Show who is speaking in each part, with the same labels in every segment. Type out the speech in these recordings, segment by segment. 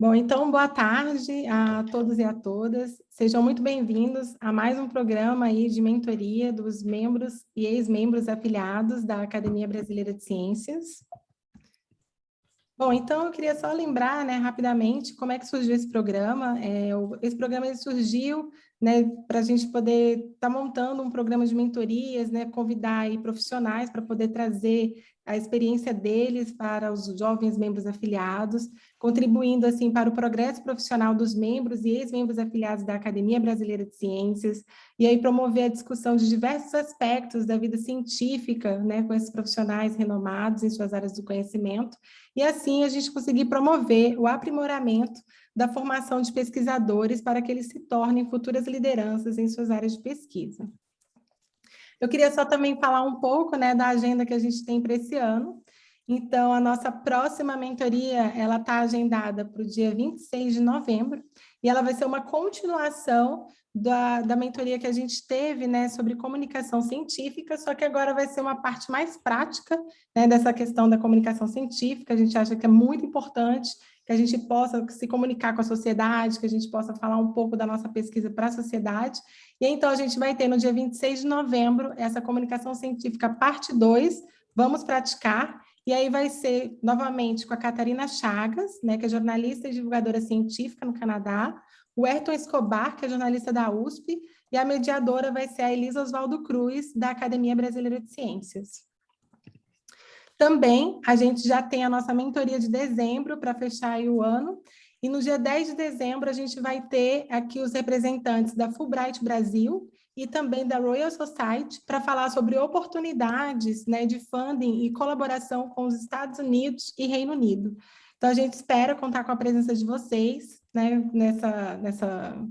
Speaker 1: Bom, então, boa tarde a todos e a todas. Sejam muito bem-vindos a mais um programa aí de mentoria dos membros e ex-membros afiliados da Academia Brasileira de Ciências. Bom, então eu queria só lembrar, né, rapidamente, como é que surgiu esse programa. É, esse programa surgiu né, para a gente poder estar tá montando um programa de mentorias, né, convidar aí profissionais para poder trazer a experiência deles para os jovens membros afiliados, contribuindo assim para o progresso profissional dos membros e ex-membros afiliados da Academia Brasileira de Ciências, e aí promover a discussão de diversos aspectos da vida científica, né, com esses profissionais renomados em suas áreas do conhecimento, e assim a gente conseguir promover o aprimoramento da formação de pesquisadores para que eles se tornem futuras lideranças em suas áreas de pesquisa. Eu queria só também falar um pouco né, da agenda que a gente tem para esse ano. Então, a nossa próxima mentoria, ela está agendada para o dia 26 de novembro, e ela vai ser uma continuação da, da mentoria que a gente teve né, sobre comunicação científica, só que agora vai ser uma parte mais prática né, dessa questão da comunicação científica, a gente acha que é muito importante que a gente possa se comunicar com a sociedade, que a gente possa falar um pouco da nossa pesquisa para a sociedade. E então a gente vai ter no dia 26 de novembro essa comunicação científica parte 2, vamos praticar, e aí vai ser novamente com a Catarina Chagas, né, que é jornalista e divulgadora científica no Canadá, o Ayrton Escobar, que é jornalista da USP, e a mediadora vai ser a Elisa Oswaldo Cruz, da Academia Brasileira de Ciências. Também a gente já tem a nossa mentoria de dezembro para fechar o ano, e no dia 10 de dezembro a gente vai ter aqui os representantes da Fulbright Brasil e também da Royal Society para falar sobre oportunidades né, de funding e colaboração com os Estados Unidos e Reino Unido. Então a gente espera contar com a presença de vocês né, nessa, nessa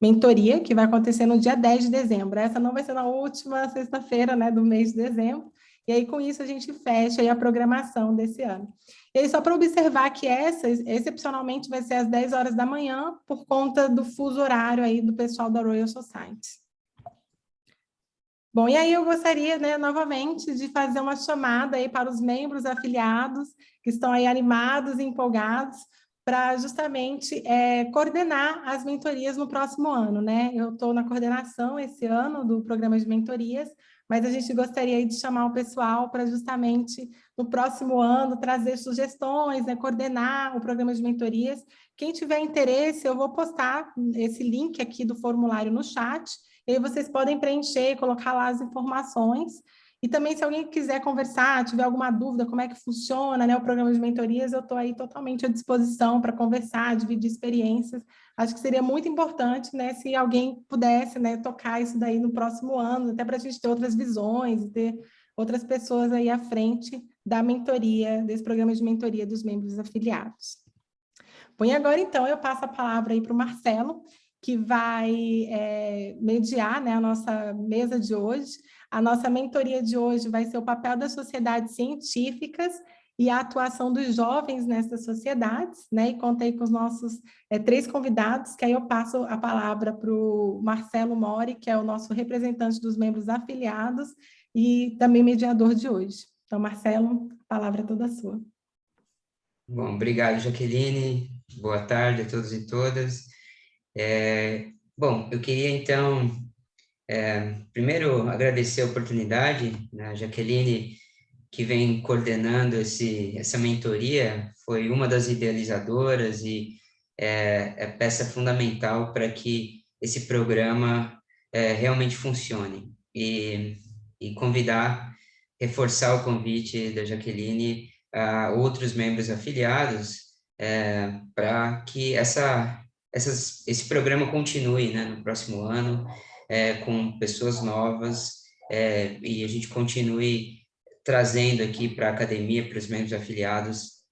Speaker 1: mentoria que vai acontecer no dia 10 de dezembro. Essa não vai ser na última sexta-feira né, do mês de dezembro, e aí, com isso, a gente fecha a programação desse ano. E aí, só para observar que essa, excepcionalmente, vai ser às 10 horas da manhã, por conta do fuso horário aí do pessoal da Royal Society. Bom, e aí eu gostaria, né, novamente, de fazer uma chamada aí para os membros afiliados, que estão aí animados e empolgados, para justamente é, coordenar as mentorias no próximo ano, né? Eu estou na coordenação esse ano do programa de mentorias, mas a gente gostaria de chamar o pessoal para justamente no próximo ano trazer sugestões, né, coordenar o programa de mentorias. Quem tiver interesse, eu vou postar esse link aqui do formulário no chat, e aí vocês podem preencher, colocar lá as informações, e também, se alguém quiser conversar, tiver alguma dúvida, como é que funciona né, o programa de mentorias, eu estou aí totalmente à disposição para conversar, dividir experiências. Acho que seria muito importante né, se alguém pudesse né, tocar isso daí no próximo ano, até para a gente ter outras visões, ter outras pessoas aí à frente da mentoria, desse programa de mentoria dos membros afiliados. Bom, e agora, então, eu passo a palavra aí para o Marcelo, que vai é, mediar né, a nossa mesa de hoje. A nossa mentoria de hoje vai ser o papel das sociedades científicas e a atuação dos jovens nessas sociedades, né? E contei com os nossos é, três convidados, que aí eu passo a palavra para o Marcelo Mori, que é o nosso representante dos membros afiliados e também mediador de hoje. Então, Marcelo, a palavra é toda sua.
Speaker 2: Bom, obrigado, Jaqueline. Boa tarde a todos e todas. É, bom, eu queria, então, é, primeiro, agradecer a oportunidade, né, Jaqueline, que vem coordenando esse, essa mentoria, foi uma das idealizadoras e é, é peça fundamental para que esse programa é, realmente funcione. E, e convidar, reforçar o convite da Jaqueline a outros membros afiliados é, para que essa, essas, esse programa continue né, no próximo ano, é, com pessoas novas é, e a gente continue trazendo aqui para a academia, para os membros afiliados,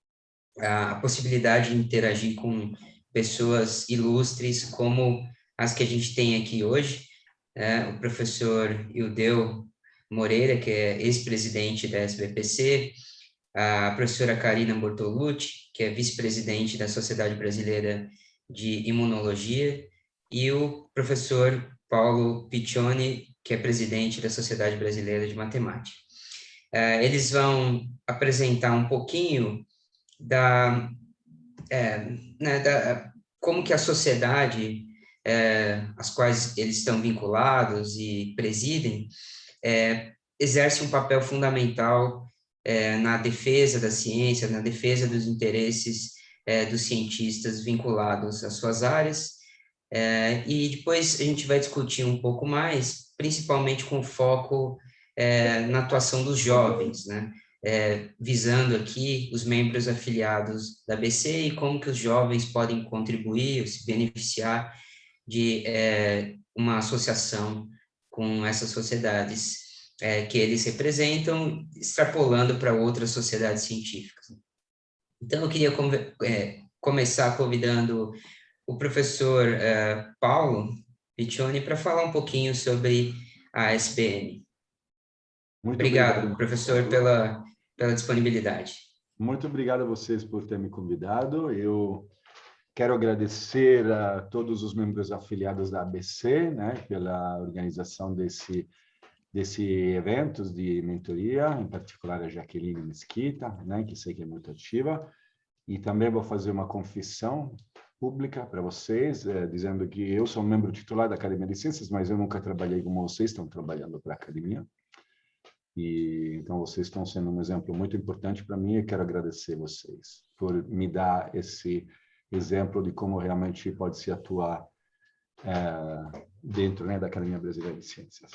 Speaker 2: a, a possibilidade de interagir com pessoas ilustres como as que a gente tem aqui hoje, é, o professor Ildeu Moreira, que é ex-presidente da SBPC, a professora Karina Bortolucci, que é vice-presidente da Sociedade Brasileira de Imunologia, e o professor Paulo Piccioni, que é presidente da Sociedade Brasileira de Matemática. Uh, eles vão apresentar um pouquinho da, é, né, da, como que a sociedade, é, as quais eles estão vinculados e presidem, é, exerce um papel fundamental é, na defesa da ciência, na defesa dos interesses é, dos cientistas vinculados às suas áreas, é, e depois a gente vai discutir um pouco mais, principalmente com foco é, na atuação dos jovens, né? É, visando aqui os membros afiliados da BC e como que os jovens podem contribuir ou se beneficiar de é, uma associação com essas sociedades é, que eles representam, extrapolando para outras sociedades científicas. Então, eu queria é, começar convidando o professor uh, Paulo Piccioni para falar um pouquinho sobre a SBM. Muito obrigado, obrigado, professor, pela, pela disponibilidade.
Speaker 3: Muito obrigado a vocês por ter me convidado. Eu quero agradecer a todos os membros afiliados da ABC, né, pela organização desse desse eventos de mentoria, em particular a Jaqueline Mesquita, né, que sei que é muito ativa, e também vou fazer uma confissão pública para vocês, é, dizendo que eu sou membro titular da Academia de Ciências, mas eu nunca trabalhei como vocês estão trabalhando para a academia. E então vocês estão sendo um exemplo muito importante para mim e quero agradecer vocês por me dar esse exemplo de como realmente pode se atuar é, dentro né, da Academia Brasileira de Ciências.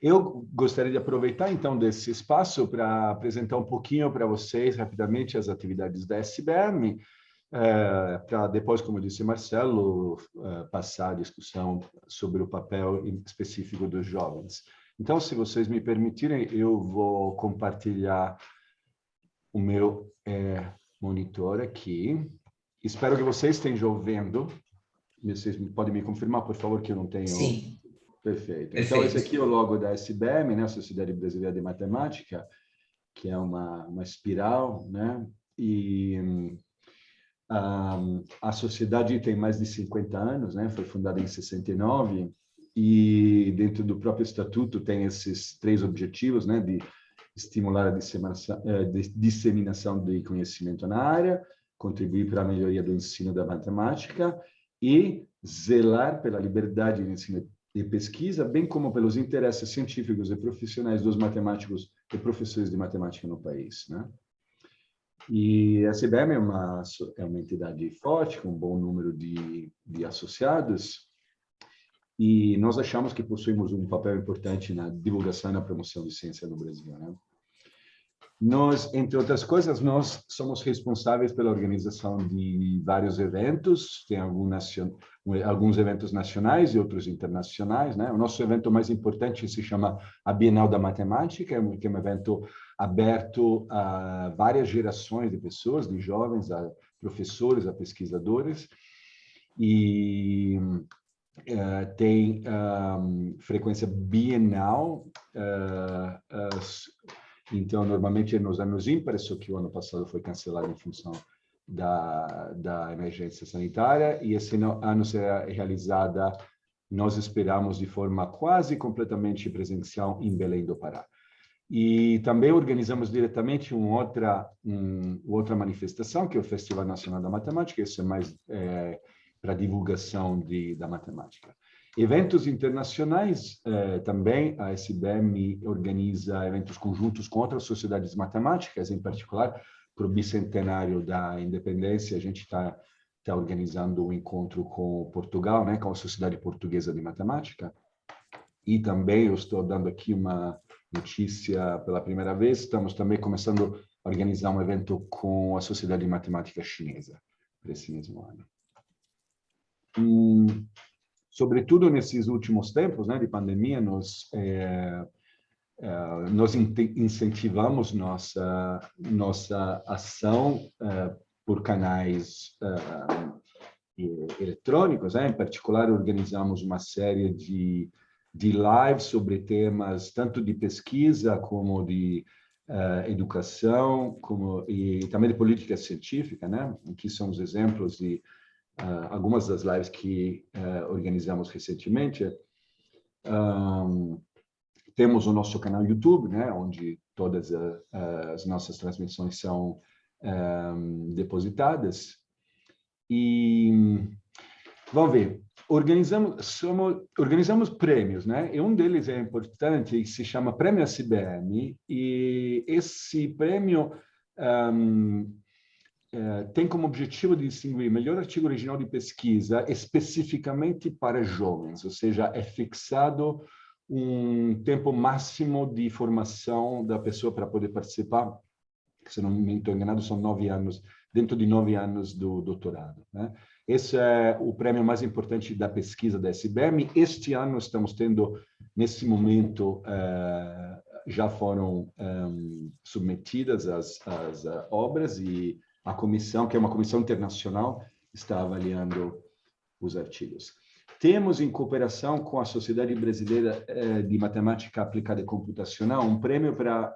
Speaker 3: Eu gostaria de aproveitar, então, desse espaço para apresentar um pouquinho para vocês, rapidamente, as atividades da SBM, é, para depois, como disse Marcelo, é, passar a discussão sobre o papel específico dos jovens. Então, se vocês me permitirem, eu vou compartilhar o meu é, monitor aqui. Espero que vocês estejam vendo. Vocês podem me confirmar, por favor, que eu não tenho...
Speaker 2: Sim.
Speaker 3: Perfeito. Perfeito. Então, esse aqui é o logo da SBM, né, Sociedade Brasileira de Matemática, que é uma, uma espiral, né? E um, a sociedade tem mais de 50 anos, né? Foi fundada em 69 e dentro do próprio estatuto tem esses três objetivos, né? De estimular a disseminação, eh, disseminação de conhecimento na área, contribuir para a melhoria do ensino da matemática e zelar pela liberdade de ensino de pesquisa, bem como pelos interesses científicos e profissionais dos matemáticos e professores de matemática no país. Né? E a CBM é uma, é uma entidade forte, com um bom número de, de associados, e nós achamos que possuímos um papel importante na divulgação e na promoção de ciência no Brasil. Né? Nós, entre outras coisas, nós somos responsáveis pela organização de vários eventos, tem alguns eventos nacionais e outros internacionais. Né? O nosso evento mais importante se chama a Bienal da Matemática, é um, é um evento aberto a várias gerações de pessoas, de jovens, a professores, a pesquisadores, e uh, tem um, frequência bienal, uh, então, normalmente é nos anos ímpares, só que o ano passado foi cancelado em função da, da emergência sanitária, e esse ano será realizada, nós esperamos, de forma quase completamente presencial em Belém do Pará. E também organizamos diretamente uma outra, um, outra manifestação, que é o Festival Nacional da Matemática, isso é mais é, para divulgação de, da matemática. Eventos internacionais, eh, também a SBM organiza eventos conjuntos com outras sociedades matemáticas, em particular para o bicentenário da independência, a gente está tá organizando um encontro com Portugal, né, com a Sociedade Portuguesa de Matemática, e também eu estou dando aqui uma notícia pela primeira vez, estamos também começando a organizar um evento com a Sociedade de Matemática Chinesa para esse mesmo ano. Sobretudo nesses últimos tempos né, de pandemia, nós, é, é, nós incentivamos nossa, nossa ação é, por canais é, eletrônicos, né? em particular organizamos uma série de, de lives sobre temas tanto de pesquisa como de Uh, educação como e também de política científica, né? Aqui são os exemplos de uh, algumas das lives que uh, organizamos recentemente. Um, temos o nosso canal YouTube, né, onde todas a, as nossas transmissões são um, depositadas. E vamos ver, organizamos, somos, organizamos prêmios, né? E um deles é importante, se chama Prêmio SBM, e esse prêmio um, é, tem como objetivo de distinguir melhor artigo original de pesquisa especificamente para jovens, ou seja, é fixado um tempo máximo de formação da pessoa para poder participar, se não me estou enganado, são nove anos, dentro de nove anos do doutorado. Né? Esse é o prêmio mais importante da pesquisa da SBM. Este ano estamos tendo, nesse momento, uh, já foram um, submetidas as, as uh, obras e a comissão, que é uma comissão internacional, está avaliando os artigos. Temos, em cooperação com a Sociedade Brasileira de Matemática Aplicada e Computacional, um prêmio para,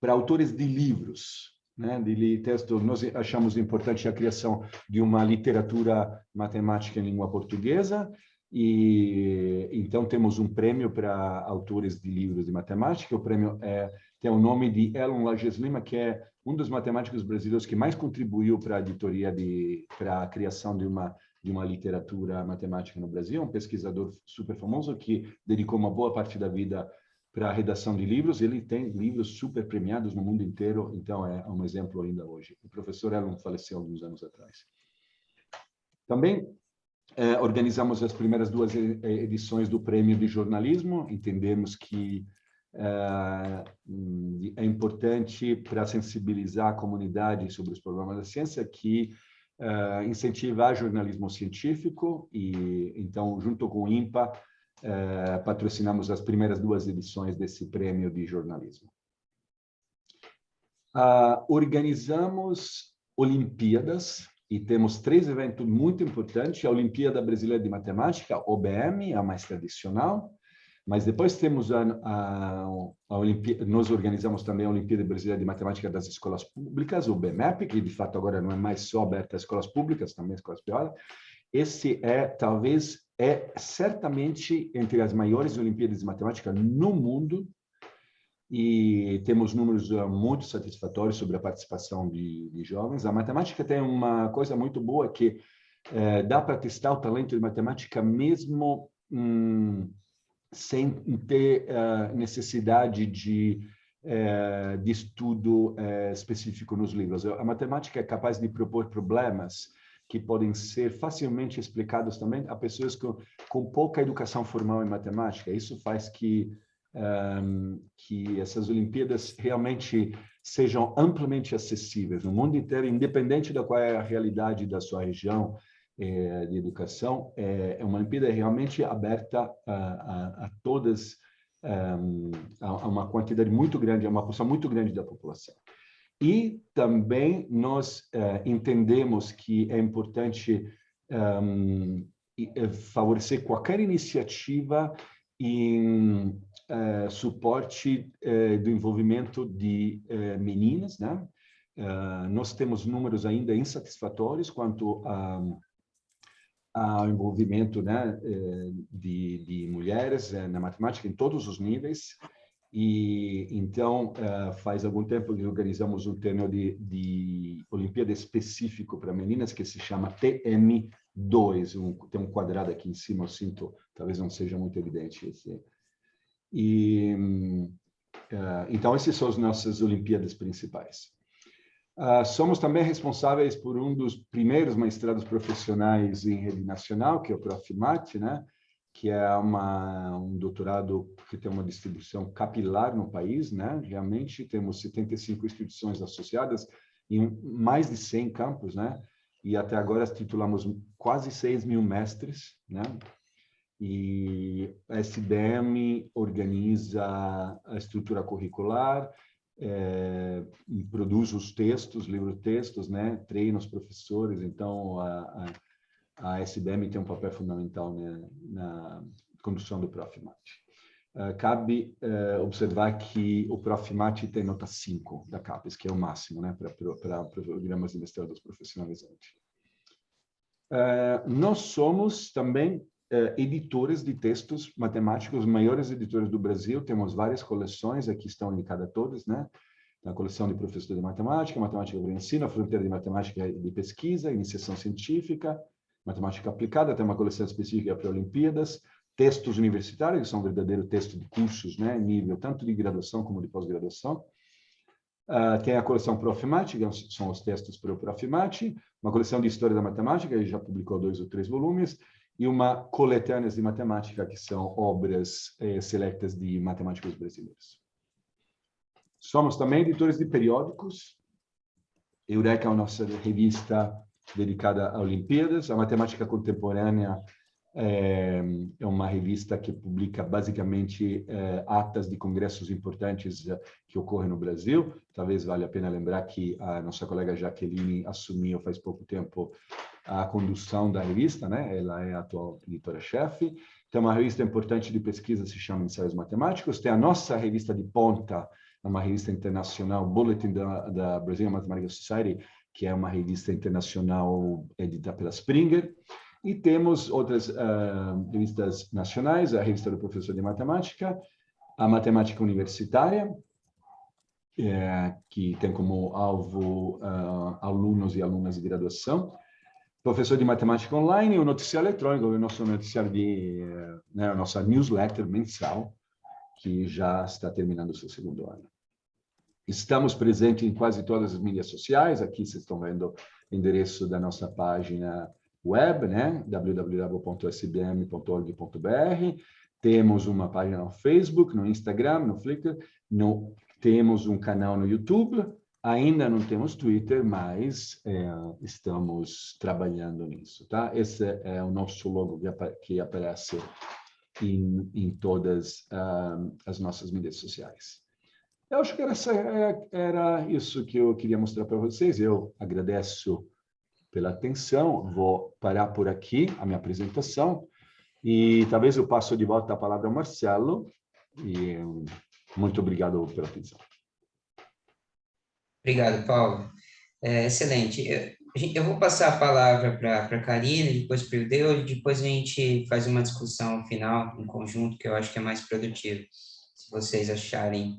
Speaker 3: para autores de livros né, de texto, nós achamos importante a criação de uma literatura matemática em língua portuguesa, e então temos um prêmio para autores de livros de matemática, o prêmio é, tem o nome de Elon Lages Lima, que é um dos matemáticos brasileiros que mais contribuiu para a editoria, de, para a criação de uma, de uma literatura matemática no Brasil, um pesquisador super famoso que dedicou uma boa parte da vida para a redação de livros. Ele tem livros super premiados no mundo inteiro, então é um exemplo ainda hoje. O professor Elon faleceu alguns anos atrás. Também é, organizamos as primeiras duas edições do Prêmio de Jornalismo. Entendemos que é, é importante para sensibilizar a comunidade sobre os problemas da ciência que é, incentivar jornalismo científico e então junto com o INPA eh, patrocinamos as primeiras duas edições desse prêmio de jornalismo. Uh, organizamos Olimpíadas e temos três eventos muito importantes. A Olimpíada Brasileira de Matemática, OBM, a mais tradicional, mas depois temos a, a, a Olimpíada, nós organizamos também a Olimpíada Brasileira de Matemática das Escolas Públicas, o BMEP, que de fato agora não é mais só aberta às escolas públicas, também às escolas privadas. Esse é talvez é certamente entre as maiores Olimpíadas de Matemática no mundo e temos números uh, muito satisfatórios sobre a participação de, de jovens. A matemática tem uma coisa muito boa que é, dá para testar o talento de matemática mesmo hum, sem ter uh, necessidade de, uh, de estudo uh, específico nos livros. A matemática é capaz de propor problemas que podem ser facilmente explicados também a pessoas com, com pouca educação formal em matemática. Isso faz que, um, que essas Olimpíadas realmente sejam amplamente acessíveis no mundo inteiro, independente da qual é a realidade da sua região eh, de educação. É, é uma Olimpíada realmente aberta a, a, a todas, um, a, uma quantidade muito grande, a uma porção muito grande da população. E também nós uh, entendemos que é importante um, ehm, favorecer qualquer iniciativa em uh, suporte uh, do envolvimento de meninas, né? nós temos números ainda insatisfatórios quanto a, ao envolvimento né, de, de mulheres na matemática em todos os níveis. E então, uh, faz algum tempo que organizamos um treino de, de Olimpíada específico para meninas que se chama TM2. Um, tem um quadrado aqui em cima, eu sinto, talvez não seja muito evidente esse. E, uh, então, esses são as nossas Olimpíadas principais. Uh, somos também responsáveis por um dos primeiros mestrados profissionais em rede nacional, que é o Profimat, né? Que é uma, um doutorado que tem uma distribuição capilar no país, né? Realmente temos 75 instituições associadas em mais de 100 campos, né? E até agora titulamos quase 6 mil mestres, né? E a SBM organiza a estrutura curricular, é, produz os textos, livro-textos, né? Treina os professores, então a, a a SBM tem um papel fundamental né, na condução do Profimat. Uh, cabe uh, observar que o Profimat tem nota 5 da CAPES, que é o máximo né, para programas de mestrado profissionalizantes. Uh, nós somos também editores de textos matemáticos, os maiores editores do Brasil, temos várias coleções, aqui estão indicadas todas, né? a coleção de professores de matemática, matemática para ensino, a fronteira de matemática de pesquisa, iniciação científica, matemática aplicada, tem uma coleção específica para Olimpíadas, textos universitários, que são verdadeiros textos de cursos, né, nível tanto de graduação como de pós-graduação. Uh, tem a coleção Profimate, que são os textos para o Profimate, uma coleção de História da Matemática, que já publicou dois ou três volumes, e uma coletâneas de matemática, que são obras eh, selectas de matemáticos brasileiros. Somos também editores de periódicos. Eureka é a nossa revista dedicada a Olimpíadas. A Matemática Contemporânea é, é uma revista que publica basicamente é, atas de congressos importantes é, que ocorrem no Brasil. Talvez valha a pena lembrar que a nossa colega Jaqueline assumiu faz pouco tempo a condução da revista, né? Ela é a atual editora-chefe. Tem uma revista importante de pesquisa, se chama Ensaios Matemáticos. Tem a nossa revista de ponta, é uma revista internacional, Bulletin da, da Brazilian Mathematical Society, que é uma revista internacional editada pela Springer. E temos outras uh, revistas nacionais, a revista do professor de matemática, a matemática universitária, é, que tem como alvo uh, alunos e alunas de graduação, professor de matemática online, o noticiário eletrônico, o nosso noticiário de, né, a nossa newsletter mensal, que já está terminando o seu segundo ano. Estamos presentes em quase todas as mídias sociais. Aqui vocês estão vendo o endereço da nossa página web, né? www.sbm.org.br. Temos uma página no Facebook, no Instagram, no Flickr. No, temos um canal no YouTube. Ainda não temos Twitter, mas é, estamos trabalhando nisso, tá? Esse é o nosso logo que, que aparece em, em todas uh, as nossas mídias sociais. Eu acho que era, é, era isso que eu queria mostrar para vocês. Eu agradeço pela atenção. Vou parar por aqui a minha apresentação e talvez eu passo de volta a palavra ao Marcelo. E muito obrigado pela atenção.
Speaker 2: Obrigado, Paulo. É, excelente. Eu, eu, vou passar a palavra para a Karina, depois para o Deu, e depois a gente faz uma discussão final em conjunto, que eu acho que é mais produtivo, se vocês acharem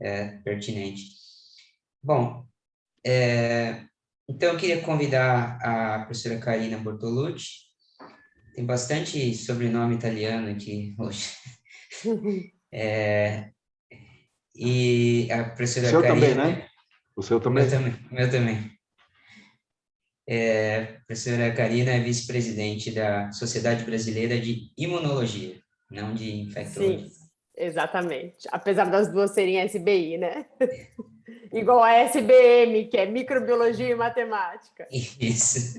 Speaker 2: é, pertinente. Bom, é, então eu queria convidar a professora Karina Bortolucci, tem bastante sobrenome italiano aqui hoje. É, e a professora
Speaker 3: o seu
Speaker 2: Karina...
Speaker 3: também, né? O seu também?
Speaker 2: Meu também. Meu também. É, a professora Karina é vice-presidente da Sociedade Brasileira de Imunologia, não de infectologia.
Speaker 4: Sim. Exatamente. Apesar das duas serem SBI, né? Igual a SBM, que é Microbiologia e Matemática.
Speaker 2: Isso.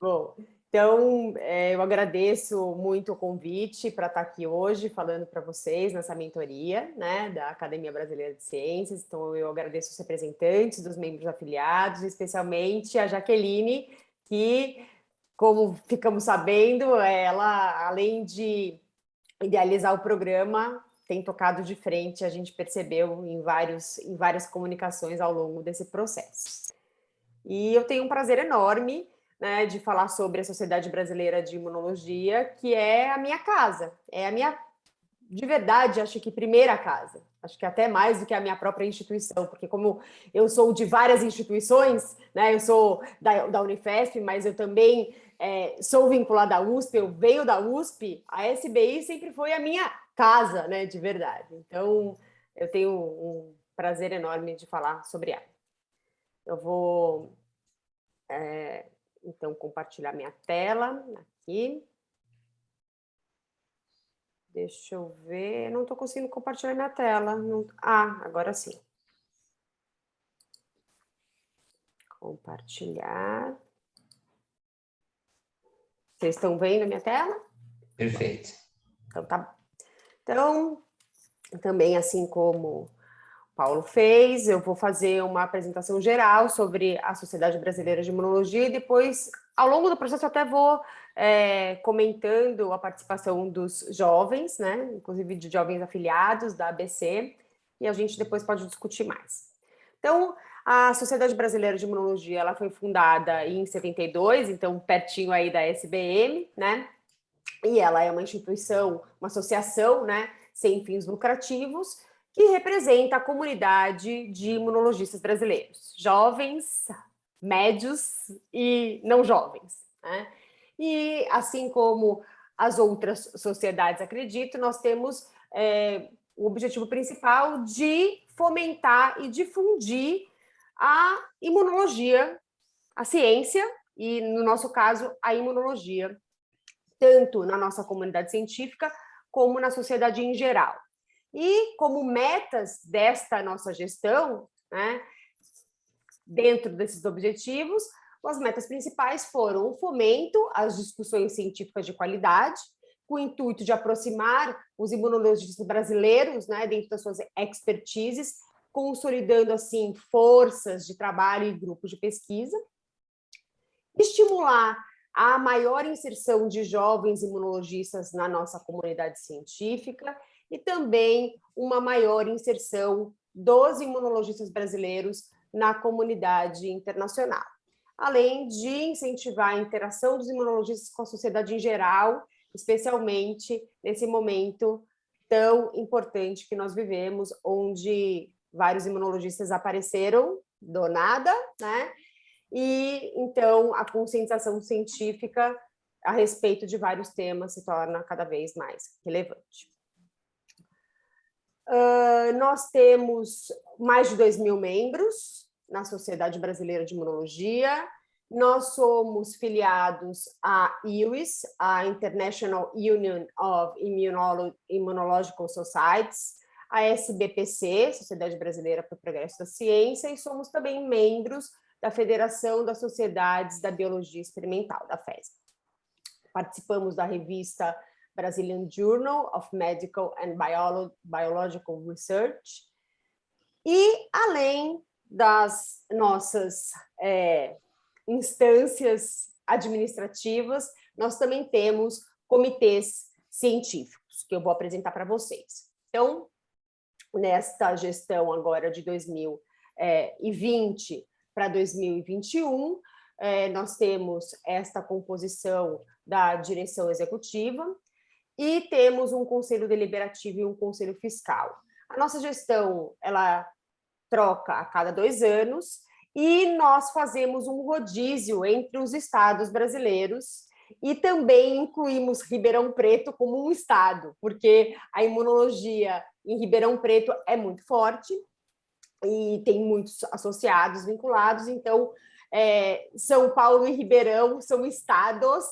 Speaker 4: Bom, então é, eu agradeço muito o convite para estar aqui hoje falando para vocês nessa mentoria né, da Academia Brasileira de Ciências. Então eu agradeço os representantes dos membros afiliados, especialmente a Jaqueline, que, como ficamos sabendo, ela, além de idealizar o programa, tem tocado de frente, a gente percebeu em, vários, em várias comunicações ao longo desse processo. E eu tenho um prazer enorme né, de falar sobre a Sociedade Brasileira de Imunologia, que é a minha casa, é a minha, de verdade, acho que primeira casa, acho que até mais do que a minha própria instituição, porque como eu sou de várias instituições, né, eu sou da, da Unifesp, mas eu também é, sou vinculada à USP, eu venho da USP, a SBI sempre foi a minha casa, né, de verdade. Então, eu tenho um prazer enorme de falar sobre ela. Eu vou, é, então, compartilhar minha tela aqui. Deixa eu ver, não estou conseguindo compartilhar minha tela. Não... Ah, agora sim. Compartilhar. Vocês estão vendo a minha tela?
Speaker 2: Perfeito.
Speaker 4: Então, tá então, também assim como Paulo fez, eu vou fazer uma apresentação geral sobre a Sociedade Brasileira de Imunologia e depois, ao longo do processo, até vou é, comentando a participação dos jovens, né, inclusive de jovens afiliados da ABC, e a gente depois pode discutir mais. Então, a Sociedade Brasileira de Imunologia, ela foi fundada em 72, então pertinho aí da SBM, né? E ela é uma instituição, uma associação, né, sem fins lucrativos, que representa a comunidade de imunologistas brasileiros, jovens, médios e não jovens. Né? E assim como as outras sociedades acredito, nós temos é, o objetivo principal de fomentar e difundir a imunologia, a ciência e, no nosso caso, a imunologia, tanto na nossa comunidade científica como na sociedade em geral. E como metas desta nossa gestão, né, dentro desses objetivos, as metas principais foram o fomento às discussões científicas de qualidade, com o intuito de aproximar os imunologistas brasileiros, né, dentro das suas expertises, consolidando, assim, forças de trabalho e grupos de pesquisa, estimular a maior inserção de jovens imunologistas na nossa comunidade científica e também uma maior inserção dos imunologistas brasileiros na comunidade internacional, além de incentivar a interação dos imunologistas com a sociedade em geral, especialmente nesse momento tão importante que nós vivemos, onde vários imunologistas apareceram do nada, né? E então a conscientização científica a respeito de vários temas se torna cada vez mais relevante. Uh, nós temos mais de 2 mil membros na Sociedade Brasileira de Imunologia. Nós somos filiados à IWIS, a International Union of Immunolo Immunological Societies, a SBPC, Sociedade Brasileira para o Progresso da Ciência, e somos também membros da Federação das Sociedades da Biologia Experimental, da FESB. Participamos da revista Brazilian Journal of Medical and Biolo Biological Research. E, além das nossas é, instâncias administrativas, nós também temos comitês científicos, que eu vou apresentar para vocês. Então, nesta gestão agora de 2020 para 2021, é, nós temos esta composição da direção executiva, e temos um conselho deliberativo e um conselho fiscal. A nossa gestão, ela troca a cada dois anos e nós fazemos um rodízio entre os estados brasileiros e também incluímos Ribeirão Preto como um estado, porque a imunologia em Ribeirão Preto é muito forte e tem muitos associados vinculados, então é, São Paulo e Ribeirão são estados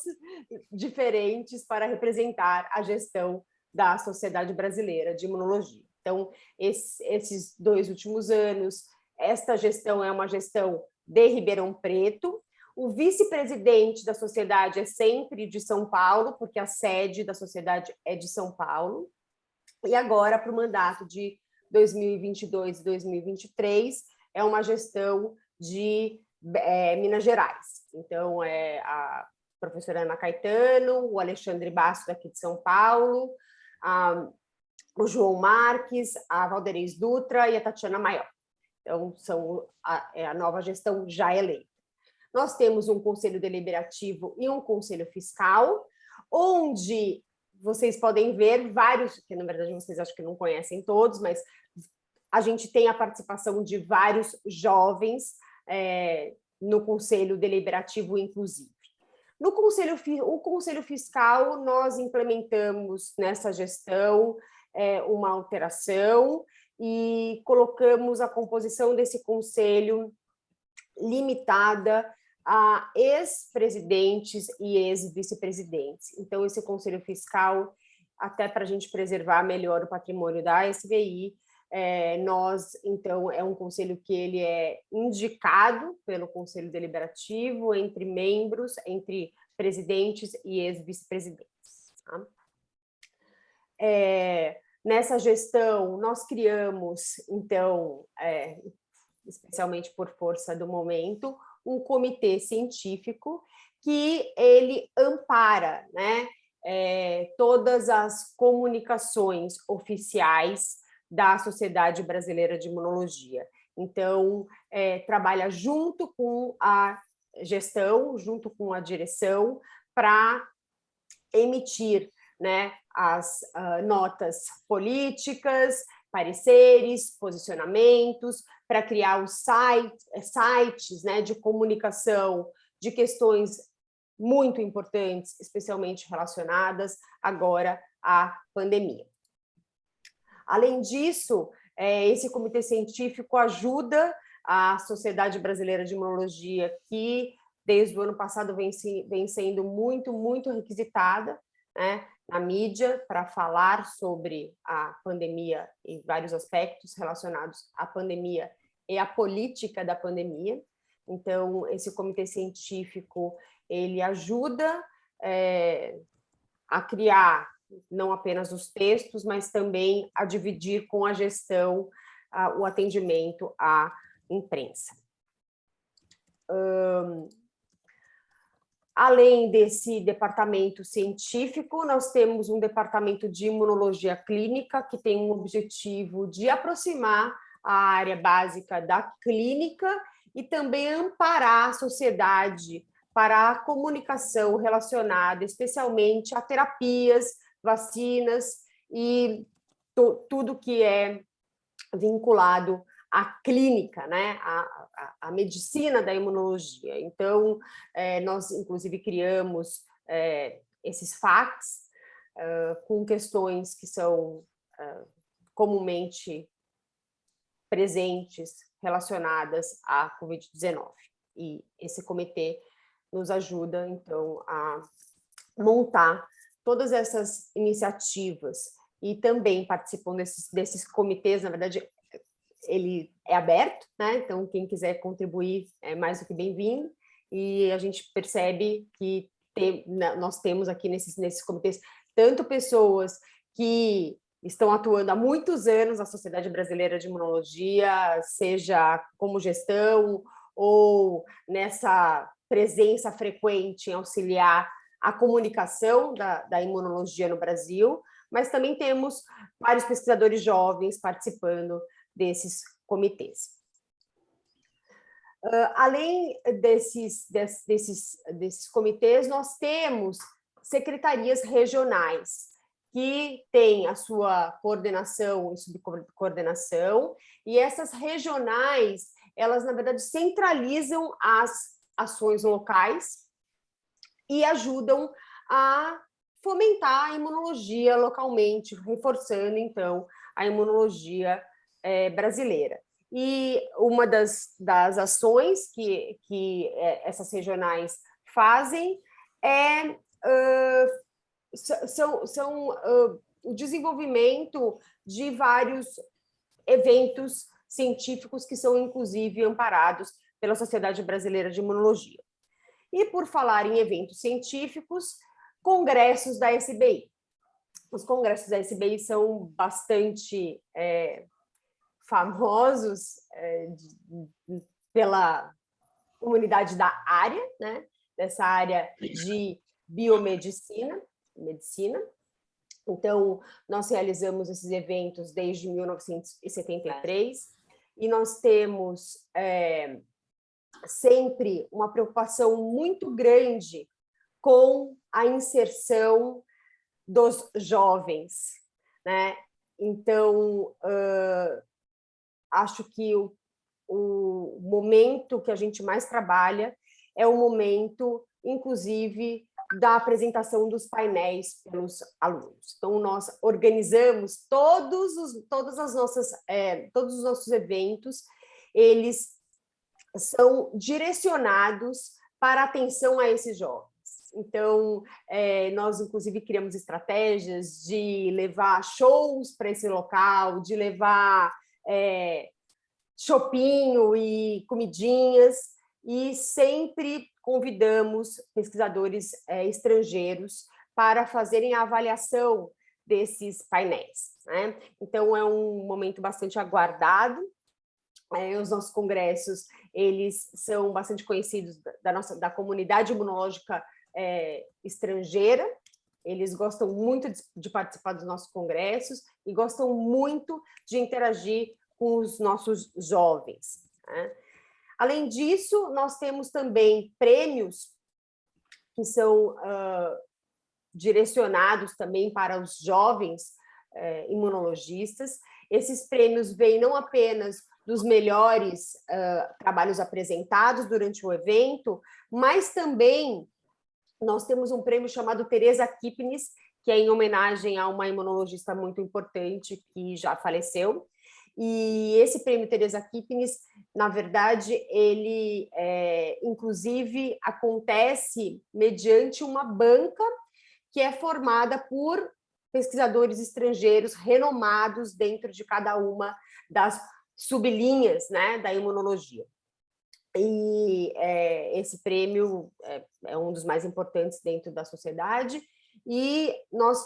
Speaker 4: diferentes para representar a gestão da Sociedade Brasileira de Imunologia. Então, esse, esses dois últimos anos, esta gestão é uma gestão de Ribeirão Preto, o vice-presidente da sociedade é sempre de São Paulo, porque a sede da sociedade é de São Paulo. E agora, para o mandato de 2022 e 2023, é uma gestão de é, Minas Gerais. Então, é a professora Ana Caetano, o Alexandre Basso, daqui de São Paulo, a, o João Marques, a Valderez Dutra e a Tatiana Maior. Então, são a, é a nova gestão já eleita. Nós temos um conselho deliberativo e um conselho fiscal, onde vocês podem ver vários, que na verdade vocês acho que não conhecem todos, mas a gente tem a participação de vários jovens é, no Conselho Deliberativo, inclusive. No Conselho, o Conselho Fiscal, nós implementamos nessa gestão é, uma alteração e colocamos a composição desse conselho limitada a ex-presidentes e ex-vice-presidentes. Então, esse conselho fiscal, até para a gente preservar melhor o patrimônio da SVI, é, nós, então, é um conselho que ele é indicado pelo Conselho Deliberativo entre membros, entre presidentes e ex-vice-presidentes. Tá? É, nessa gestão, nós criamos, então, é, especialmente por força do momento, um comitê científico que ele ampara né, é, todas as comunicações oficiais da Sociedade Brasileira de Imunologia. Então, é, trabalha junto com a gestão, junto com a direção, para emitir né, as uh, notas políticas, pareceres, posicionamentos, para criar os site, sites né, de comunicação de questões muito importantes, especialmente relacionadas agora à pandemia. Além disso, é, esse comitê científico ajuda a Sociedade Brasileira de Imunologia, que desde o ano passado vem, vem sendo muito, muito requisitada né, na mídia para falar sobre a pandemia e vários aspectos relacionados à pandemia e à política da pandemia. Então, esse comitê científico, ele ajuda é, a criar não apenas os textos, mas também a dividir com a gestão a, o atendimento à imprensa. Um, além desse departamento científico, nós temos um departamento de imunologia clínica, que tem um objetivo de aproximar a área básica da clínica e também amparar a sociedade para a comunicação relacionada especialmente a terapias, vacinas e tudo que é vinculado à clínica, né? à, à, à medicina da imunologia. Então, é, nós, inclusive, criamos é, esses FAQs uh, com questões que são comumente presentes relacionadas à Covid-19. E esse comitê nos ajuda, então, a montar todas essas iniciativas e também participam desses, desses comitês, na verdade, ele é aberto, né? então quem quiser contribuir é mais do que bem-vindo, e a gente percebe que nós temos aqui nesses, nesses comitês tanto pessoas que estão atuando há muitos anos na Sociedade Brasileira de Imunologia, seja como gestão ou nessa presença frequente em auxiliar a comunicação da, da imunologia no Brasil, mas também temos vários pesquisadores jovens participando desses comitês. Uh, além desses, des, desses, desses comitês, nós temos secretarias regionais, que têm a sua coordenação e subcoordenação, e essas regionais, elas, na verdade, centralizam as ações locais e ajudam a fomentar a imunologia localmente, reforçando, então, a imunologia é, brasileira. E uma das, das ações que, que é, essas regionais fazem é uh, são, são uh, o desenvolvimento de vários eventos científicos que são, inclusive, amparados pela Sociedade Brasileira de Imunologia. E por falar em eventos científicos, congressos da SBI. Os congressos da SBI são bastante é, famosos é, de, pela comunidade da área, né? dessa área de biomedicina, medicina. Então, nós realizamos esses eventos desde 1973 e nós temos é, sempre uma preocupação muito grande com a inserção dos jovens, né? Então, uh, acho que o, o momento que a gente mais trabalha é o momento, inclusive, da apresentação dos painéis pelos alunos. Então, nós organizamos todos os, todas as nossas, é, todos os nossos eventos, eles são direcionados para atenção a esses jovens. Então, é, nós, inclusive, criamos estratégias de levar shows para esse local, de levar é, e comidinhas, e sempre convidamos pesquisadores é, estrangeiros para fazerem a avaliação desses painéis. Né? Então, é um momento bastante aguardado, é, os nossos congressos, eles são bastante conhecidos da, nossa, da comunidade imunológica é, estrangeira, eles gostam muito de, de, participar dos nossos congressos e gostam muito de interagir com os nossos jovens. Né? Além disso, nós temos também prêmios que são uh, direcionados também para os jovens uh, imunologistas, Esses prêmios vêm não apenas dos melhores uh, trabalhos apresentados durante o evento, mas também nós temos um prêmio chamado Teresa Kipnis, que é em homenagem a uma imunologista muito importante que já faleceu. E esse prêmio Teresa Kipnis, na verdade, ele, é, inclusive, acontece mediante uma banca que é formada por pesquisadores estrangeiros renomados dentro de cada uma das sublinhas né, da imunologia. E é, esse prêmio é, é, um dos mais importantes dentro da sociedade, e nós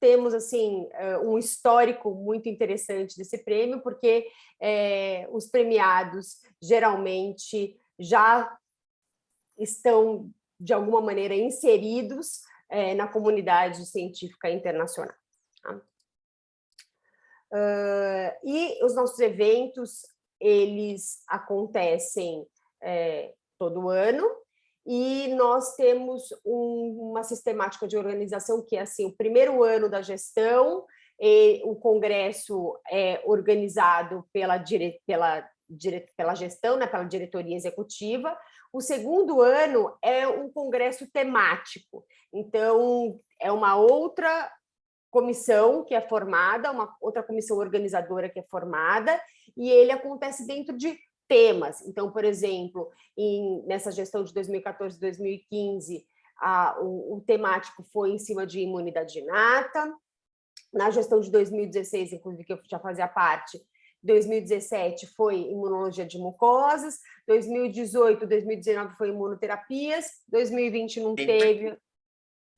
Speaker 4: temos assim é, um histórico muito interessante desse prêmio, porque é, os premiados geralmente já estão, de alguma maneira, inseridos na comunidade científica internacional. Tá? Uh, e os nossos eventos, eles acontecem é, todo ano, e nós temos um, uma sistemática de organização que é assim, o primeiro ano da gestão, o congresso é organizado pela, dire, pela, dire, pela gestão, né, pela diretoria executiva, o segundo ano é um congresso temático, então é uma outra comissão que é formada, uma outra comissão organizadora que é formada, e ele acontece dentro de temas. Então, por exemplo, em, nessa gestão de 2014 2015, a, o, o temático foi em cima de imunidade inata, na gestão de 2016, inclusive, que eu já fazia parte, 2017 foi imunologia de mucosas, 2018, 2019 foi imunoterapias, 2020 não teve,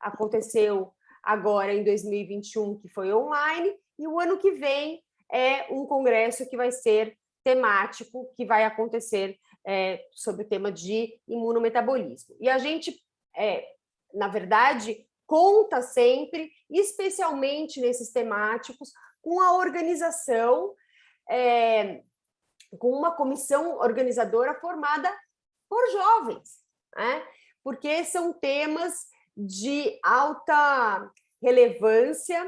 Speaker 4: aconteceu agora em 2021, que foi online, e o ano que vem é um congresso que vai ser temático, que vai acontecer é, sobre o tema de imunometabolismo. E a gente, é, na verdade, conta sempre, especialmente nesses temáticos, com a organização, é, com uma comissão organizadora formada por jovens, né? porque são temas de alta relevância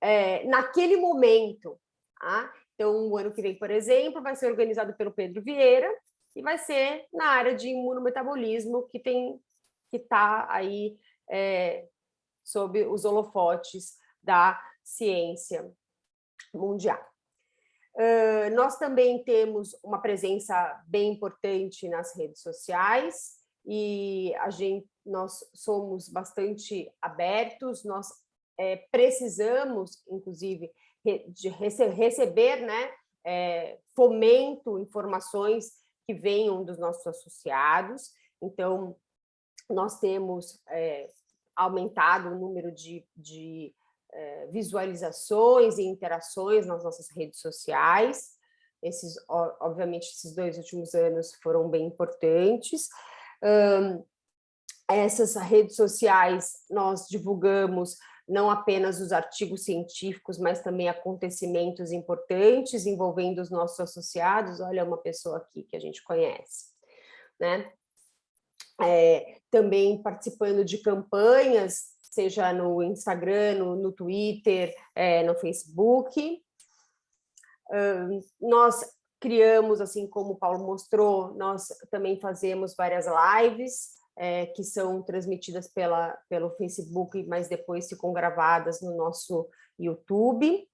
Speaker 4: é, naquele momento. Tá? Então, o ano que vem, por exemplo, vai ser organizado pelo Pedro Vieira e vai ser na área de imunometabolismo que tem que está aí é, sob os holofotes da ciência mundial. Uh, nós também temos uma presença bem importante nas redes sociais e a gente, nós somos bastante abertos, nós é, precisamos, inclusive, de rece receber né, é, fomento, informações que venham dos nossos associados. Então, nós temos é, aumentado o número de, de é, visualizações e interações nas nossas redes sociais. Esses, obviamente, esses dois últimos anos foram bem importantes. Um, essas redes sociais nós divulgamos não apenas os artigos científicos, mas também acontecimentos importantes envolvendo os nossos associados. Olha uma pessoa aqui que a gente conhece. Né? É, também participando de campanhas, seja no Instagram, no, no Twitter, é, no Facebook. nós criamos, assim como o Paulo mostrou, nós também fazemos várias lives, é, que são transmitidas pela, pelo Facebook, mas depois ficam gravadas no nosso YouTube,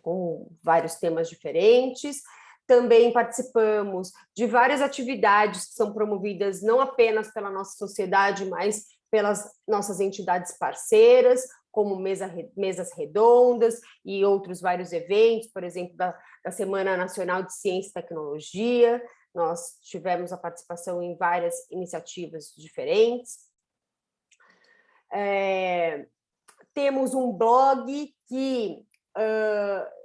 Speaker 4: com vários temas diferentes. Também participamos de várias atividades que são promovidas não apenas pela nossa sociedade, mas pelas nossas entidades parceiras, como mesa, mesas redondas e outros vários eventos, por exemplo, da, da Semana Nacional de Ciência e Tecnologia, nós tivemos a participação em várias iniciativas diferentes. É, temos um blog que uh,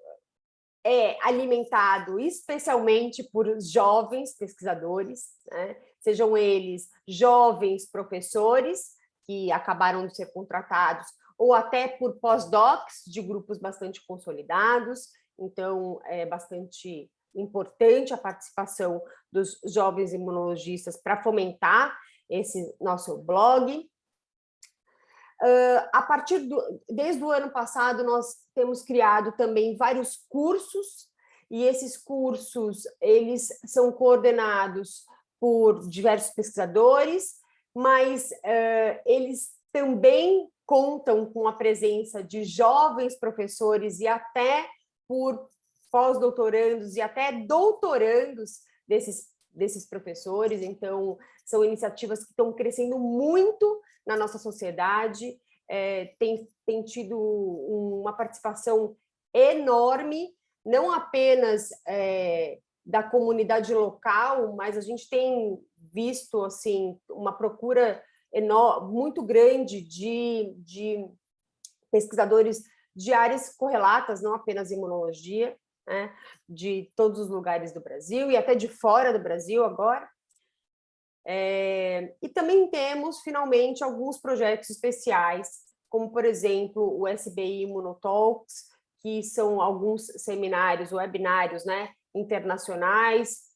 Speaker 4: é alimentado especialmente por jovens pesquisadores, né? sejam eles jovens professores que acabaram de ser contratados, ou até por pós-docs de grupos bastante consolidados, então é bastante importante a participação dos jovens imunologistas para fomentar esse nosso blog. Uh, a partir do, desde o ano passado, nós temos criado também vários cursos, e esses cursos, eles são coordenados por diversos pesquisadores, mas uh, eles também contam com a presença de jovens professores e até por pós-doutorandos e até doutorandos desses, desses professores, então são iniciativas que estão crescendo muito na nossa sociedade, é, tem, tem tido uma participação enorme, não apenas é, da comunidade local, mas a gente tem visto assim uma procura enorme, muito grande de, de pesquisadores de áreas correlatas, não apenas imunologia, né, de todos os lugares do Brasil e até de fora do Brasil agora. É, e também temos, finalmente, alguns projetos especiais, como, por exemplo, o SBI Imunotalks, que são alguns seminários, webinários né, internacionais,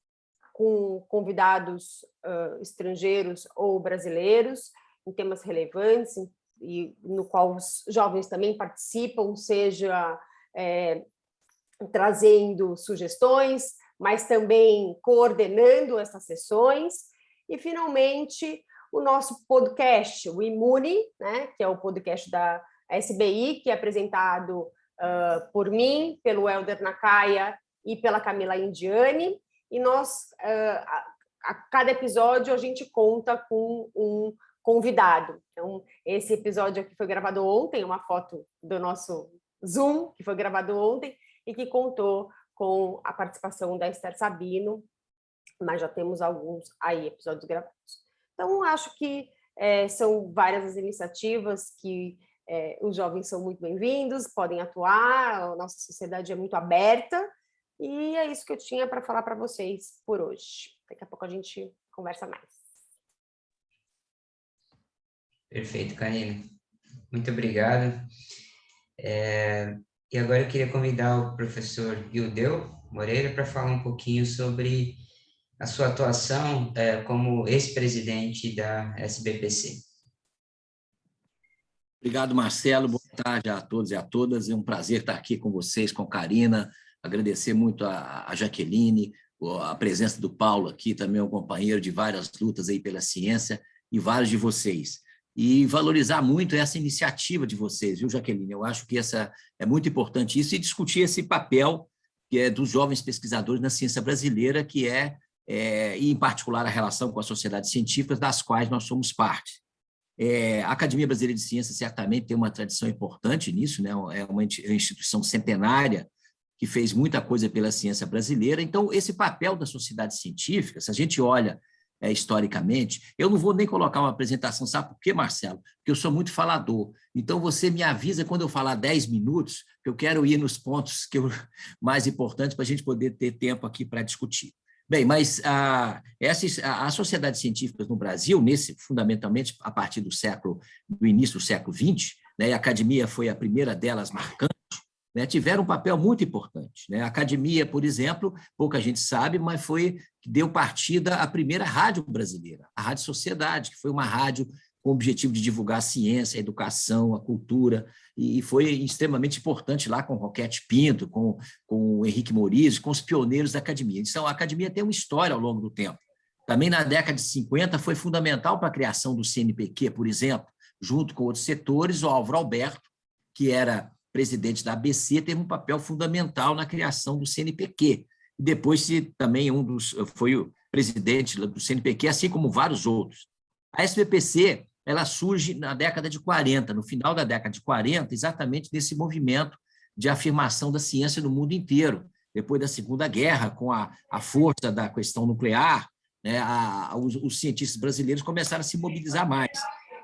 Speaker 4: com convidados uh, estrangeiros ou brasileiros, em temas relevantes, e no qual os jovens também participam, seja é, trazendo sugestões, mas também coordenando essas sessões, e, finalmente, o nosso podcast, o Imune, né, que é o podcast da SBI, que é apresentado uh, por mim, pelo Helder Nakaya e pela Camila Indiani, e nós, uh, a, a, cada episódio, a gente conta com um convidado. Então, esse episódio aqui foi gravado ontem, uma foto do nosso Zoom, que foi gravado ontem, e que contou com a participação da Esther Sabino, mas já temos alguns aí episódios gravados. Então, acho que é, são várias as iniciativas que é, os jovens são muito bem-vindos, podem atuar, a nossa sociedade é muito aberta, e é isso que eu tinha para falar para vocês por hoje. Daqui a pouco a gente conversa mais.
Speaker 2: Perfeito, Karina. Muito obrigado. É, e agora eu queria convidar o professor Ildeu Moreira para falar um pouquinho sobre a sua atuação é, como ex-presidente da SBPC.
Speaker 5: Obrigado, Marcelo. Boa tarde a todos e a todas. É um prazer estar aqui com vocês, com Karina. Agradecer muito a, a Jaqueline, a presença do Paulo aqui, também um companheiro de várias lutas aí pela ciência, e vários de vocês. E valorizar muito essa iniciativa de vocês, viu, Jaqueline? Eu acho que essa é muito importante isso, e discutir esse papel que é dos jovens pesquisadores na ciência brasileira, que é é, e, em particular, a relação com as sociedades científicas, das quais nós somos parte. É, a Academia Brasileira de Ciências certamente tem uma tradição importante nisso, né? é uma instituição centenária que fez muita coisa pela ciência brasileira. Então, esse papel da sociedade científica, se a gente olha é, historicamente, eu não vou nem colocar uma apresentação, sabe por quê, Marcelo? Porque eu sou muito falador. Então, você me avisa quando eu falar 10 minutos, que eu quero ir nos pontos que eu, mais importantes para a gente poder ter tempo aqui para discutir. Bem, mas a, essas, a, as sociedades científicas no Brasil, nesse, fundamentalmente a partir do século, do início do século XX, né, a academia foi a primeira delas marcante, né, tiveram um papel muito importante. Né? A academia, por exemplo, pouca gente sabe, mas foi que deu partida à primeira rádio brasileira, a Rádio Sociedade, que foi uma rádio com o objetivo de divulgar a ciência, a educação, a cultura, e foi extremamente importante lá com o Roquete Pinto, com, com o Henrique Moriz, com os pioneiros da academia. Então, a academia tem uma história ao longo do tempo. Também na década de 50 foi fundamental para a criação do CNPq, por exemplo, junto com outros setores, o Álvaro Alberto, que era presidente da ABC, teve um papel fundamental na criação do CNPq. Depois também um dos, foi o presidente do CNPq, assim como vários outros. A SBPC ela surge na década de 40, no final da década de 40, exatamente nesse movimento de afirmação da ciência no mundo inteiro. Depois da Segunda Guerra, com a, a força da questão nuclear, né, a, os, os, cientistas brasileiros começaram a se mobilizar mais.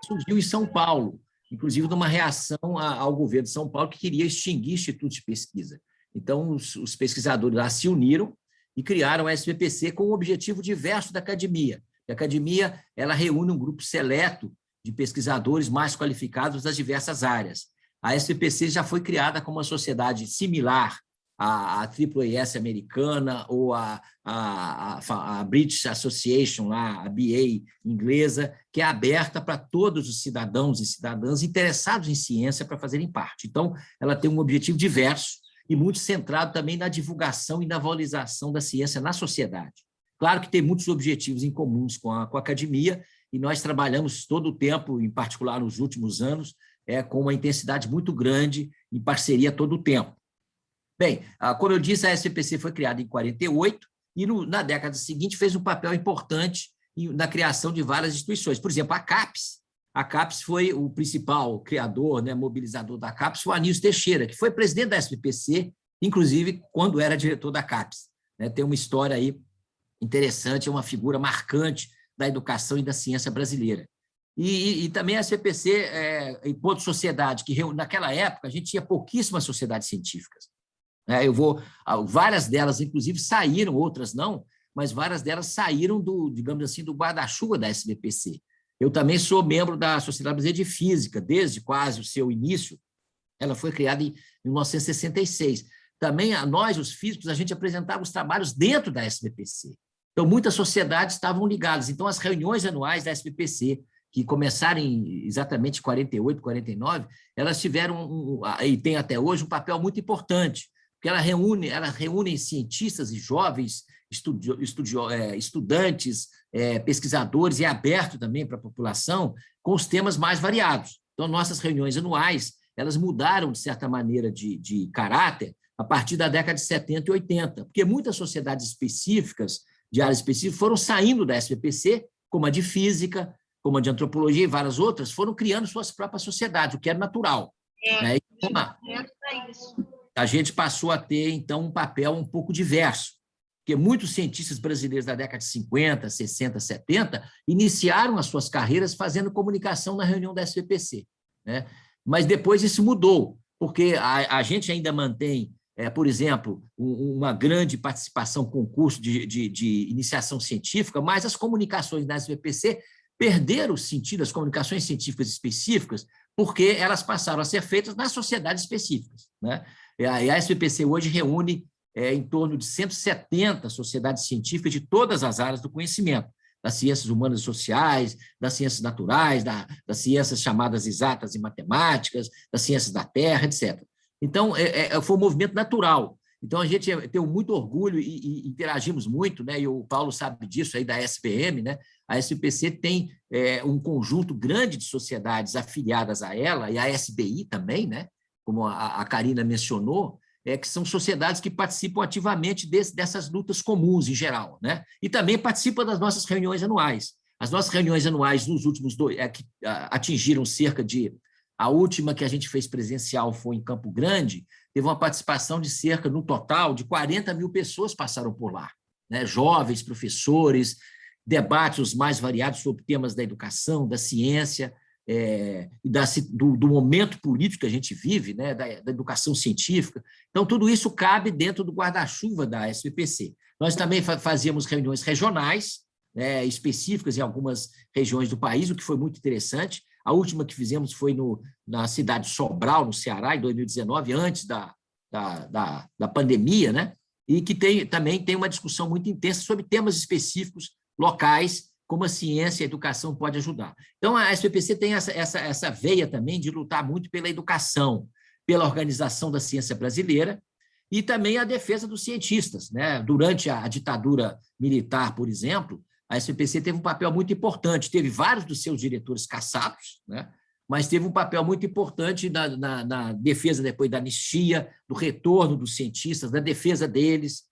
Speaker 5: Surgiu em São Paulo, inclusive numa reação ao governo de São Paulo, que queria extinguir institutos de pesquisa. Então, os, os pesquisadores lá se uniram e criaram a SBPC com um objetivo diverso da academia. A academia ela reúne um grupo seleto de pesquisadores mais qualificados das diversas áreas. A SPPC já foi criada como uma sociedade similar a, a AAAS americana ou a, a, a, a, British Association, lá, a BA inglesa, que é aberta para todos os cidadãos e cidadãs interessados em ciência para fazerem parte. Então, ela tem um objetivo diverso e muito centrado também na divulgação e na valorização da ciência na sociedade. Claro que tem muitos objetivos em comuns com a, com a academia, e nós trabalhamos todo o tempo, em particular nos últimos anos, é, com uma intensidade muito grande, em parceria todo o tempo. Bem, ah, como eu disse, a SPC foi criada em 48 e no, na década seguinte fez um papel importante na criação de várias instituições. Por exemplo, a CAPES. A CAPES foi o principal criador, né, mobilizador da CAPES, o Anísio Teixeira, que foi presidente da SPPC, inclusive quando era diretor da CAPES. Né, tem uma história aí interessante, é uma figura marcante da educação e da ciência brasileira. E, e, e também a SPPC, é, enquanto sociedade, que naquela época a gente tinha pouquíssimas sociedades científicas. É, eu vou, ah, várias delas, inclusive, saíram, outras não, mas várias delas saíram do, digamos assim, do guarda-chuva da SBPC. Eu também sou membro da Sociedade Brasileira de Física, desde quase o seu início. Ela foi criada em 1966. Também, a nós, os físicos, a gente apresentava os trabalhos dentro da SBPC. Então, muitas sociedades estavam ligadas. Então, as reuniões anuais da SBPC, que começaram em exatamente 48, 49, elas tiveram, um, e tem até hoje, um papel muito importante, porque ela reúne, ela reúne cientistas e jovens, estudio, estudio, é, estudantes, é, pesquisadores, e é aberto também para a população, com os temas mais variados. Então, nossas reuniões anuais, elas mudaram, de certa maneira, de, de caráter a partir da década de 70 e 80, porque muitas sociedades específicas, de áreas específicas, foram saindo da SPPC, como a de Física, como a de Antropologia e várias outras, foram criando suas próprias sociedades, o que é natural. É, né? então, é isso a gente passou a ter, então, um papel um pouco diverso, porque muitos cientistas brasileiros da década de 50, 60, 70 iniciaram as suas carreiras fazendo comunicação na reunião da SPPC. Né? Mas depois isso mudou, porque a, a gente ainda mantém, é, por exemplo, um, uma grande participação concurso de, de, de iniciação científica, mas as comunicações da SPPC perderam o sentido, as comunicações científicas específicas, porque elas passaram a ser feitas nas sociedades específicas. Né? É, a SPPC hoje reúne é, em torno de 170 sociedades científicas de todas as áreas do conhecimento, das ciências humanas e sociais, das ciências naturais, da, das ciências chamadas exatas e matemáticas, das ciências da terra, etc. Então, é, é, foi um movimento natural. Então, a gente tem muito orgulho e, e, interagimos muito, né? e o Paulo sabe disso aí da SPM, né? a SPC tem é, um conjunto grande de sociedades afiliadas a ela, e a SBI também, né? Como a, a Karina mencionou, é, que são sociedades que participam ativamente desse, dessas lutas comuns em geral, né? e também participam das nossas reuniões anuais. As nossas reuniões anuais nos últimos dois, é, que atingiram cerca de, a última que a gente fez presencial foi em Campo Grande, teve uma participação de cerca, no total, de 40 mil pessoas passaram por lá, né? jovens, professores, debates os mais variados sobre temas da educação, da ciência, é, da, do, do, momento político que a gente vive, né, da, da, educação científica. Então, tudo isso cabe dentro do guarda-chuva da SPPC. Nós também fazíamos reuniões regionais, né, específicas em algumas regiões do país, o que foi muito interessante. A última que fizemos foi no, na cidade de Sobral, no Ceará, em 2019, antes da, da, da, da pandemia, né? e que tem, também tem uma discussão muito intensa sobre temas específicos locais como a ciência e a educação pode ajudar. Então, a SPPC tem essa, essa, essa veia também de lutar muito pela educação, pela organização da ciência brasileira e também a defesa dos cientistas. Né? Durante a ditadura militar, por exemplo, a SPPC teve um papel muito importante, teve vários dos seus diretores caçados, né? mas teve um papel muito importante na, na, na defesa depois da anistia, do retorno dos cientistas, da defesa deles,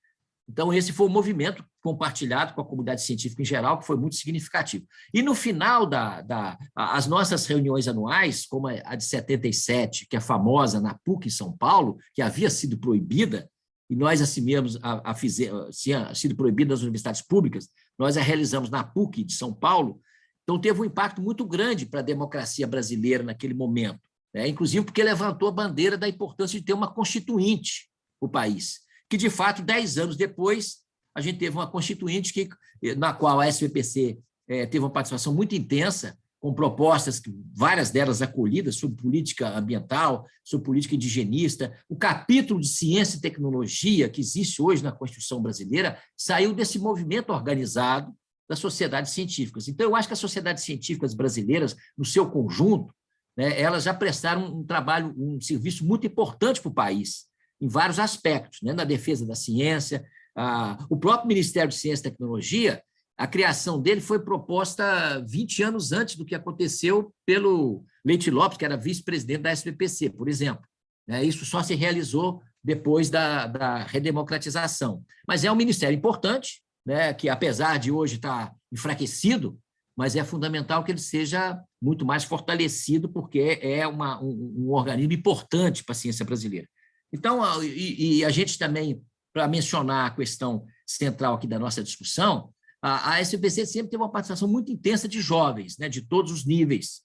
Speaker 5: então, esse foi um movimento compartilhado com a comunidade científica em geral, que foi muito significativo. E no final das da, as nossas reuniões anuais, como a de 77, que é famosa na PUC em São Paulo, que havia sido proibida, e nós assim mesmo a, a fizer, tinha sido proibida nas universidades públicas, nós a realizamos na PUC de São Paulo, então teve um impacto muito grande para a democracia brasileira naquele momento, né? inclusive porque levantou a bandeira da importância de ter uma constituinte o país que, de fato, dez anos depois, a gente teve uma constituinte que, na qual a SPPC é, teve uma participação muito intensa, com propostas, várias delas acolhidas, sobre política ambiental, sobre política indigenista. O capítulo de ciência e tecnologia que existe hoje na Constituição brasileira saiu desse movimento organizado das sociedades científicas. Então, eu acho que as sociedades científicas brasileiras, no seu conjunto, né, elas já prestaram um trabalho, um serviço muito importante para o país, em vários aspectos, né, na defesa da ciência. A, o próprio Ministério de Ciência e Tecnologia a criação dele foi proposta 20 anos antes do que aconteceu pelo Leite Lopes, que era vice-presidente da SPPC, por exemplo. Né? Isso só se realizou depois da, da redemocratização. Mas é um ministério importante, né, que apesar de hoje estar enfraquecido, mas é fundamental que ele seja muito mais fortalecido, porque é uma, um, um organismo importante para a ciência brasileira. Então, e, e a gente também, para mencionar a questão central aqui da nossa discussão, a, a SPC sempre teve uma participação muito intensa de jovens, né, de todos os níveis,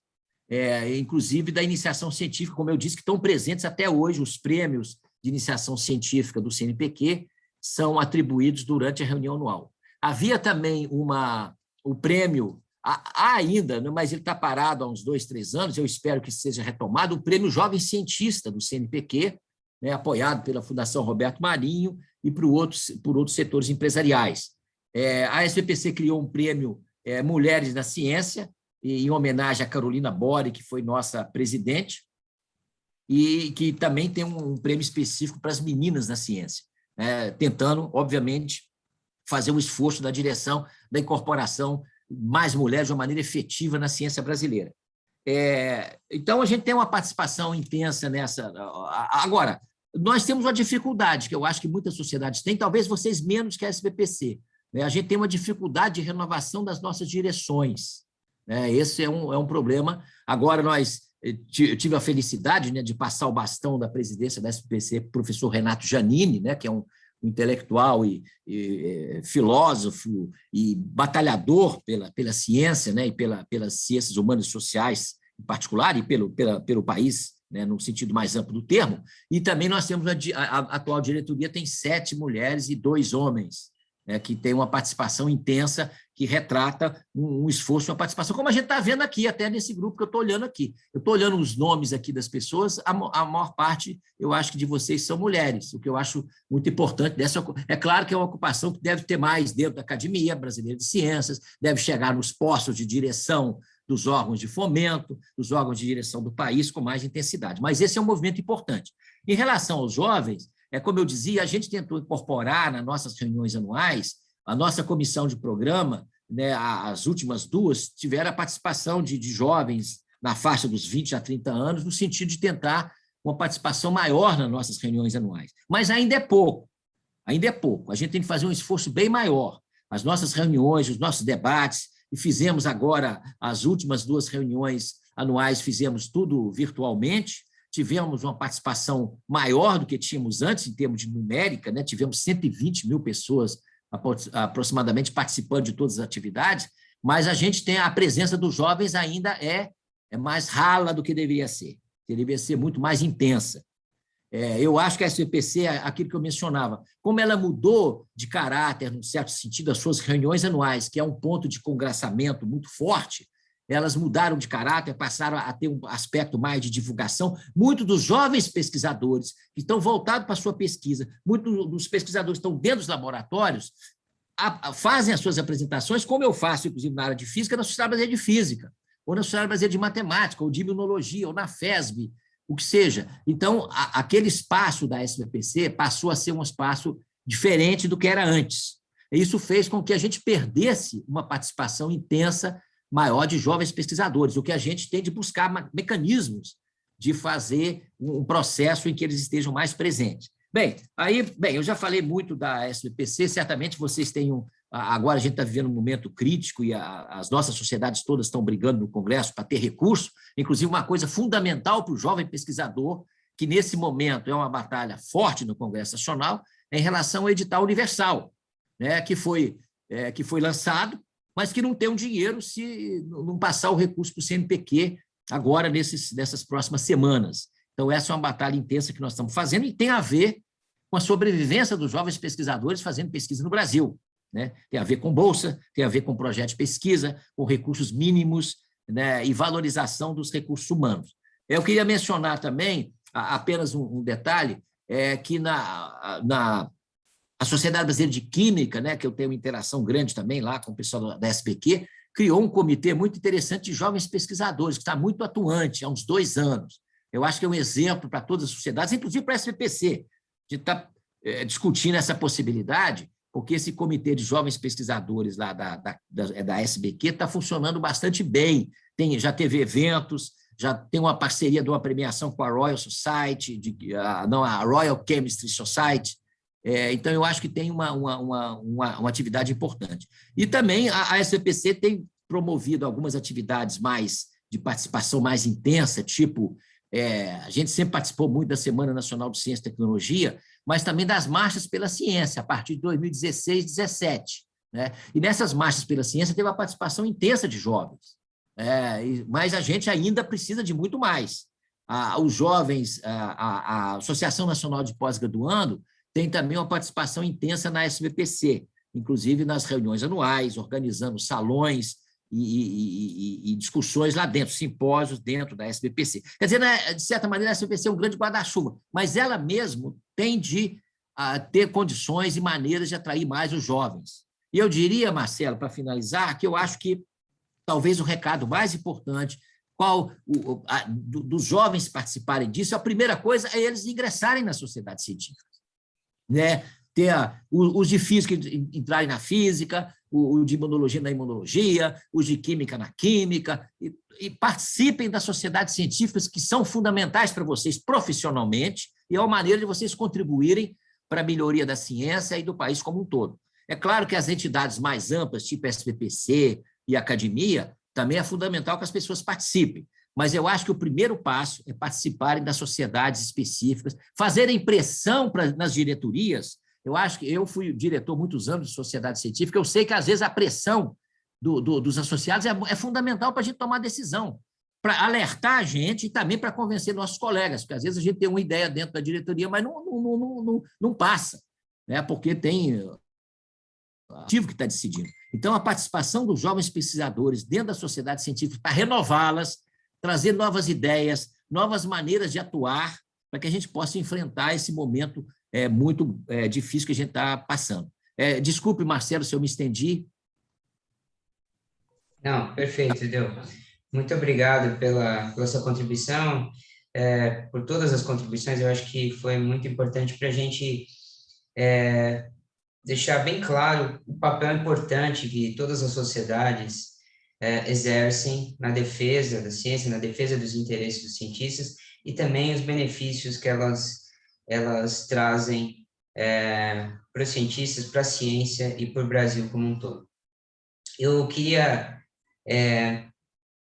Speaker 5: é, inclusive da iniciação científica, como eu disse, que estão presentes até hoje, os prêmios de iniciação científica do CNPq são atribuídos durante a reunião anual. Havia também uma, o prêmio, há ainda, né, mas ele está parado há uns dois, três anos, eu espero que seja retomado, o prêmio Jovem Cientista do CNPq, né, apoiado pela Fundação Roberto Marinho e por outros, por outros setores empresariais. É, a SPPC criou um prêmio é, Mulheres na Ciência, em homenagem a Carolina Bore, que foi nossa presidente, e que também tem um prêmio específico para as meninas na ciência, né, tentando, obviamente, fazer um esforço da direção da incorporação mais mulheres de uma maneira efetiva na ciência brasileira. É, então, a gente tem uma participação intensa nessa... Agora, nós temos uma dificuldade, que eu acho que muitas sociedades têm, talvez vocês menos que a SBPC, né? A gente tem uma dificuldade de renovação das nossas direções. Né? Esse é um, é um problema. Agora, nós eh, eu tive a felicidade né, de passar o bastão da presidência da SPC para o professor Renato Janini, né, que é um, um intelectual e, e, eh, filósofo e batalhador pela, pela ciência né, e pela, pelas ciências humanas e sociais em particular, e pelo, pela, pelo país, né, no sentido mais amplo do termo, e também nós temos a, a, a atual diretoria tem sete mulheres e dois homens, né, que tem uma participação intensa, que retrata um, um esforço, uma participação, como a gente está vendo aqui, até nesse grupo que eu estou olhando aqui. Eu estou olhando os nomes aqui das pessoas, a, a, maior parte, eu acho que de vocês são mulheres, o que eu acho muito importante dessa... É claro que é uma ocupação que deve ter mais dentro da Academia Brasileira de Ciências, deve chegar nos postos de direção dos órgãos de fomento, dos órgãos de direção do país com mais intensidade. Mas esse é um movimento importante. Em relação aos jovens, é como eu dizia, a gente tentou incorporar nas nossas reuniões anuais, a nossa comissão de programa, né, as últimas duas, tiveram a participação de, de jovens na faixa dos 20 a 30 anos, no sentido de tentar uma participação maior nas nossas reuniões anuais. Mas ainda é pouco, ainda é pouco. A gente tem que fazer um esforço bem maior. As nossas reuniões, os nossos debates, e fizemos agora as últimas duas reuniões anuais, fizemos tudo virtualmente, tivemos uma participação maior do que tínhamos antes, em termos de numérica, né? tivemos 120 mil pessoas aproximadamente participando de todas as atividades, mas a gente tem a presença dos jovens ainda é, é mais rala do que deveria ser, deveria ser muito mais intensa. É, eu acho que a SPPC, é aquilo que eu mencionava, como ela mudou de caráter, num certo sentido, as suas reuniões anuais, que é um ponto de congraçamento muito forte, elas mudaram de caráter, passaram a ter um aspecto mais de divulgação. Muitos dos jovens pesquisadores que estão voltados para a sua pesquisa, muitos dos pesquisadores que estão dentro dos laboratórios, a, a, fazem as suas apresentações, como eu faço, inclusive, na área de física, na Sociedade Brasileira de Física, ou na Sociedade Brasileira de Matemática, ou de Imunologia, ou na FESB, o que seja. Então, a, aquele espaço da SBPC passou a ser um espaço diferente do que era antes. Isso fez com que a gente perdesse uma participação intensa maior de jovens pesquisadores, o que a gente tem de buscar mecanismos de fazer um processo em que eles estejam mais presentes. Bem, aí, bem, eu já falei muito da SBPC, certamente vocês têm um... Agora a gente está vivendo um momento crítico e a, as nossas sociedades todas estão brigando no Congresso para ter recurso, inclusive uma coisa fundamental para o jovem pesquisador, que nesse momento é uma batalha forte no Congresso Nacional, é em relação ao edital universal, né, que, foi, é, que foi lançado mas que não tem um dinheiro se não passar o recurso para o CNPq agora, nesses, nessas próximas semanas. Então, essa é uma batalha intensa que nós estamos fazendo e tem a ver com a sobrevivência dos jovens pesquisadores fazendo pesquisa no Brasil. Né? Tem a ver com bolsa, tem a ver com projeto de pesquisa, com recursos mínimos, né, e valorização dos recursos humanos. Eu queria mencionar também, apenas um, detalhe, é que na, na a Sociedade Brasileira de Química, né, que eu tenho uma interação grande também lá com o pessoal da SPQ, criou um comitê muito interessante de jovens pesquisadores, que está muito atuante há uns dois anos. Eu acho que é um exemplo para todas as sociedades, inclusive para a SPPC, de estar tá, é, discutindo essa possibilidade, porque esse comitê de jovens pesquisadores lá da, da, da, é da SBQ está funcionando bastante bem, tem, já teve eventos, já tem uma parceria de uma premiação com a Royal Society, de, a, não, a Royal Chemistry Society, é, então eu acho que tem uma, uma, uma, uma, uma atividade importante. E também a, a SBPC tem promovido algumas atividades mais de participação mais intensa, tipo, é, a gente sempre participou muito da Semana Nacional de Ciência e Tecnologia, mas também das marchas pela ciência, a partir de 2016, 2017. Né? E nessas marchas pela ciência teve uma participação intensa de jovens, é, mas a gente ainda precisa de muito mais. Os jovens, a, a Associação Nacional de Pós-Graduando tem também uma participação intensa na SBPC, inclusive nas reuniões anuais, organizando salões e, e, e, discussões lá dentro, simpósios dentro da SBPC. Quer dizer, né, de certa maneira, a SBPC é um grande guarda-chuva, mas ela mesmo tem de a, ter condições e maneiras de atrair mais os jovens. E eu diria, Marcelo, para finalizar, que eu acho que talvez o recado mais importante qual o, a, do, dos jovens participarem disso, a primeira coisa é eles ingressarem na sociedade científica. Né? Ter a, os de física entrarem na física, o, de imunologia na imunologia, os de química na química, e, e participem das sociedades científicas que são fundamentais para vocês profissionalmente, e é uma maneira de vocês contribuírem para a melhoria da ciência e do país como um todo. É claro que as entidades mais amplas, tipo SPPC e academia, também é fundamental que as pessoas participem, mas eu acho que o primeiro passo é participarem das sociedades específicas, fazerem pressão pra, nas diretorias. Eu acho que eu fui diretor muitos anos de sociedade científica, eu sei que às vezes a pressão do, do, dos associados é, é fundamental para a gente tomar decisão para alertar a gente e também para convencer nossos colegas, porque às vezes a gente tem uma ideia dentro da diretoria, mas não, não, não, não, não passa, né? porque tem ativo que está decidindo. Então, a participação dos jovens pesquisadores dentro da sociedade científica para renová-las, trazer novas ideias, novas maneiras de atuar, para que a gente possa enfrentar esse momento é, muito é, difícil que a gente está passando. É, desculpe, Marcelo, se eu me estendi.
Speaker 2: Não, perfeito, Deu. Muito obrigado pela, pela sua contribuição, é, por todas as contribuições, eu acho que foi muito importante para a gente é, deixar bem claro o papel importante que todas as sociedades é, exercem na defesa da ciência, na defesa dos interesses dos cientistas e também os benefícios que elas, elas trazem é, para os cientistas, para a ciência e para o Brasil como um todo. Eu queria é,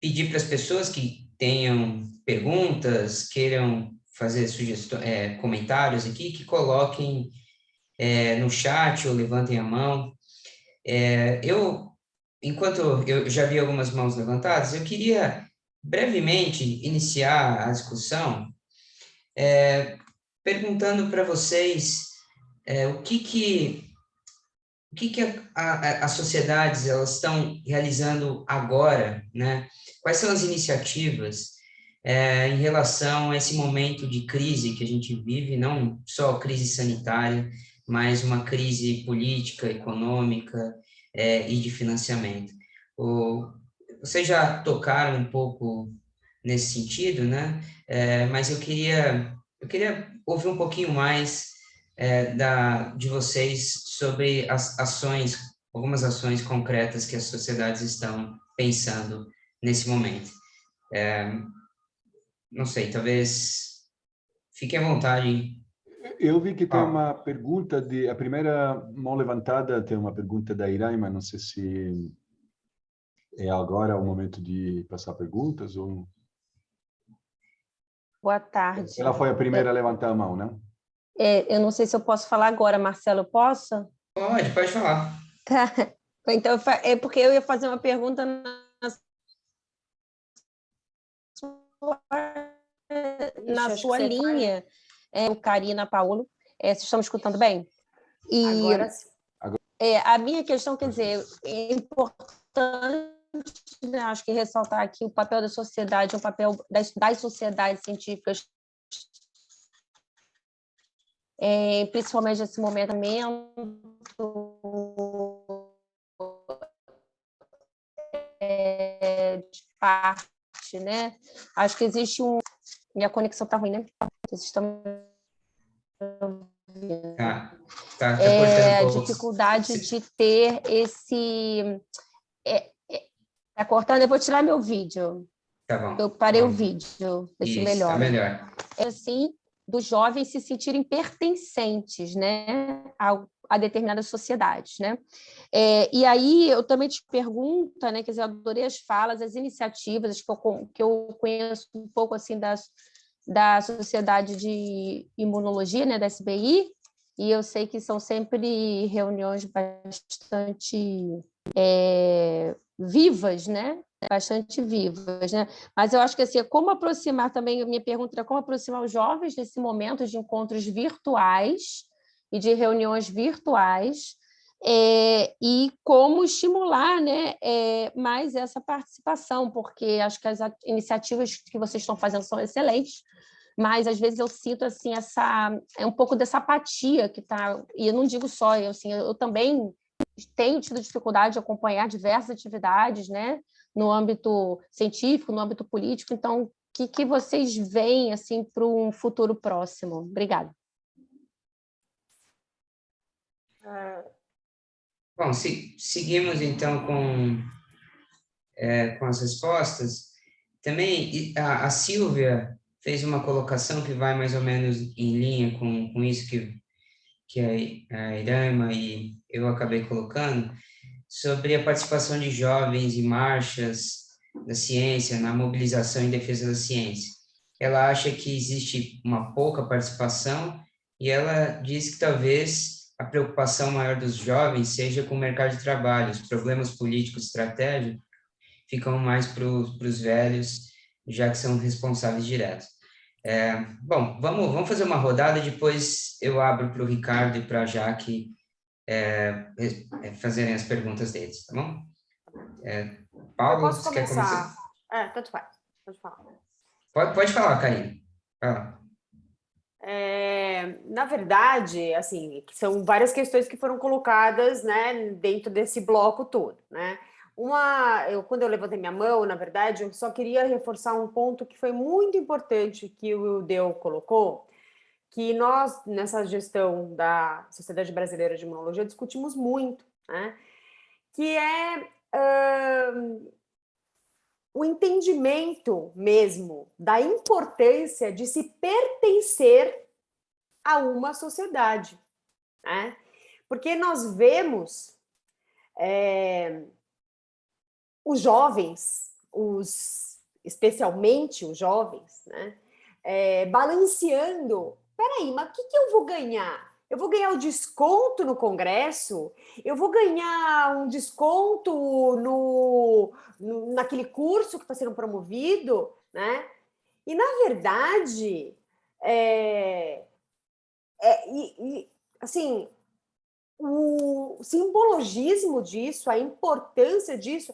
Speaker 2: pedir para as pessoas que tenham perguntas, queiram fazer sugestões, é, comentários aqui, que coloquem é, no chat ou levantem a mão. É, eu, enquanto eu já vi algumas mãos levantadas, eu queria brevemente iniciar a discussão é, perguntando para vocês é, o que que o que, que as sociedades elas estão realizando agora, né? Quais são as iniciativas é, em relação a esse momento de crise que a gente vive, não só crise sanitária, mas uma crise política, econômica é, e de financiamento. O, vocês já tocaram um pouco nesse sentido, né? É, mas eu queria eu queria ouvir um pouquinho mais é, da, de vocês sobre as ações, algumas ações concretas que as sociedades estão pensando nesse momento. É, não sei, talvez fique à vontade.
Speaker 3: Eu vi que tem uma pergunta de a primeira mão levantada tem uma pergunta da Irai, mas não sei se é agora o momento de passar perguntas ou
Speaker 6: Boa tarde.
Speaker 3: Ela foi a primeira a levantar a mão, né?
Speaker 6: É, eu não sei se eu posso falar agora, Marcelo, posso?
Speaker 2: Pode, pode falar.
Speaker 6: Tá. Então, é porque eu ia fazer uma pergunta na sua, na sua linha, é, o Karina Paulo. É, vocês estão me escutando bem?
Speaker 4: E, agora sim.
Speaker 6: É, a minha questão, quer dizer, é importante né, acho que ressaltar aqui o papel da sociedade, o papel das, das sociedades científicas, é, principalmente nesse momento é, de parte, né? Acho que existe um... Minha conexão está ruim, né? Vocês estão...
Speaker 2: Tá, tá, tá
Speaker 6: é, a dificuldade de ter esse... É, tá cortando, eu vou tirar meu vídeo.
Speaker 2: Tá bom.
Speaker 6: Eu parei o vídeo, deixa
Speaker 2: Isso,
Speaker 6: melhor.
Speaker 2: Tá melhor.
Speaker 6: É assim, dos jovens se sentirem pertencentes né, a, a determinadas sociedades. Né? É, e aí eu também te pergunto, né, quer dizer, eu adorei as falas, as iniciativas que eu, que eu conheço um pouco assim das, da Sociedade de Imunologia, né, da SBI, e eu sei que são sempre reuniões bastante é, vivas, né? bastante vivas, né? Mas eu acho que assim, como aproximar também, minha pergunta é como aproximar os jovens nesse momento de encontros virtuais e de reuniões virtuais, é, e como estimular né, é, mais essa participação, porque acho que as iniciativas que vocês estão fazendo são excelentes, mas às vezes eu sinto assim essa é um pouco dessa apatia que está e eu não digo só eu assim eu, eu também tenho tido dificuldade de acompanhar diversas atividades né no âmbito científico, no âmbito político. Então, o que, que vocês veem assim, para um futuro próximo? Obrigada.
Speaker 2: Bom, se, seguimos então com, é, com as respostas. Também a, a Silvia fez uma colocação que vai mais ou menos em linha com, com isso que, que a, a Irama e eu acabei colocando, sobre a participação de jovens em marchas da ciência, na mobilização em defesa da ciência. Ela acha que existe uma pouca participação e ela diz que talvez a preocupação maior dos jovens seja com o mercado de trabalho, os problemas políticos estratégicos ficam mais para os velhos, já que são responsáveis diretos. É, bom, vamos, vamos fazer uma rodada, depois eu abro para o Ricardo e para a Jaque é, é, fazerem as perguntas deles, tá bom? É, Paulo,
Speaker 4: posso você começar? quer começar? É, tanto faz, pode falar.
Speaker 2: Pode, pode falar, Karine. Fala.
Speaker 4: É, na verdade, assim, são várias questões que foram colocadas, né, dentro desse bloco todo, né? Uma, eu, quando eu levantei minha mão, na verdade, eu só queria reforçar um ponto que foi muito importante que o Deu colocou, que nós, nessa gestão da Sociedade Brasileira de Imunologia, discutimos muito, né? que é o entendimento mesmo da importância de se pertencer a uma sociedade. Né? Porque nós vemos é, os jovens, os, especialmente os jovens, né? É, balanceando peraí, mas o que, que eu vou ganhar? Eu vou ganhar o desconto no Congresso? Eu vou ganhar um desconto no, no naquele curso que está sendo promovido? Né? E, na verdade, é, é, e, e, assim, o simbologismo disso, a importância disso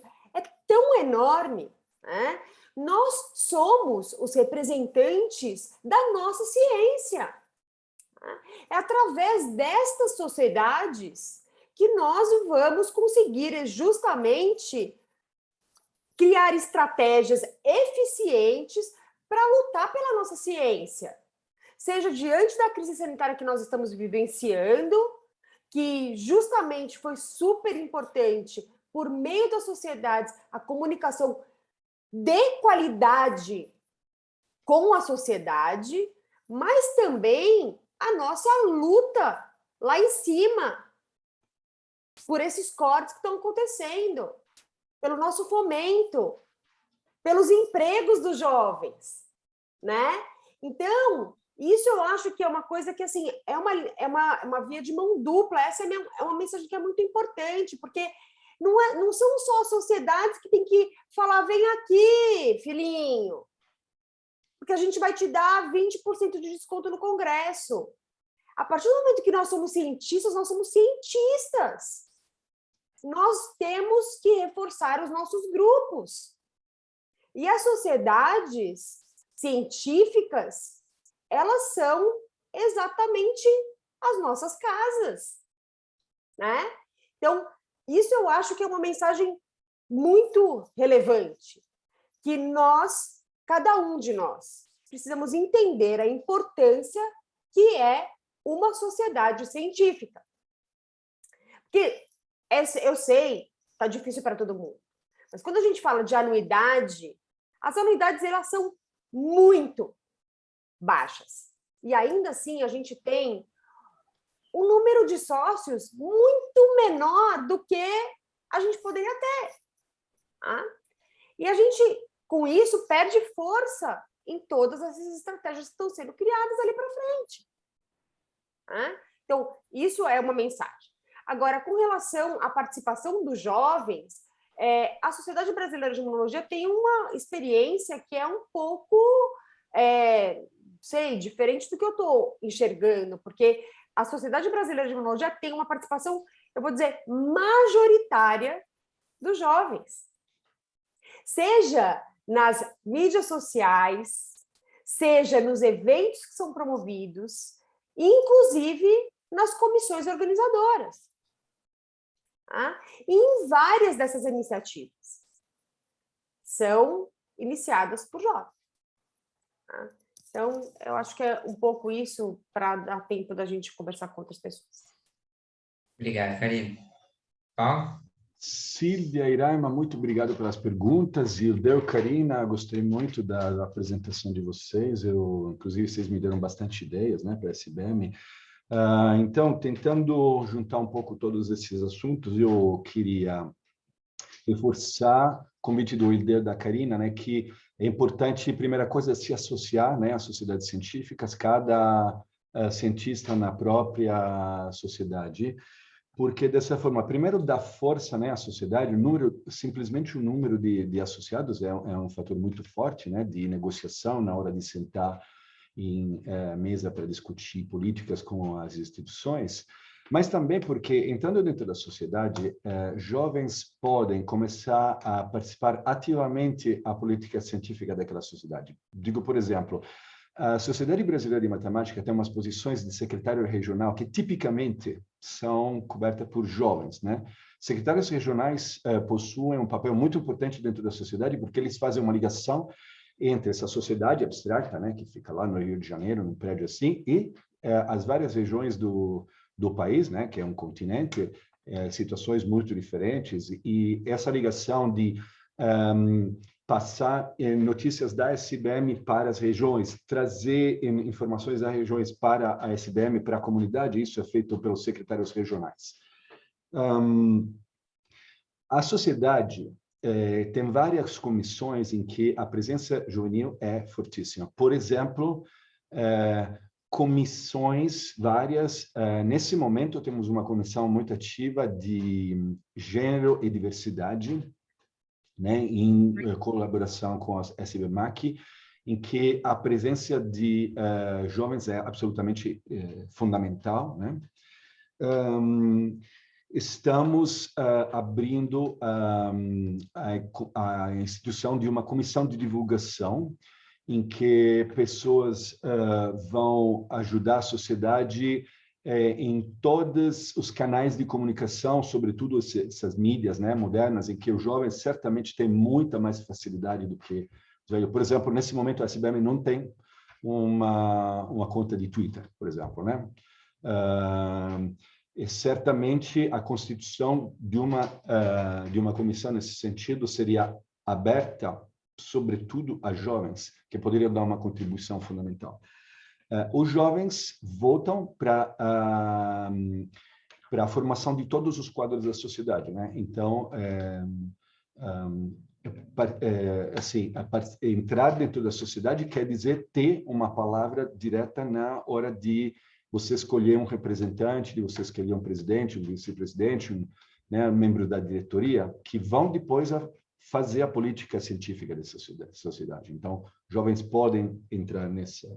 Speaker 4: tão enorme, né? nós somos os representantes da nossa ciência. É através destas sociedades que nós vamos conseguir justamente criar estratégias eficientes para lutar pela nossa ciência. Seja diante da crise sanitária que nós estamos vivenciando, que justamente foi super importante por meio das sociedades, a comunicação de qualidade com a sociedade, mas também a nossa luta lá em cima por esses cortes que estão acontecendo, pelo nosso fomento, pelos empregos dos jovens, né? Então, isso eu acho que é uma coisa que, assim, é uma, é uma, uma via de mão dupla, essa é, minha, é uma mensagem que é muito importante, porque não, é, não são só sociedades que tem que falar, vem aqui, filhinho, porque a gente vai te dar 20% de desconto no Congresso. A partir do momento que nós somos cientistas, nós somos cientistas. nós temos que reforçar os nossos grupos. E as sociedades científicas, elas são exatamente as nossas casas, né? Então, isso eu acho que é uma mensagem muito relevante, que nós, cada um de nós, precisamos entender a importância que é uma sociedade científica. Porque eu sei, está difícil para todo mundo, mas quando a gente fala de anuidade, as anuidades elas são muito baixas. E ainda assim a gente tem um número de sócios muito menor do que a gente poderia ter. Tá? E a gente, com isso, perde força em todas essas estratégias que estão sendo criadas ali para frente. Tá? Então, isso é uma mensagem. Agora, com relação à participação dos jovens, é, a Sociedade Brasileira de Imunologia tem uma experiência que é um pouco, é, sei, diferente do que eu estou enxergando, porque a Sociedade Brasileira de Imunologia tem uma participação, eu vou dizer, majoritária dos jovens. Seja nas mídias sociais, seja nos eventos que são promovidos, inclusive nas comissões organizadoras. Tá? E em várias dessas iniciativas são iniciadas por jovens. Tá? Então, eu acho que é um pouco isso para dar tempo da gente conversar com outras pessoas.
Speaker 2: Obrigado, Karine. Paulo?
Speaker 3: Silvia Iraima, muito obrigado pelas perguntas. E o Deu Karina, gostei muito da, da, apresentação de vocês. Eu, inclusive, vocês me deram bastante ideias né, para a SBM. Uh, então, tentando juntar um pouco todos esses assuntos, eu queria reforçar o convite do líder da Karina, né, que é importante, primeira coisa, se associar né, às sociedades científicas, cada uh, cientista na própria sociedade, porque dessa forma, primeiro dá força né, à sociedade, o número, simplesmente o número de, de associados é, é, um fator muito forte né, de negociação na hora de sentar em é, mesa para discutir políticas com as instituições, mas também porque, entrando dentro da sociedade, é, jovens podem começar a participar ativamente a política científica daquela sociedade. Digo, por exemplo, a Sociedade Brasileira de Matemática tem umas posições de secretário regional que tipicamente são cobertas por jovens, né? Secretários regionais eh, possuem um papel muito importante dentro da sociedade porque eles fazem uma ligação entre essa sociedade abstrata, né, que fica lá no Rio de Janeiro, num prédio assim, e eh, as várias regiões do, do país, né, que é um continente, eh, situações muito diferentes, e essa ligação de um, passar eh, notícias da SBM para as regiões, trazer informações das regiões para a SBM, para a comunidade, isso é feito pelos secretários regionais. Um, a sociedade eh, tem várias comissões em que a presença juvenil é fortíssima. Por exemplo, eh, comissões várias. Eh, nesse momento, temos uma comissão muito ativa de gênero e diversidade, né, em uh, colaboração com a SBMAC, em que a presença de uh, jovens é absolutamente uh, fundamental. Né? Um, estamos abrindo um, a, a, instituição de uma comissão de divulgação em que pessoas vão ajudar a sociedade é, em todos os canais de comunicação, sobretudo essas mídias né, modernas, em que os jovens certamente têm muita mais facilidade do que os velhos. Por exemplo, nesse momento a SBM não tem uma, uma conta de Twitter, por exemplo. Né? Uh, e certamente a constituição de uma, uh, de uma comissão nesse sentido seria aberta, sobretudo a jovens, que poderiam dar uma contribuição fundamental. Uh, os jovens voltam para uh, para a formação de todos os quadros da sociedade, né? Então, é, um, é, assim, entrar dentro da sociedade quer dizer ter uma palavra direta na hora de você escolher um representante, de você escolher um presidente, um vice-presidente, um, né, um membro da diretoria, que vão depois a fazer a política científica dessa sociedade. Então, jovens podem entrar nessa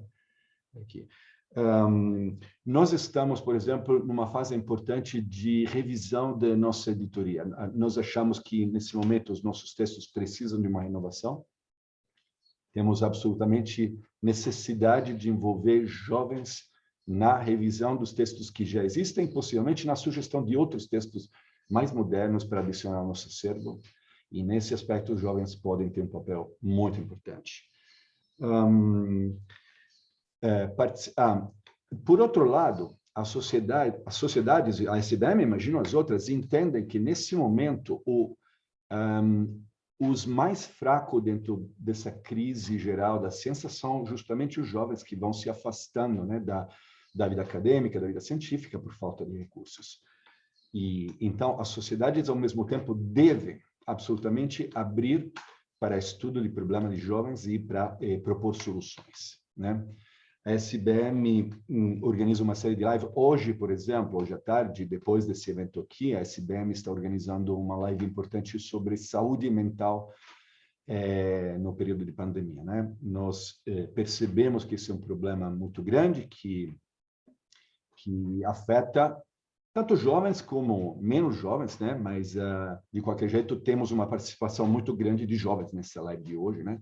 Speaker 3: aqui. Um, nós estamos, por exemplo, numa fase importante de revisão da nossa editoria. Nós achamos que, nesse momento, os nossos textos precisam de uma renovação. Temos absolutamente necessidade de envolver jovens na revisão dos textos que já existem, possivelmente na sugestão de outros textos mais modernos para adicionar ao nosso acervo. E, nesse aspecto, os jovens podem ter um papel muito importante. Um, é, ah, por outro lado, a sociedade, as sociedades, a SBM, imagino as outras, entendem que nesse momento o, um, os mais fracos dentro dessa crise geral da ciência são justamente os jovens que vão se afastando né, da, da vida acadêmica, da vida científica, por falta de recursos. E então as sociedades, ao mesmo tempo, devem absolutamente abrir para estudo de problemas de jovens e para eh, propor soluções. Né? A SBM hum, organiza uma série de lives. Hoje, por exemplo, hoje à tarde, depois desse evento aqui, a SBM está organizando uma live importante sobre saúde mental é, no período de pandemia. Né? Nós é, percebemos que esse é um problema muito grande, que, que afeta tanto jovens como menos jovens, né? mas, uh, de qualquer jeito, temos uma participação muito grande de jovens nessa live de hoje. Né?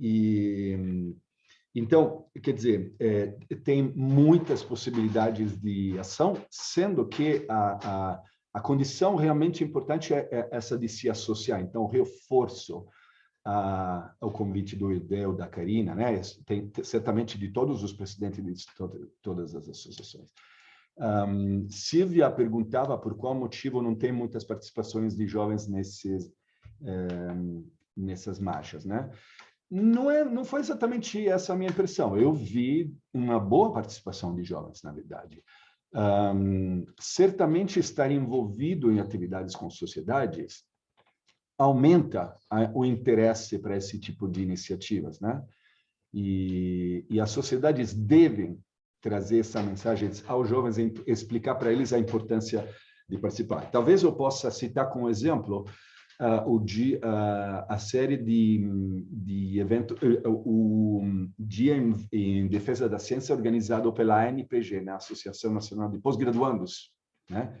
Speaker 3: E então, quer dizer, é, tem muitas possibilidades de ação, sendo que a, a, a condição realmente importante é, é, essa de se associar. Então, reforço a, o convite do Ideu, da Karina, né? Tem, certamente de todos os presidentes de todas as associações. Um, Silvia perguntava por qual motivo não tem muitas participações de jovens nesses, um, nessas marchas, né? Não, é, não foi exatamente essa a minha impressão. Eu vi uma boa participação de jovens, na verdade. Um, certamente estar envolvido em atividades com sociedades aumenta a, o interesse para esse tipo de iniciativas, né? E, e as sociedades devem trazer essa mensagem aos jovens, explicar para eles a importância de participar. Talvez eu possa citar como exemplo uh, o dia, uh, a série de, de eventos, uh, o Dia em, em, Defesa da Ciência organizado pela ANPG, né, Associação Nacional de Pós-Graduandos, né?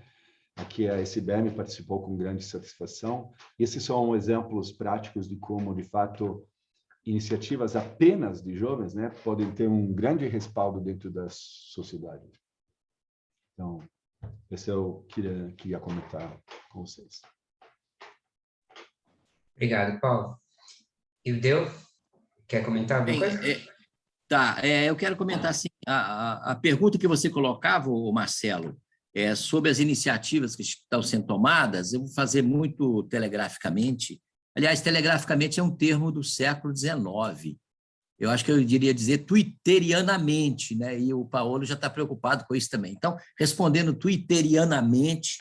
Speaker 3: Aqui a SBM participou com grande satisfação. Esses são exemplos práticos de como, de fato, iniciativas apenas de jovens né, podem ter um grande respaldo dentro da sociedade. Então, esse eu queria, queria comentar com vocês.
Speaker 2: Obrigado, Paulo. E o Deu, quer comentar alguma Bem, coisa?
Speaker 5: É, tá, é, eu quero comentar assim, a, a, pergunta que você colocava, Marcelo, é, sobre as iniciativas que estão sendo tomadas, eu vou fazer muito telegraficamente. Aliás, telegraficamente é um termo do século XIX. Eu acho que eu diria dizer twitterianamente, né? e o Paulo já está preocupado com isso também. Então, respondendo twitterianamente,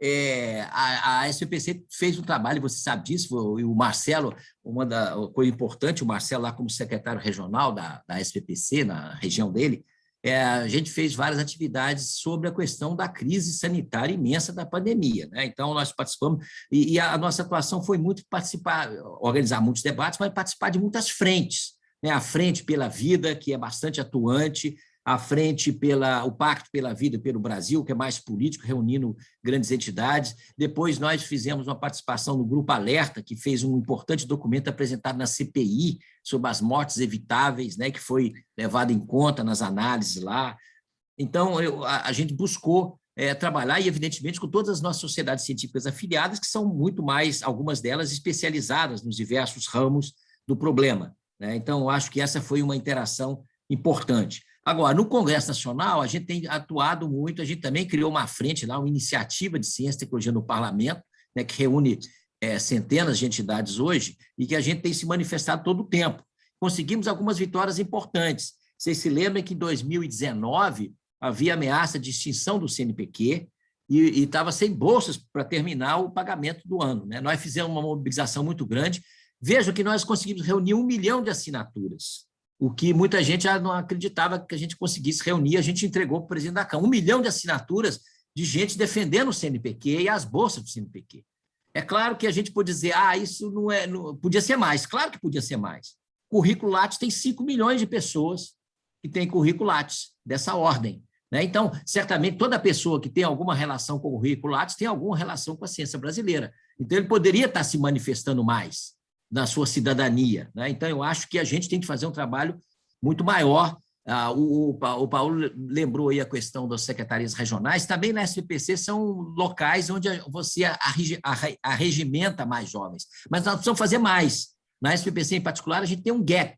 Speaker 5: é, a, a SPPC fez um trabalho, você sabe disso, o Marcelo, uma da coisa importante, o Marcelo lá como secretário regional da, da SPPC, na região dele, é, a gente fez várias atividades sobre a questão da crise sanitária imensa da pandemia. Né? Então, nós participamos, e, e, a nossa atuação foi muito participar, organizar muitos debates, mas participar de muitas frentes. Né? A Frente pela Vida, que é bastante atuante, à frente pela o Pacto pela Vida pelo Brasil, que é mais político, reunindo grandes entidades. Depois nós fizemos uma participação no Grupo Alerta, que fez um importante documento apresentado na CPI sobre as mortes evitáveis, né, que foi levado em conta nas análises lá. Então, eu, a, a, gente buscou é, trabalhar, e evidentemente com todas as nossas sociedades científicas afiliadas, que são muito mais, algumas delas especializadas nos diversos ramos do problema. Né? Então, acho que essa foi uma interação importante. Agora, no Congresso Nacional, a gente tem atuado muito, a gente também criou uma frente lá, uma iniciativa de ciência e tecnologia no parlamento, né, que reúne é, centenas de entidades hoje, e que a gente tem se manifestado todo o tempo. Conseguimos algumas vitórias importantes. Vocês se lembram que em 2019 havia ameaça de extinção do CNPq, e estava sem bolsas para terminar o pagamento do ano. Né? Nós fizemos uma mobilização muito grande. Veja que nós conseguimos reunir um milhão de assinaturas o que muita gente já não acreditava que a gente conseguisse reunir, a gente entregou para o presidente da Câmara. Um milhão de assinaturas de gente defendendo o CNPq e as bolsas do CNPq. É claro que a gente pode dizer, ah, isso não é, não, podia ser mais. Claro que podia ser mais. Currículo Lattes tem 5 milhões de pessoas que têm currículo Lattes, dessa ordem. Né? Então, certamente, toda pessoa que tem alguma relação com o currículo Lattes tem alguma relação com a ciência brasileira. Então, ele poderia estar se manifestando mais na sua cidadania. Né? Então, eu acho que a gente tem que fazer um trabalho muito maior. Ah, o, o, Paulo lembrou aí a questão das secretarias regionais, também na SPPC são locais onde você arregimenta mais jovens, mas nós precisamos fazer mais. Na SPPC, em particular, a gente tem um gap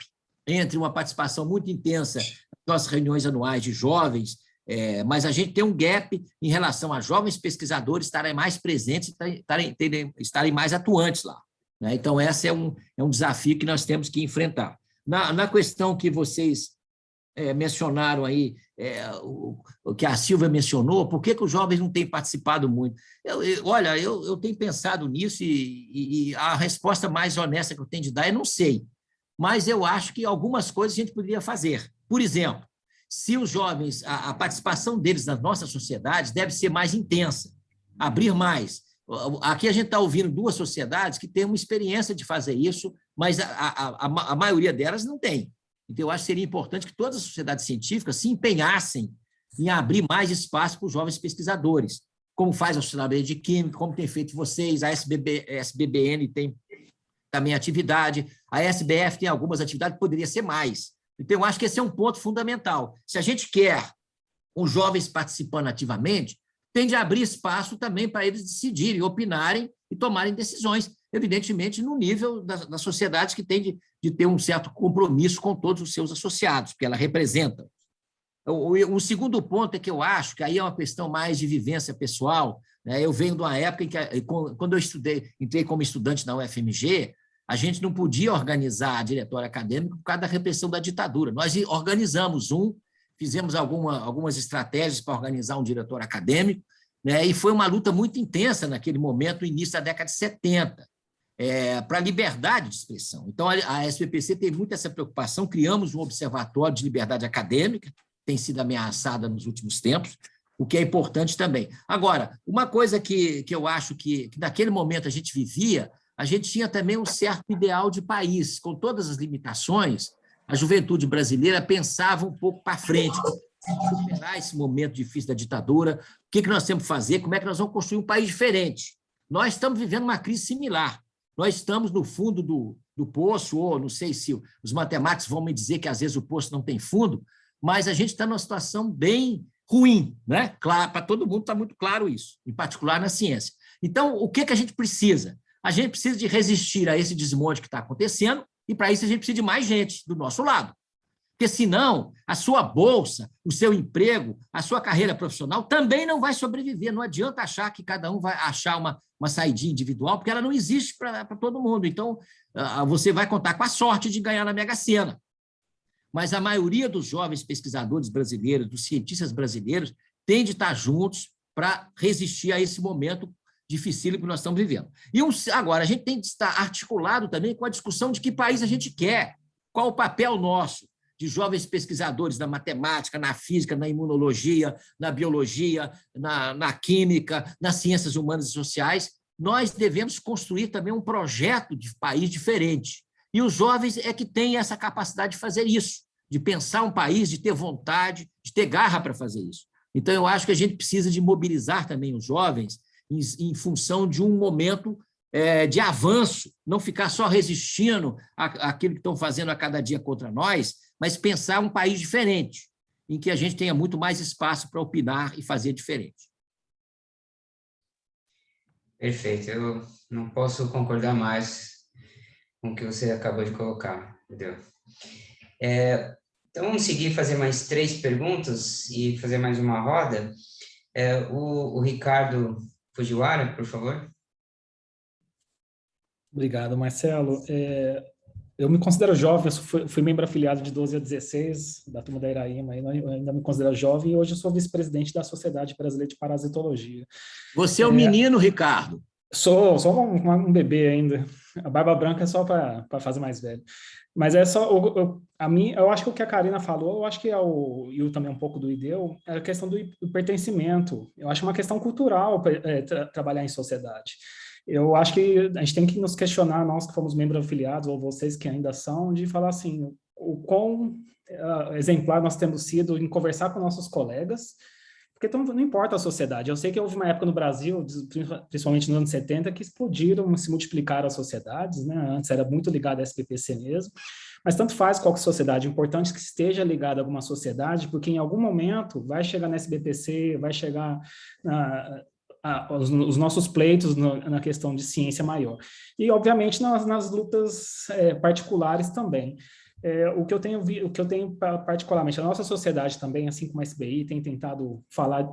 Speaker 5: entre uma participação muito intensa nas reuniões anuais de jovens, é, mas a gente tem um gap em relação a jovens pesquisadores estarem mais presentes, estarem, estarem mais atuantes lá. Né? Então, esse é um, é um desafio que nós temos que enfrentar. Na, na questão que vocês é, mencionaram aí, é, o, o, que a Silvia mencionou, por que, que os jovens não têm participado muito? Eu, eu, olha, eu, eu tenho pensado nisso e, e, e, a resposta mais honesta que eu tenho de dar é não sei, mas eu acho que algumas coisas a gente poderia fazer. Por exemplo, se os jovens, a, a participação deles nas nossas sociedades deve ser mais intensa, abrir mais, Aqui a gente está ouvindo duas sociedades que têm uma experiência de fazer isso, mas a, a, a, a, maioria delas não tem. Então, eu acho que seria importante que todas as sociedades científicas se empenhassem em abrir mais espaço para os jovens pesquisadores, como faz a Sociedade de Química, como tem feito vocês, a SBB, SBBN tem também atividade, a SBF tem algumas atividades, poderia ser mais. Então, eu acho que esse é um ponto fundamental. Se a gente quer os jovens participando ativamente, tem de abrir espaço também para eles decidirem, opinarem e tomarem decisões, evidentemente no nível da, da sociedade que tem de, de, ter um certo compromisso com todos os seus associados, porque ela representa. O, o, segundo ponto é que eu acho que aí é uma questão mais de vivência pessoal. Né? Eu venho de uma época em que, quando eu estudei, entrei como estudante na UFMG, a gente não podia organizar a diretório acadêmico por causa da repressão da ditadura. Nós organizamos um fizemos alguma, algumas estratégias para organizar um diretor acadêmico, né, e foi uma luta muito intensa naquele momento, início da década de 70, é, para a liberdade de expressão. Então, a, a SPPC tem muito essa preocupação, criamos um observatório de liberdade acadêmica, tem sido ameaçada nos últimos tempos, o que é importante também. Agora, uma coisa que, que eu acho que, que naquele momento a gente vivia, a gente tinha também um certo ideal de país, com todas as limitações, a juventude brasileira pensava um pouco para frente, superar esse momento difícil da ditadura, o que, que nós temos que fazer, como é que nós vamos construir um país diferente. Nós estamos vivendo uma crise similar. Nós estamos no fundo do, do poço, ou não sei se os matemáticos vão me dizer que às vezes o poço não tem fundo, mas a gente está numa situação bem ruim, né? Claro, para todo mundo está muito claro isso, em particular na ciência. Então, o que, que a gente precisa? A gente precisa de resistir a esse desmonte que está acontecendo e para isso a gente precisa de mais gente do nosso lado. Porque senão a sua bolsa, o seu emprego, a sua carreira profissional também não vai sobreviver. Não adianta achar que cada um vai achar uma, uma saída individual, porque ela não existe para todo mundo. Então, você vai contar com a sorte de ganhar na Mega Sena. Mas a maioria dos jovens pesquisadores brasileiros, dos cientistas brasileiros, tem de estar juntos para resistir a esse momento difícil que nós estamos vivendo. E um, agora, a gente tem que estar articulado também com a discussão de que país a gente quer, qual o papel nosso de jovens pesquisadores na matemática, na física, na imunologia, na biologia, na, na química, nas ciências humanas e sociais. Nós devemos construir também um projeto de país diferente. E os jovens é que têm essa capacidade de fazer isso, de pensar um país, de ter vontade, de ter garra para fazer isso. Então, eu acho que a gente precisa de mobilizar também os jovens em, em função de um momento é, de avanço, não ficar só resistindo àquilo que estão fazendo a cada dia contra nós, mas pensar um país diferente, em que a gente tenha muito mais espaço para opinar e fazer diferente.
Speaker 2: Perfeito, eu não posso concordar mais com o que você acabou de colocar, entendeu? É, então, vamos seguir, fazer mais três perguntas e fazer mais uma roda. É, o, o Ricardo Fujiwara, por favor.
Speaker 7: Obrigado, Marcelo. É, eu me considero jovem, eu fui, fui, membro afiliado de 12 a 16 da turma da Iraíma, eu ainda me considero jovem e hoje eu sou vice-presidente da Sociedade Brasileira de Parasitologia.
Speaker 5: Você é um é, menino, Ricardo?
Speaker 7: Sou, sou um, um, bebê ainda. A barba branca é só para fazer mais velho. Mas é só, eu, eu, a mim, eu acho que o que a Karina falou, eu acho que é o, e o também um pouco do IDEU, é a questão do, do pertencimento. Eu acho uma questão cultural é, tra, trabalhar em sociedade. Eu acho que a gente tem que nos questionar, nós que fomos membros afiliados, ou vocês que ainda são, de falar assim, o quão uh, exemplar nós temos sido em conversar com nossos colegas, porque então, não importa a sociedade. Eu sei que houve uma época no Brasil, principalmente nos anos 70, que explodiram, se multiplicaram as sociedades, né? Antes era muito ligado à SPPC mesmo, mas tanto faz qual que sociedade, é importante que esteja ligado a alguma sociedade, porque em algum momento vai chegar na SBPC, vai chegar na, a, os, os, nossos pleitos no, na questão de ciência maior. E, obviamente, nas, nas lutas é, particulares também. É, o que eu tenho o que eu tenho particularmente a nossa sociedade também assim como a SBI tem tentado falar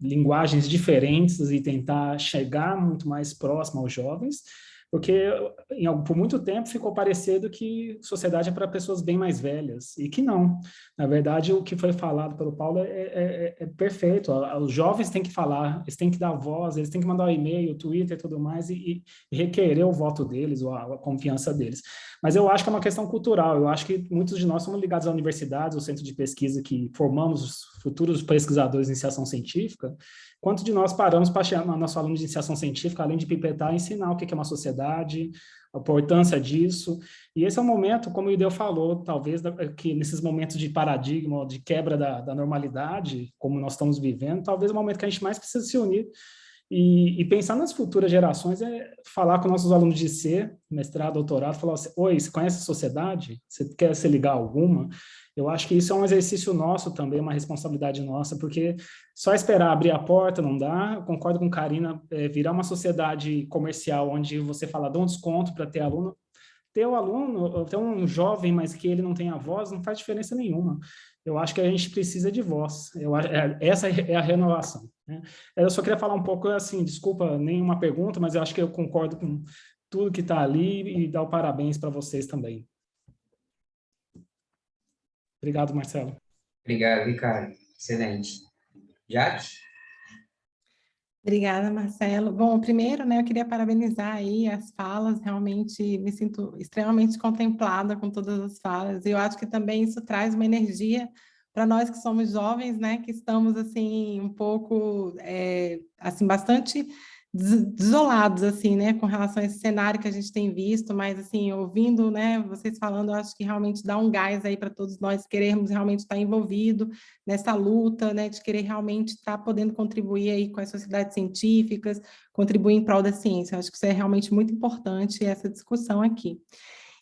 Speaker 7: linguagens diferentes e tentar chegar muito mais próximo aos jovens porque em, por muito tempo ficou parecendo que sociedade é para pessoas bem mais velhas, e que não. Na verdade, o que foi falado pelo Paulo é, é, é, é perfeito. Os jovens têm que falar, eles têm que dar voz, eles têm que mandar um e-mail, Twitter e tudo mais, e, e requerer o voto deles, ou a, a, confiança deles. Mas eu acho que é uma questão cultural, eu acho que muitos de nós somos ligados à universidade, ao centro de pesquisa que formamos os futuros pesquisadores de iniciação científica, Quanto de nós paramos para chamar nosso aluno de iniciação científica, além de pipetar, ensinar o que é uma sociedade, a importância disso. E esse é um momento, como o Ideu falou, talvez que nesses momentos de paradigma, de quebra da, da normalidade, como nós estamos vivendo, talvez é o momento que a gente mais precisa se unir e, e, pensar nas futuras gerações é falar com nossos alunos de C, mestrado, doutorado, falar assim, oi, você conhece a sociedade? Você quer se ligar a alguma? Eu acho que isso é um exercício nosso também, uma responsabilidade nossa, porque só esperar abrir a porta não dá. Eu concordo com Karina, é, virar uma sociedade comercial onde você fala, dá um desconto para ter aluno. Ter o aluno, ter um jovem, mas que ele não tenha voz, não faz diferença nenhuma. Eu acho que a gente precisa de voz. Eu, é, essa é a renovação. Né? Eu só queria falar um pouco, assim, desculpa, nenhuma pergunta, mas eu acho que eu concordo com tudo que está ali e dar o parabéns para vocês também. Obrigado, Marcelo.
Speaker 2: Obrigado, Ricardo. Excelente. Jaque?
Speaker 1: Obrigada, Marcelo. Bom, primeiro, né, eu queria parabenizar aí as falas, realmente me sinto extremamente contemplada com todas as falas, e eu acho que também isso traz uma energia para nós que somos jovens, né, que estamos, assim, um pouco, é, assim, bastante desolados, assim, né, com relação a esse cenário que a gente tem visto, mas, assim, ouvindo, né, vocês falando, eu acho que realmente dá um gás aí para todos nós querermos realmente estar envolvido nessa luta, né, de querer realmente estar podendo contribuir aí com as sociedades científicas, contribuir em prol da ciência. Eu acho que isso é realmente muito importante, essa discussão aqui.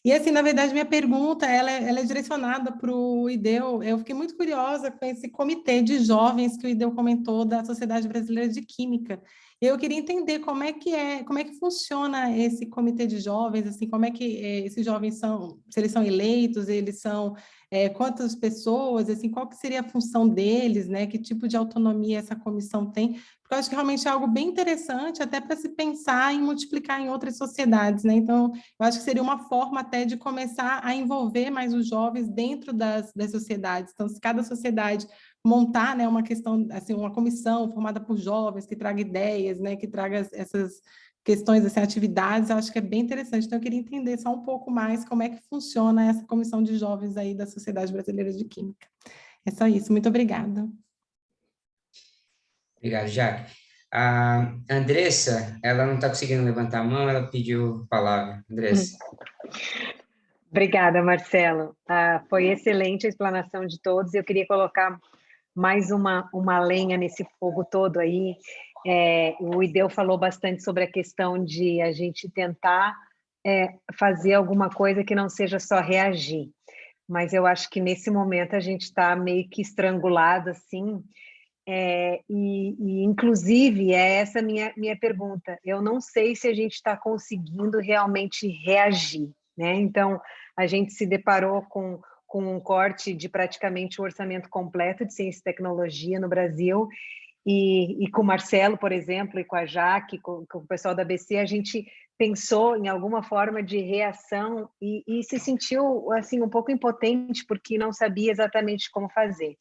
Speaker 1: E assim, na verdade, minha pergunta, ela é, ela é direcionada para o IDEU. Eu fiquei muito curiosa com esse comitê de jovens que o IDEU comentou da Sociedade Brasileira de Química. Eu queria entender como é que é, como é que funciona esse comitê de jovens, assim, como é que é, esses jovens são, se eles são eleitos, eles são é, quantas pessoas, assim, qual que seria a função deles, né? Que tipo de autonomia essa comissão tem? Porque eu acho que realmente é algo bem interessante, até para se pensar em multiplicar em outras sociedades, né? Então, eu acho que seria uma forma até de começar a envolver mais os jovens dentro das, das sociedades. Então, se cada sociedade montar né, uma questão, assim, uma comissão formada por jovens que traga ideias, né, que traga essas questões, assim, atividades, eu acho que é bem interessante. Então, eu queria entender só um pouco mais como é que funciona essa comissão de jovens aí da Sociedade Brasileira de Química. É só isso. Muito obrigada.
Speaker 2: Obrigado, Jaque. A Andressa, ela não está conseguindo levantar a mão, ela pediu a palavra. Andressa.
Speaker 8: Obrigada, Marcelo. Ah, foi excelente a explanação de todos. Eu queria colocar mais uma, uma lenha nesse fogo todo aí. É, o Ideu falou bastante sobre a questão de a gente tentar é, fazer alguma coisa que não seja só reagir. Mas eu acho que nesse momento a gente está meio que estrangulado, assim, é, e, e, inclusive, é essa minha, minha pergunta. Eu não sei se a gente está conseguindo realmente reagir, né? Então, a gente se deparou com com um corte de praticamente o orçamento completo de ciência e tecnologia no Brasil, e, e, com o Marcelo, por exemplo, e com a Jaque, com, com, o pessoal da BC, a gente pensou em alguma forma de reação e, e, se sentiu assim um pouco impotente porque não sabia exatamente como fazer.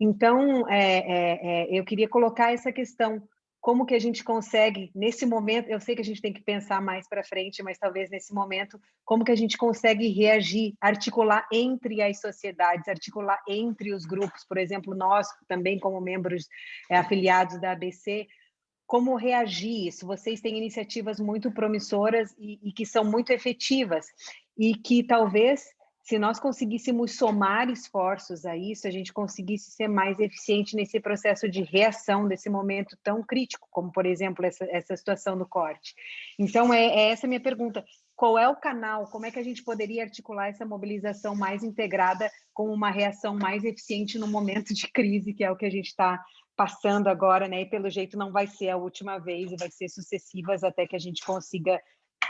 Speaker 8: Então, é, é, é, eu queria colocar essa questão como que a gente consegue, nesse momento, eu sei que a gente tem que pensar mais para frente, mas talvez nesse momento, como que a gente consegue reagir, articular entre as sociedades, articular entre os grupos, por exemplo, nós também como membros é, afiliados da ABC, como reagir isso? Vocês têm iniciativas muito promissoras e, e que são muito efetivas e que talvez se nós conseguíssemos somar esforços a isso, a gente conseguisse ser mais eficiente nesse processo de reação desse momento tão crítico, como, por exemplo, essa, essa situação do corte. Então, é, é essa minha pergunta. Qual é o canal? Como é que a gente poderia articular essa mobilização mais integrada com uma reação mais eficiente no momento de crise, que é o que a gente está passando agora, né? E pelo jeito não vai ser a última vez, e vai ser sucessivas até que a gente consiga,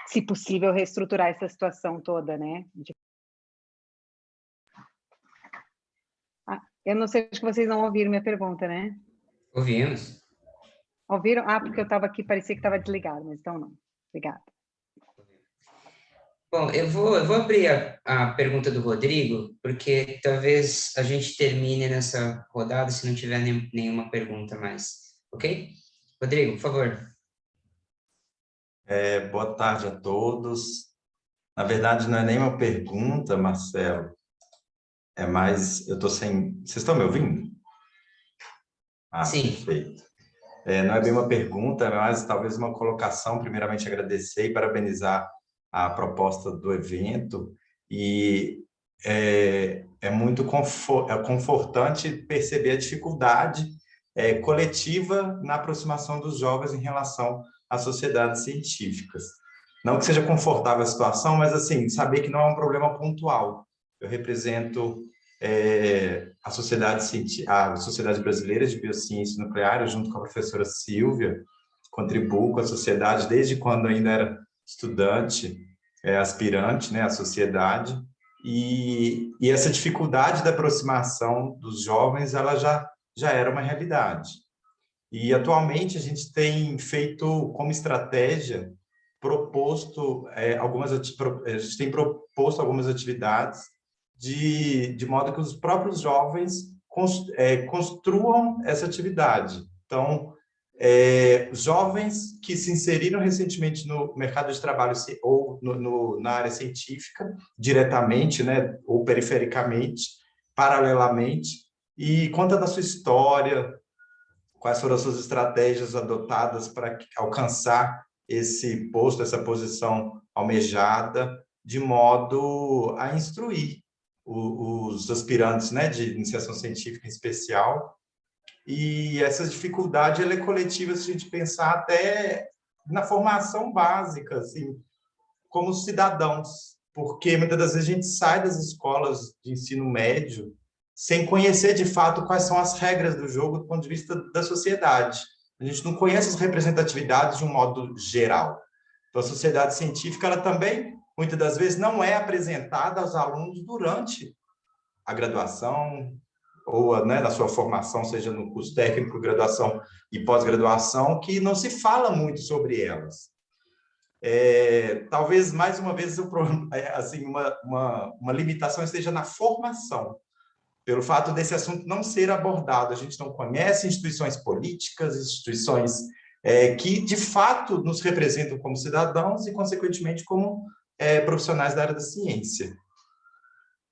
Speaker 8: se possível, reestruturar essa situação toda, né? Eu não sei, acho que vocês não ouviram minha pergunta, né?
Speaker 2: Ouvimos.
Speaker 8: Ouviram? Ah, porque eu estava aqui, parecia que estava desligado, mas então não. Obrigada.
Speaker 2: Bom, eu vou, eu vou abrir a, a pergunta do Rodrigo, porque talvez a gente termine nessa rodada se não tiver nem, nenhuma pergunta mais. Ok? Rodrigo, por favor.
Speaker 9: É, boa tarde a todos. Na verdade, não é nem uma pergunta, Marcelo, é mais, eu estou sem... Vocês estão me ouvindo?
Speaker 2: Ah, Sim.
Speaker 9: perfeito. É, não é bem uma pergunta, é mais talvez uma colocação. Primeiramente, agradecer e parabenizar a proposta do evento. E é, é muito confort, é confortante perceber a dificuldade é, coletiva na aproximação dos jovens em relação às sociedades científicas. Não que seja confortável a situação, mas assim, saber que não é um problema pontual. Eu represento é, a, Sociedade, a Sociedade Brasileira de Biociência Nuclear, junto com a professora Silvia, contribuo com a sociedade desde quando ainda era estudante, é, aspirante né, à sociedade, e, e essa dificuldade da aproximação dos jovens, ela já, já era uma realidade. E atualmente a gente tem feito como estratégia proposto é, algumas a gente tem proposto algumas atividades de, de modo que os próprios jovens é, construam essa atividade. Então, é, jovens que se inseriram recentemente no mercado de trabalho ou no, no, na área científica, diretamente né, ou perifericamente, paralelamente, e conta da sua história, quais foram as suas estratégias adotadas para alcançar esse posto, essa posição almejada, de modo a instruir os aspirantes né, de iniciação científica em especial. E essa dificuldade é coletiva se a gente pensar até na formação básica, assim, como cidadãos, porque muitas das vezes a gente sai das escolas de ensino médio sem conhecer de fato quais são as regras do jogo do ponto de vista da sociedade. A gente não conhece as representatividades de um modo geral. Então, a sociedade científica ela também muitas das vezes não é apresentada aos alunos durante a graduação ou né, na sua formação, seja no curso técnico, graduação e pós-graduação, que não se fala muito sobre elas. É, talvez, mais uma vez, é, assim, uma, uma, uma limitação esteja na formação, pelo fato desse assunto não ser abordado. A gente não conhece instituições políticas, instituições é, que, de fato, nos representam como cidadãos e, consequentemente, como é, profissionais da área da ciência.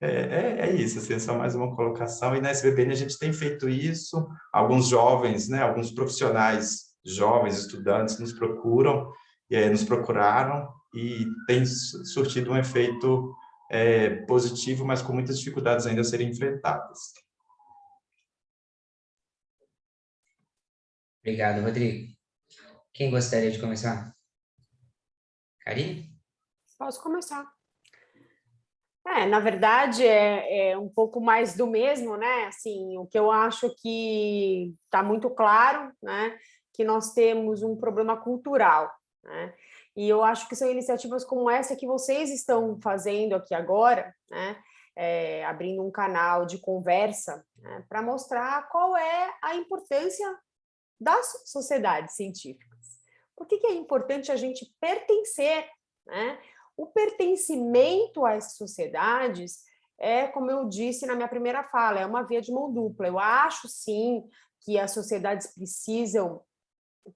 Speaker 9: É, é, é, isso, assim, é só mais uma colocação. E na SBBN a gente tem feito isso, alguns jovens, né, alguns profissionais jovens, estudantes, nos procuram, é, nos procuraram e tem surtido um efeito é, positivo, mas com muitas dificuldades ainda a serem enfrentadas.
Speaker 2: Obrigado, Rodrigo. Quem gostaria de começar? Karine?
Speaker 4: Posso começar. É, na verdade, é, é, um pouco mais do mesmo, né? Assim, o que eu acho que está muito claro, né? Que nós temos um problema cultural, né? E eu acho que são iniciativas como essa que vocês estão fazendo aqui agora, né? É, abrindo um canal de conversa né? para mostrar qual é a importância das sociedades científicas. Por que, que é importante a gente pertencer né? O pertencimento às sociedades é, como eu disse na minha primeira fala, é uma via de mão dupla. Eu acho, sim, que as sociedades precisam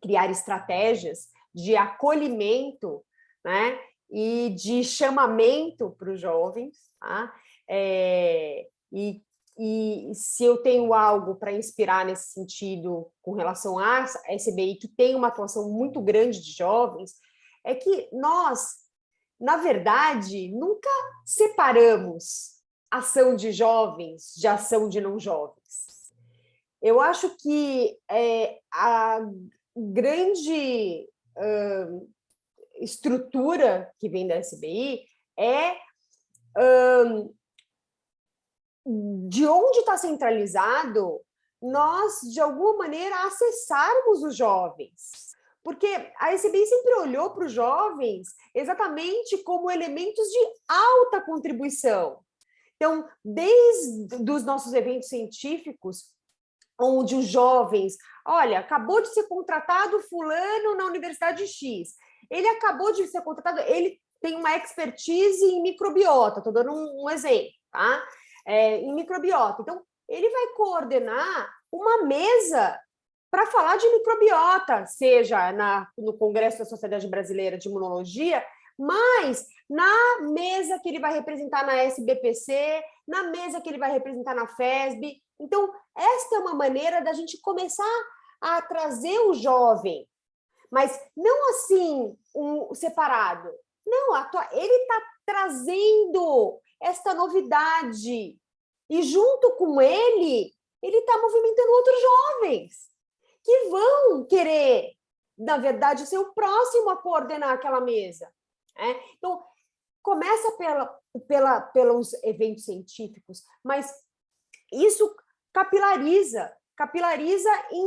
Speaker 4: criar estratégias de acolhimento né, e de chamamento para os jovens. Tá? É, e, e se eu tenho algo para inspirar nesse sentido com relação à SBI, que tem uma atuação muito grande de jovens, é que nós na verdade, nunca separamos ação de jovens, de ação de não jovens. Eu acho que é, a grande uh, estrutura que vem da SBI é de onde está centralizado nós, de alguma maneira, acessarmos os jovens. Porque a SBI sempre olhou para os jovens exatamente como elementos de alta contribuição. Então, desde os nossos eventos científicos, onde os jovens, olha, acabou de ser contratado fulano na Universidade X, ele acabou de ser contratado, ele tem uma expertise em microbiota, estou dando um, um exemplo, tá? É, em microbiota. Então, ele vai coordenar uma mesa para falar de microbiota, seja na, no Congresso da Sociedade Brasileira de Imunologia, mas na mesa que ele vai representar na SBPC, na mesa que ele vai representar na FESB. Então, esta é uma maneira da gente começar a trazer o jovem, mas não assim, um separado. Não, ele está trazendo esta novidade, e junto com ele, ele está movimentando outros jovens que vão querer, na verdade, ser o próximo a coordenar aquela mesa. Né? Então, começa pela, pela, pelos eventos científicos, mas isso capilariza, capilariza em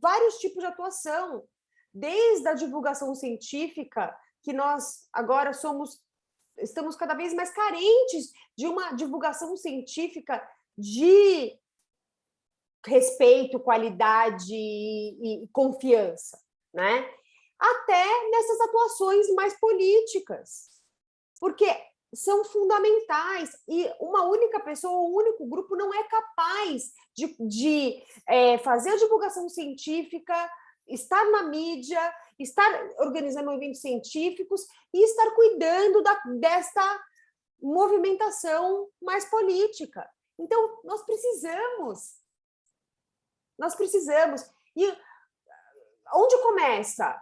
Speaker 4: vários tipos de atuação, desde a divulgação científica, que nós agora somos estamos cada vez mais carentes de uma divulgação científica de respeito, qualidade e, e confiança, né? Até nessas atuações mais políticas, porque são fundamentais e uma única pessoa, um único grupo não é capaz de, de é, fazer a divulgação científica, estar na mídia, estar organizando eventos científicos e estar cuidando da, desta movimentação mais política. Então, nós precisamos. Nós precisamos. E onde começa?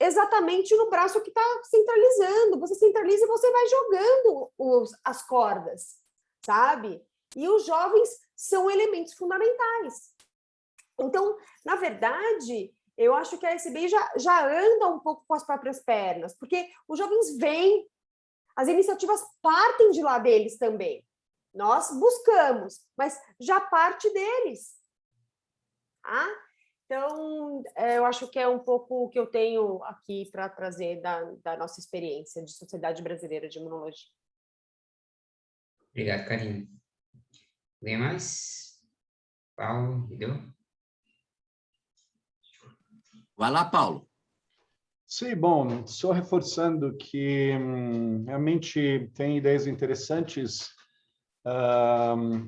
Speaker 4: Exatamente no braço que está centralizando. Você centraliza e você vai jogando os, as cordas, sabe? E os jovens são elementos fundamentais. Então, na verdade, eu acho que a SBI já, já anda um pouco com as próprias pernas, porque os jovens vêm, as iniciativas partem de lá deles também. Nós buscamos, mas já parte deles. Tá? Então, é, eu acho que é um pouco o que eu tenho aqui para trazer da, da nossa experiência de Sociedade Brasileira de Imunologia.
Speaker 2: Obrigado, Karine. Alguém mais? Paulo, Guido?
Speaker 5: Vai lá, Paulo.
Speaker 3: Sim, bom, só reforçando que hum, realmente tem ideias interessantes.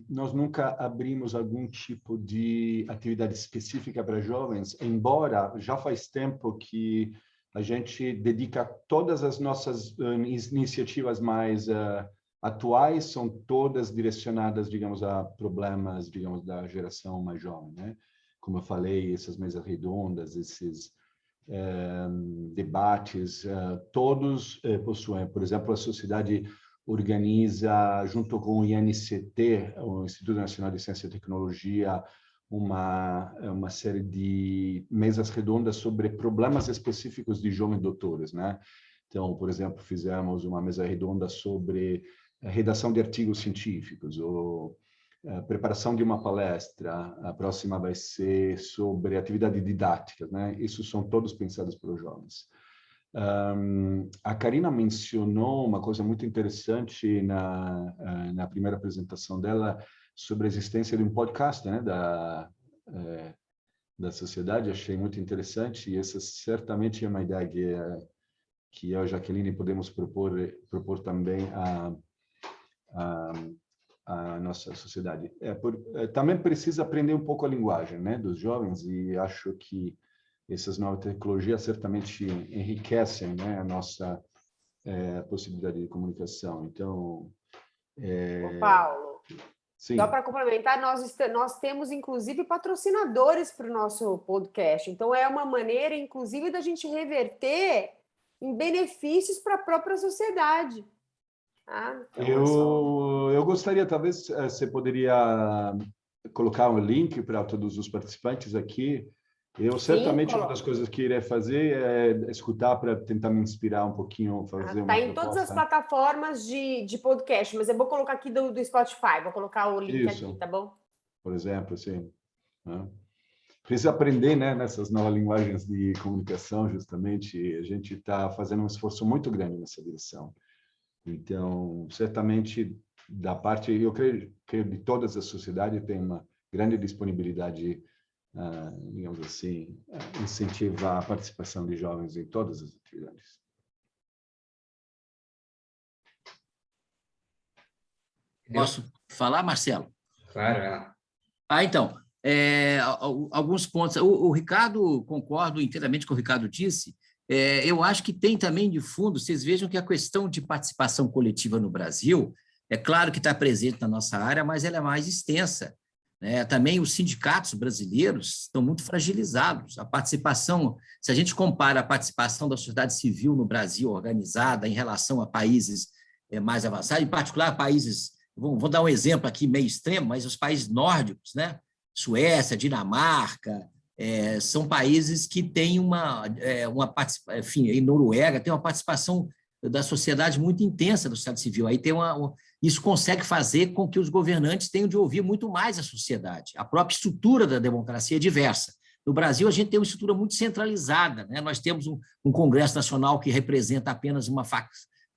Speaker 3: Nós nunca abrimos algum tipo de atividade específica para jovens, embora já faz tempo que a gente dedica todas as nossas uh, iniciativas mais uh, atuais, são todas direcionadas, digamos, a problemas, digamos, da geração mais jovem, né? como eu falei, essas mesas redondas, esses debates, todos é, possuem. Por exemplo, a sociedade organiza, junto com o INCT, o Instituto Nacional de Ciência e Tecnologia, uma, uma série de mesas redondas sobre problemas específicos de jovens doutores, né? Então, por exemplo, fizemos uma mesa redonda sobre redação de artigos científicos, ou a preparação de uma palestra, a próxima vai ser sobre atividade didática, né? Isso são todos pensados para os jovens. Um, a Karina mencionou uma coisa muito interessante na, eh, na primeira apresentação dela sobre a existência de um podcast, né? Da, é, da sociedade, achei muito interessante e essa certamente é uma ideia que, que eu e a Jaqueline podemos propor, propor também a, a a nossa sociedade. É, por, também precisa aprender um pouco a linguagem né, dos jovens e acho que essas novas tecnologias certamente enriquecem né, a nossa é, possibilidade de comunicação. Então...
Speaker 4: É... Paulo, Sim. só para complementar, nós, nós temos inclusive patrocinadores para o nosso podcast, então é uma maneira inclusive da gente reverter em benefícios para a própria sociedade.
Speaker 3: Ah, então eu, eu gostaria, talvez, você poderia colocar um link para todos os participantes aqui. Eu certamente Sim, uma das coisas que irei fazer é escutar para tentar me inspirar um pouquinho, fazer
Speaker 4: Está em todas as plataformas de, de podcast, mas eu vou colocar aqui do, do Spotify, vou colocar o link Isso. aqui, tá bom?
Speaker 3: Por exemplo, assim. Né? Precisa aprender né, nessas novas linguagens de comunicação, justamente. A gente está fazendo um esforço muito grande nessa direção. Então, certamente, da parte, eu creio que de todas as sociedades tem uma grande disponibilidade, uh, digamos assim, uh, incentivar a participação de jovens em todas as atividades.
Speaker 5: Posso falar, Marcelo?
Speaker 2: Claro.
Speaker 5: Ah, então, é, alguns pontos. O, o, Ricardo, concordo inteiramente com o que o Ricardo disse, é, eu acho que tem também de fundo, vocês vejam que a questão de participação coletiva no Brasil, é claro que está presente na nossa área, mas ela é mais extensa. Né? Também os sindicatos brasileiros estão muito fragilizados. A participação, se a gente compara a participação da sociedade civil no Brasil organizada em relação a países é, mais avançados, em particular países, vou, vou dar um exemplo aqui meio extremo, mas os países nórdicos, né? Suécia, Dinamarca, é, são países que têm uma, é, uma enfim, em Noruega tem uma participação da sociedade muito intensa do Estado civil. Aí tem uma, uma, isso consegue fazer com que os governantes tenham de ouvir muito mais a sociedade. A própria estrutura da democracia é diversa. No Brasil, a gente tem uma estrutura muito centralizada. Né? Nós temos um, um Congresso Nacional que representa apenas uma,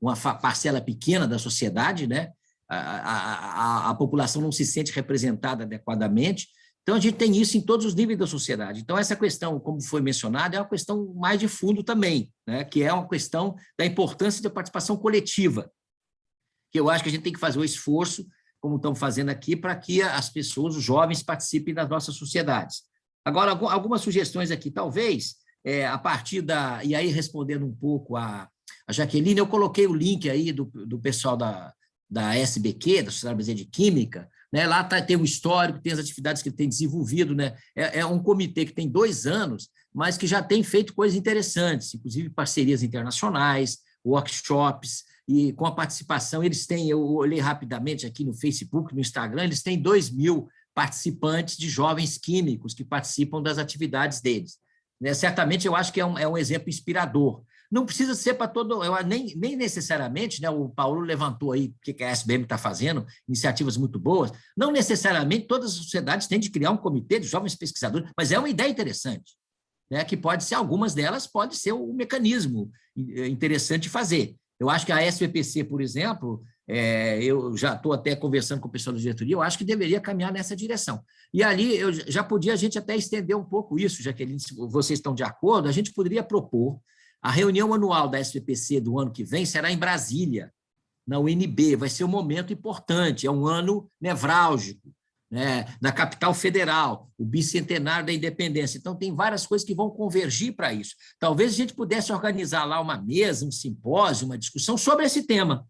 Speaker 5: uma parcela pequena da sociedade, né? a, a, a, a população não se sente representada adequadamente, então, a gente tem isso em todos os níveis da sociedade. Então, essa questão, como foi mencionado, é uma questão mais de fundo também, né? que é uma questão da importância da participação coletiva, que eu acho que a gente tem que fazer o esforço, como estamos fazendo aqui, para que as pessoas, os jovens, participem das nossas sociedades. Agora, algumas sugestões aqui, talvez, é, a partir da... E aí, respondendo um pouco a, a Jaqueline, eu coloquei o link aí do, do pessoal da, da SBQ, da Sociedade Brasileira de Química, né? Lá tá, tem o histórico, tem as atividades que ele tem desenvolvido. Né? É, é, um comitê que tem dois anos, mas que já tem feito coisas interessantes, inclusive parcerias internacionais, workshops, e com a participação, eles têm, eu olhei rapidamente aqui no Facebook, no Instagram, eles têm 2 mil participantes de jovens químicos que participam das atividades deles. Né? Certamente, eu acho que é um, é um exemplo inspirador. Não precisa ser para todo, eu, nem, nem necessariamente, né, o Paulo levantou aí o que a SBM está fazendo, iniciativas muito boas, não necessariamente todas as sociedades têm de criar um comitê de jovens pesquisadores, mas é uma ideia interessante, né, que pode ser, algumas delas pode ser um mecanismo eh, interessante de fazer. Eu acho que a SVPC, por exemplo, é, eu já estou até conversando com o pessoal da diretoria, eu acho que deveria caminhar nessa direção. E ali eu já podia a gente até estender um pouco isso, Jaqueline, se vocês estão de acordo, a gente poderia propor a reunião anual da SPPC do ano que vem será em Brasília, na UNB, vai ser um momento importante, é um ano nevrálgico, né? na capital federal, o bicentenário da independência. Então, tem várias coisas que vão convergir para isso. Talvez a gente pudesse organizar lá uma mesa, um simpósio, uma discussão sobre esse tema,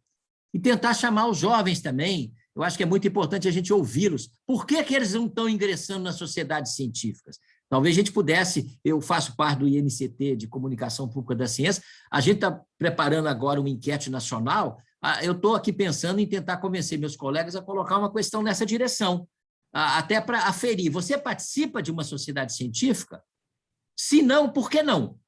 Speaker 5: e tentar chamar os jovens também. Eu acho que é muito importante a gente ouvi-los. Por que, que eles não estão ingressando nas sociedades científicas? Talvez a gente pudesse, eu faço parte do INCT de Comunicação Pública da Ciência, a gente está preparando agora uma enquete nacional, eu estou aqui pensando em tentar convencer meus colegas a colocar uma questão nessa direção, até para aferir. Você participa de uma sociedade científica? Se não, por que não?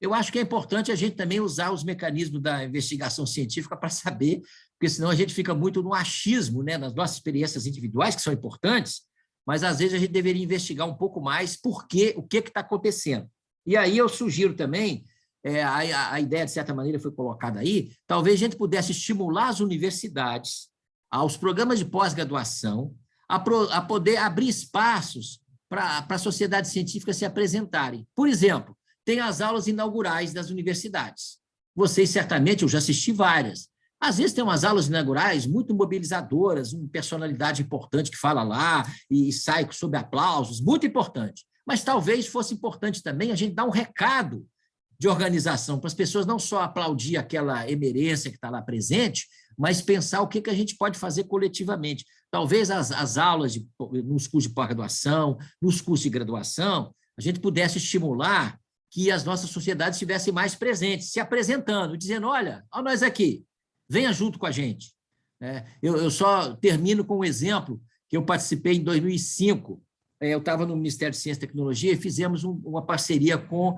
Speaker 5: Eu acho que é importante a gente também usar os mecanismos da investigação científica para saber, porque senão a gente fica muito no achismo, né, nas nossas experiências individuais, que são importantes, mas às vezes a gente deveria investigar um pouco mais por quê, o que está acontecendo. E aí eu sugiro também, é, a, a ideia de certa maneira foi colocada aí, talvez a gente pudesse estimular as universidades, aos programas de pós-graduação, a, a, poder abrir espaços para a sociedade científica se apresentarem. Por exemplo, tem as aulas inaugurais das universidades. Vocês certamente, eu já assisti várias, às vezes tem umas aulas inaugurais muito mobilizadoras, uma personalidade importante que fala lá e sai sob aplausos, muito importante. Mas talvez fosse importante também a gente dar um recado de organização, para as pessoas não só aplaudir aquela emerência que está lá presente, mas pensar o que, que a gente pode fazer coletivamente. Talvez as, as aulas, de, nos cursos de pós-graduação, nos cursos de graduação, a gente pudesse estimular que as nossas sociedades estivessem mais presentes, se apresentando, dizendo, olha, olha nós aqui, venha junto com a gente. É, eu, eu, só termino com um exemplo que eu participei em 2005. É, eu estava no Ministério de Ciência e Tecnologia e fizemos um, uma parceria com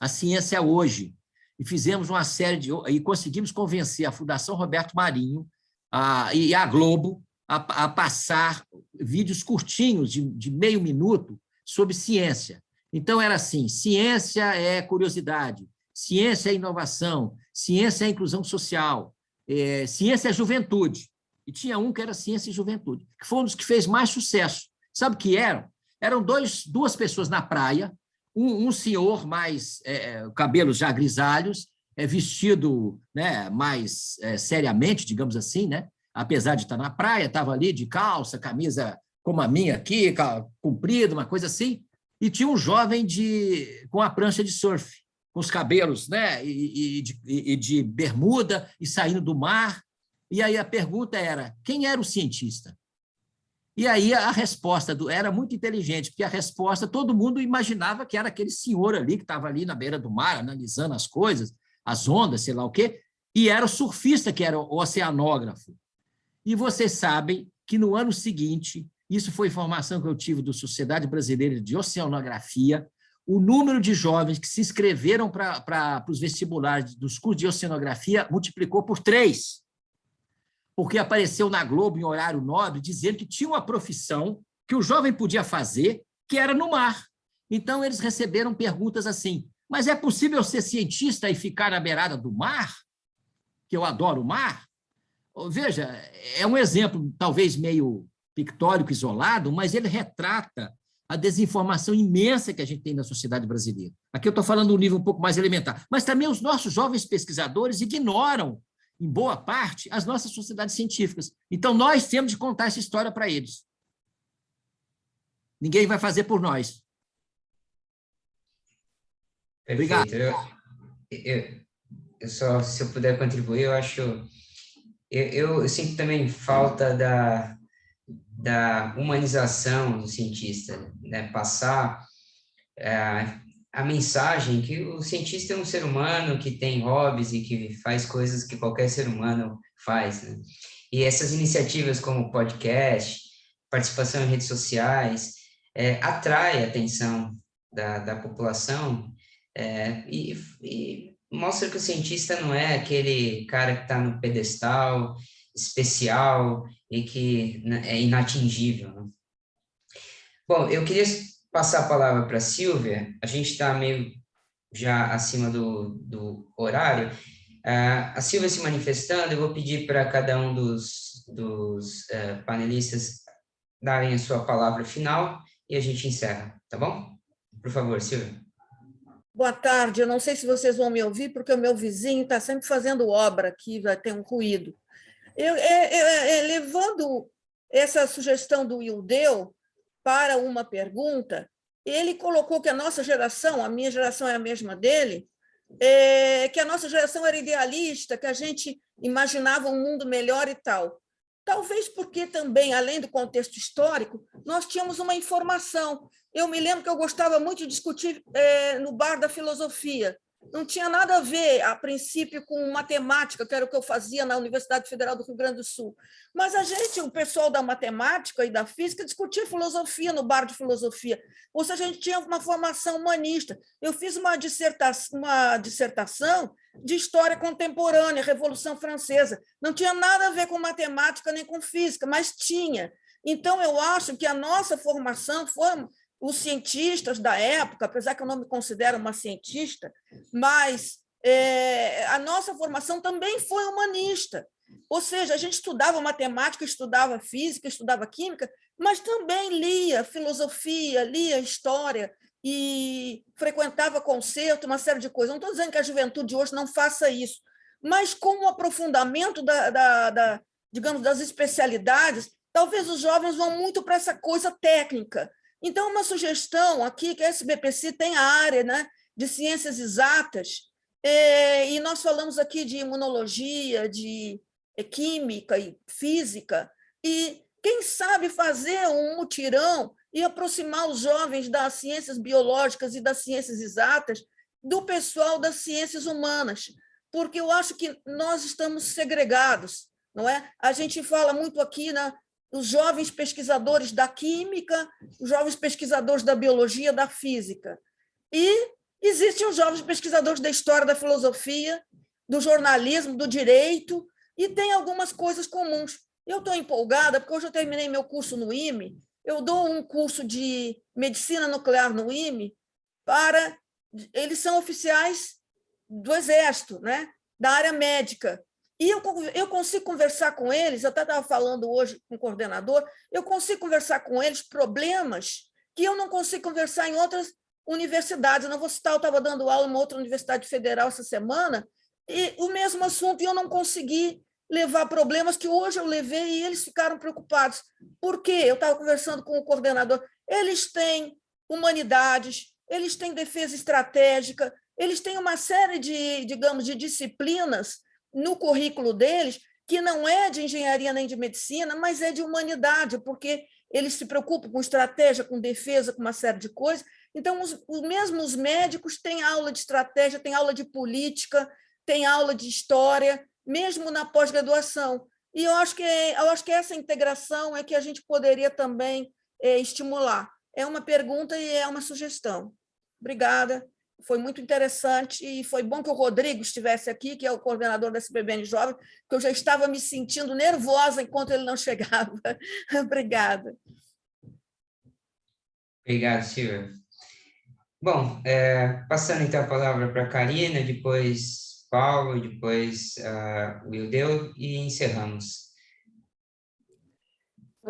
Speaker 5: a Ciência Hoje. E fizemos uma série de... e conseguimos convencer a Fundação Roberto Marinho a, e a Globo a, a passar vídeos curtinhos, de, de meio minuto, sobre ciência. Então, era assim, ciência é curiosidade, ciência é inovação, ciência é inclusão social, é, ciência é juventude. E tinha um que era ciência e juventude, que foi um dos que fez mais sucesso. Sabe o que eram? Eram dois, duas pessoas na praia, um, um senhor mais, é, é cabelos já grisalhos, é, vestido né, mais é, seriamente, digamos assim, né? Apesar de estar na praia, estava ali de calça, camisa como a minha aqui, comprida, uma coisa assim, e tinha um jovem de, com a prancha de surf, com os cabelos né, e, e, de, e de bermuda, e saindo do mar. E aí a pergunta era, quem era o cientista? E aí a resposta do, era muito inteligente, porque a resposta, todo mundo imaginava que era aquele senhor ali, que estava ali na beira do mar, analisando as coisas, as ondas, sei lá o quê, e era o surfista que era o oceanógrafo. E vocês sabem que no ano seguinte, isso foi informação que eu tive da Sociedade Brasileira de Oceanografia, o número de jovens que se inscreveram para os vestibulares dos cursos de oceanografia multiplicou por três porque apareceu na Globo, em horário nobre, dizendo que tinha uma profissão que o jovem podia fazer, que era no mar. Então, eles receberam perguntas assim, mas é possível ser cientista e ficar na beirada do mar? Que eu adoro o mar? Veja, é um exemplo talvez meio pictórico, isolado, mas ele retrata a desinformação imensa que a gente tem na sociedade brasileira. Aqui eu estou falando um nível um pouco mais elementar, mas também os nossos jovens pesquisadores ignoram em boa parte, as nossas sociedades científicas. Então, nós temos de contar essa história para eles. Ninguém vai fazer por nós.
Speaker 2: Perfeito. Obrigado. Eu, eu, eu, só, se eu puder contribuir, eu acho... Eu, eu sinto também falta da, da humanização do cientista, né? passar é, a mensagem que o cientista é um ser humano que tem hobbies e que faz coisas que qualquer ser humano faz, né? E essas iniciativas como podcast, participação em redes sociais, é, atrai a atenção da, da população é, e, e, mostra que o cientista não é aquele cara que está no pedestal especial e que né, é inatingível. Né? Bom, eu queria passar a palavra para a Silvia, a gente está meio já acima do, do horário. Uh, a Silvia se manifestando, eu vou pedir para cada um dos, dos uh, panelistas darem a sua palavra final e a gente encerra, tá bom? Por favor, Silvia.
Speaker 10: Boa tarde, eu não sei se vocês vão me ouvir, porque o meu vizinho está sempre fazendo obra aqui, vai ter um ruído. Eu, é, é, é, levando essa sugestão do Ildeu, para uma pergunta, ele colocou que a nossa geração, a minha geração é a mesma dele, é, que a nossa geração era idealista, que a gente imaginava um mundo melhor e tal. Talvez porque também, além do contexto histórico, nós tínhamos uma informação. Eu me lembro que eu gostava muito de discutir é, no bar da filosofia não tinha nada a ver, a princípio, com matemática, que era o que eu fazia na Universidade Federal do Rio Grande do Sul. Mas a gente, o pessoal da matemática e da física, discutia filosofia no bar de filosofia. Ou seja, a gente tinha uma formação humanista. Eu fiz uma dissertação, uma dissertação de história contemporânea, Revolução Francesa. Não tinha nada a ver com matemática nem com física, mas tinha. Então, eu acho que a nossa formação foi os cientistas da época, apesar que eu não me considero uma cientista, mas é, a nossa formação também foi humanista. Ou seja, a gente estudava matemática, estudava física, estudava química, mas também lia filosofia, lia história e frequentava concerto, uma série de coisas. Não estou dizendo que a juventude de hoje não faça isso, mas com o aprofundamento da, da, da digamos, das especialidades, talvez os jovens vão muito para essa coisa técnica, então, uma sugestão aqui, que a SBPC tem a área né, de ciências exatas, é, e nós falamos aqui de imunologia, de é, química e física, e quem sabe fazer um mutirão e aproximar os jovens das ciências biológicas e das ciências exatas do pessoal das ciências humanas, porque eu acho que nós estamos segregados. não é? A gente fala muito aqui na, os jovens pesquisadores da química, os jovens pesquisadores da biologia, da física. E existem os jovens pesquisadores da história, da filosofia, do jornalismo, do direito, e tem algumas coisas comuns. Eu estou empolgada, porque hoje eu terminei meu curso no IME, eu dou um curso de medicina nuclear no IME para... Eles são oficiais do Exército, né? da área médica. E eu, eu consigo conversar com eles, eu até estava falando hoje com o coordenador, eu consigo conversar com eles problemas que eu não consigo conversar em outras universidades. Eu não vou citar, eu estava dando aula em uma outra universidade federal essa semana, e o mesmo assunto, e eu não consegui levar problemas que hoje eu levei e eles ficaram preocupados. Por quê? Eu estava conversando com o coordenador. Eles têm humanidades, eles têm defesa estratégica, eles têm uma série de, digamos, de disciplinas no currículo deles que não é de engenharia nem de medicina, mas é de humanidade, porque eles se preocupam com estratégia, com defesa, com uma série de coisas. Então, os, os mesmos médicos têm aula de estratégia, têm aula de política, têm aula de história, mesmo na pós-graduação. E eu acho, que, eu acho que essa integração é que a gente poderia também é, estimular. É uma pergunta e é uma sugestão. Obrigada foi muito interessante e foi bom que o Rodrigo estivesse aqui, que é o coordenador da SPBN Jovem, porque eu já estava me sentindo nervosa enquanto ele não chegava. Obrigada.
Speaker 2: Obrigado, Silvia. Bom, é, passando então a palavra para a Karina, depois Paulo, depois uh, o Ildeu e encerramos.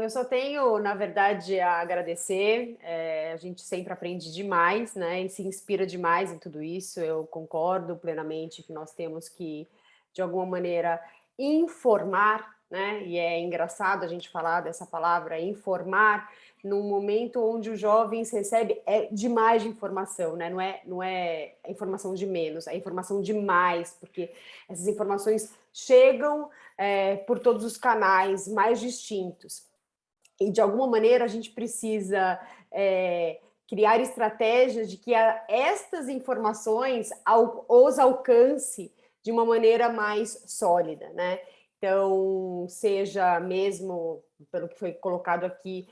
Speaker 4: Eu só tenho, na verdade, a agradecer. É, a gente sempre aprende demais, né? E se inspira demais em tudo isso. Eu concordo plenamente que nós temos que, de alguma maneira, informar, né? E é engraçado a gente falar dessa palavra, informar, num momento onde os jovens recebem é demais de informação, né? Não é, não é informação de menos, é informação demais, porque essas informações chegam é, por todos os canais mais distintos e de alguma maneira a gente precisa é, criar estratégias de que a, estas informações os alcance de uma maneira mais sólida, né? Então, seja mesmo, pelo que foi colocado aqui,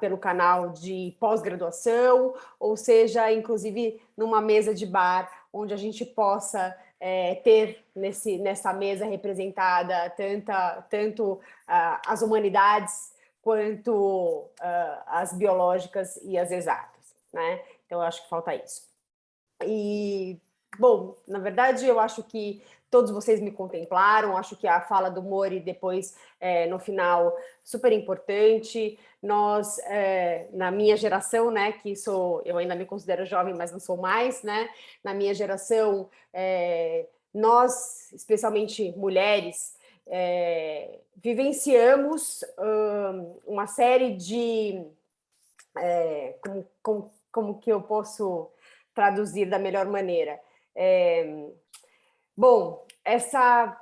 Speaker 4: pelo canal de pós-graduação, ou seja, inclusive, numa mesa de bar, onde a gente possa é, ter nesse, nessa mesa representada tanta, tanto uh, as humanidades quanto uh, as biológicas e as exatas, né? Então, acho que falta isso. E, bom, na verdade, eu acho que todos vocês me contemplaram, acho que a fala do Mori depois, é, no final, super importante. Nós, é, na minha geração, né, que sou, eu ainda me considero jovem, mas não sou mais, né, na minha geração, é, nós, especialmente mulheres, é, vivenciamos um, uma série de... É, como, como, como, que eu posso traduzir da melhor maneira? É, bom, essa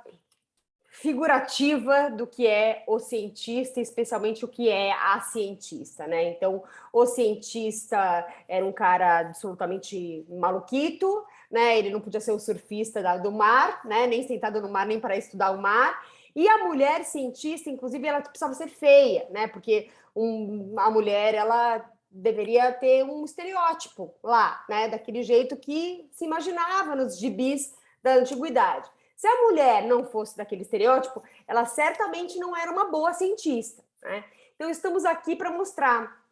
Speaker 4: figurativa do que é o cientista, especialmente o que é a cientista, né? Então, o cientista era um cara absolutamente maluquito, né? Ele não podia ser o surfista do mar, né? Nem sentado no mar, nem para estudar o mar. E a mulher cientista, inclusive, ela precisava ser feia, né? Porque um, a mulher, ela deveria ter um estereótipo lá, né? Daquele jeito que se imaginava nos gibis da antiguidade. Se a mulher não fosse daquele estereótipo, ela certamente não era uma boa cientista, né? Então, estamos aqui para mostrar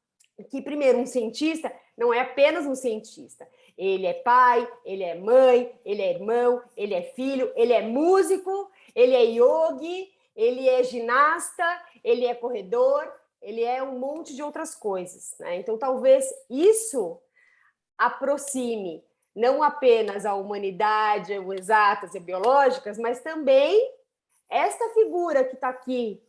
Speaker 4: que, primeiro, um cientista não é apenas um cientista. Ele é pai, ele é mãe, ele é irmão, ele é filho, ele é músico, ele é yogi, ele é ginasta, ele é corredor, ele é um monte de outras coisas. Né? Então, talvez isso aproxime não apenas a humanidade, as exatas e biológicas, mas também esta figura que está aqui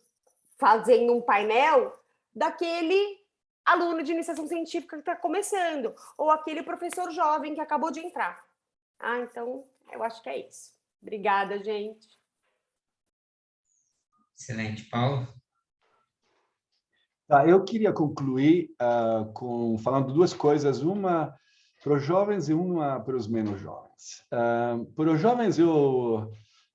Speaker 4: fazendo um painel daquele aluno de iniciação científica que está começando, ou aquele professor jovem que acabou de entrar. Ah, então, eu acho que é isso. Obrigada, gente.
Speaker 2: Excelente. Paulo?
Speaker 3: Tá, eu queria concluir uh, com falando duas coisas, uma para os jovens e uma para os menos jovens. Uh, para os jovens, eu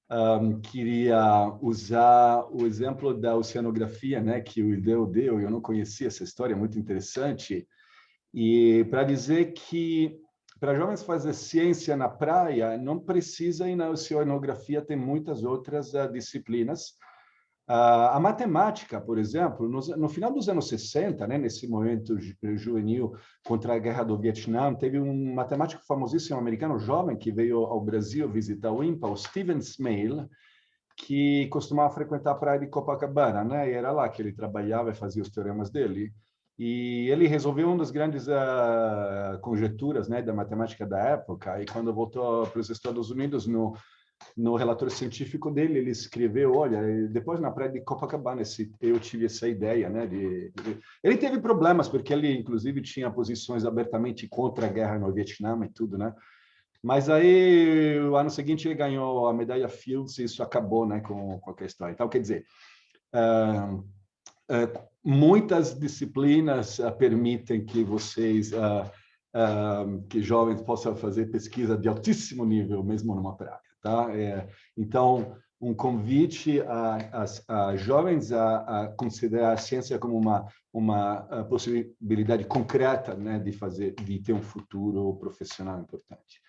Speaker 3: um, queria usar o exemplo da oceanografia, né, que o Ideu deu, eu não conhecia essa história, é muito interessante, e para dizer que para jovens fazer ciência na praia, não precisa ir na oceanografia, tem muitas outras uh, disciplinas. Uh, a matemática, por exemplo, no, final dos anos 60, né, nesse momento juvenil contra a guerra do Vietnã, teve um matemático famosíssimo americano, jovem, que veio ao Brasil visitar o INPA, o Stephen Smale, que costumava frequentar a praia de Copacabana, né? E era lá que ele trabalhava e fazia os teoremas dele. E ele resolveu uma das grandes uh, conjecturas né, da matemática da época, e quando voltou para os Estados Unidos, no, no relatório científico dele, ele escreveu, olha, depois na praia de Copacabana, eu tive essa ideia, né, de, de, Ele teve problemas, porque ele, inclusive, tinha posições abertamente contra a guerra no Vietnã e tudo, né? Mas aí, o ano seguinte, ele ganhou a medalha Fields e isso acabou né, com, com a questão. Então, quer dizer, uh, uh, muitas disciplinas uh, permitem que vocês, uh, que jovens possam fazer pesquisa de altíssimo nível, mesmo numa praia, tá? É, então, um convite a, a, a jovens a, a, considerar a ciência como uma uma possibilidade concreta, né, de fazer, de ter um futuro profissional importante.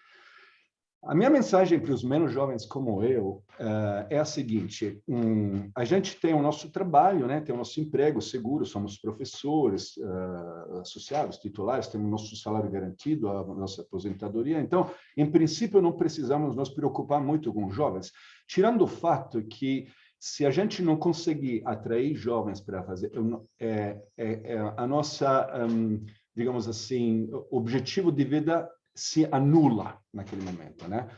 Speaker 3: A minha mensagem para os menos jovens como eu uh, é a seguinte: um, a gente tem o nosso trabalho, né? tem o nosso emprego seguro, somos professores, uh, associados, titulares, temos nosso salário garantido, a nossa aposentadoria. Então, em princípio, não precisamos nos preocupar muito com jovens, tirando o fato que se a gente não conseguir atrair jovens para fazer, é, é, é a nossa, um, digamos assim, objetivo de vida se anula naquele momento, né?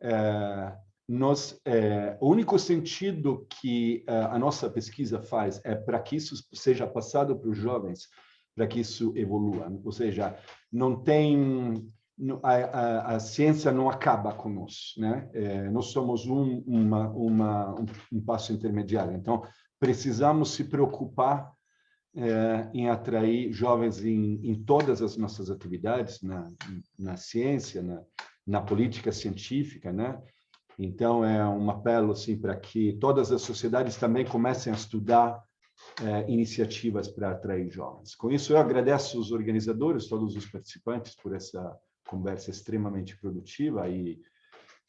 Speaker 3: É, nós, é, o único sentido que é, a nossa pesquisa faz é para que isso seja passado para os jovens, para que isso evolua. Ou seja, não tem a, a, a ciência não acaba conosco, né? É, nós somos um, uma, uma, um, um passo intermediário. Então, precisamos se preocupar é, em atrair jovens em, em, todas as nossas atividades, na, na ciência, na, na, política científica, né? Então, é um apelo assim, para que todas as sociedades também comecem a estudar é, iniciativas para atrair jovens. Com isso, eu agradeço os organizadores, todos os participantes, por essa conversa extremamente produtiva e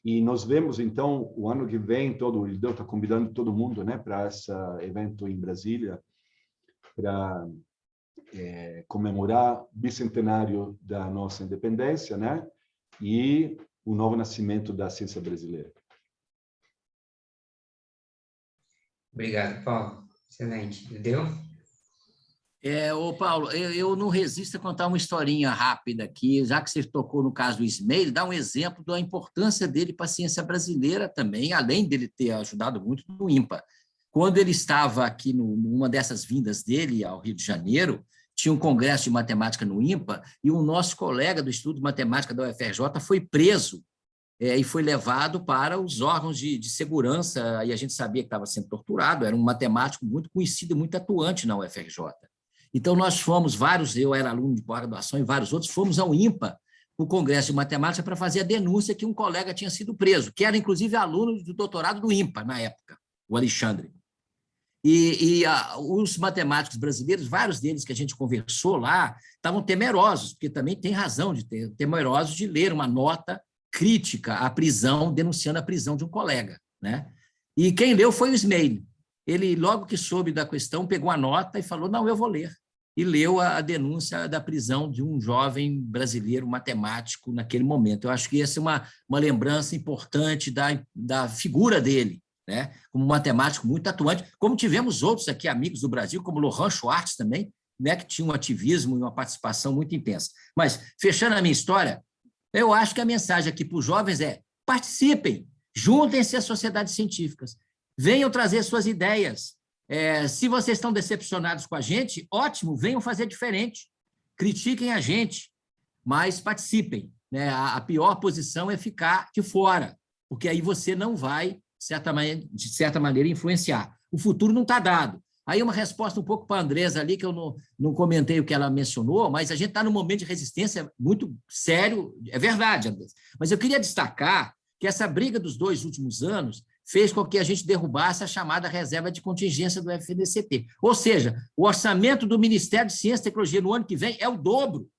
Speaker 3: e nos vemos, então, o ano que vem, todo o IDEU está convidando todo mundo né, para esse evento em Brasília, para é, comemorar o bicentenário da nossa independência, né? E o novo nascimento da ciência brasileira.
Speaker 2: Obrigado, Paulo. Excelente. Deu?
Speaker 5: É, ô Paulo, eu, eu, não resisto a contar uma historinha rápida aqui, já que você tocou no caso do Ismael, dá um exemplo da importância dele para a ciência brasileira também, além dele ter ajudado muito no IMPA. Quando ele estava aqui no, numa dessas vindas dele ao Rio de Janeiro, tinha um congresso de matemática no IMPA, e o nosso colega do Estudo de Matemática da UFRJ foi preso é, e foi levado para os órgãos de, de segurança, e a gente sabia que estava sendo torturado, era um matemático muito conhecido, muito atuante na UFRJ. Então, nós fomos, vários, eu era aluno de pós-graduação e vários outros, fomos ao IMPA, o Congresso de Matemática, para fazer a denúncia que um colega tinha sido preso, que era, inclusive, aluno do doutorado do IMPA, na época, o Alexandre. E, e a, os matemáticos brasileiros, vários deles que a gente conversou lá, estavam temerosos, porque também tem razão de ter, temerosos de ler uma nota crítica à prisão, denunciando a prisão de um colega. Né? E quem leu foi o Smail. Ele, logo que soube da questão, pegou a nota e falou, não, eu vou ler. E leu a, a denúncia da prisão de um jovem brasileiro matemático naquele momento. Eu acho que essa é uma, uma lembrança importante da, da figura dele, né? como matemático muito atuante, como tivemos outros aqui, amigos do Brasil, como Lohan Schwartz também, né? que tinha um ativismo e uma participação muito intensa. Mas, fechando a minha história, eu acho que a mensagem aqui para os jovens é participem, juntem-se às sociedades científicas, venham trazer suas ideias. É, se vocês estão decepcionados com a gente, ótimo, venham fazer diferente, critiquem a gente, mas participem. Né? A, a pior posição é ficar de fora, porque aí você não vai certa maneira, de certa maneira, influenciar. O futuro não está dado. Aí uma resposta um pouco para a Andresa ali, que eu não, não comentei o que ela mencionou, mas a gente está num momento de resistência muito sério, é verdade, Andresa. Mas eu queria destacar que essa briga dos dois últimos anos fez com que a gente derrubasse a chamada reserva de contingência do FNDCT. Ou seja, o orçamento do Ministério de Ciência e Tecnologia no ano que vem é o dobro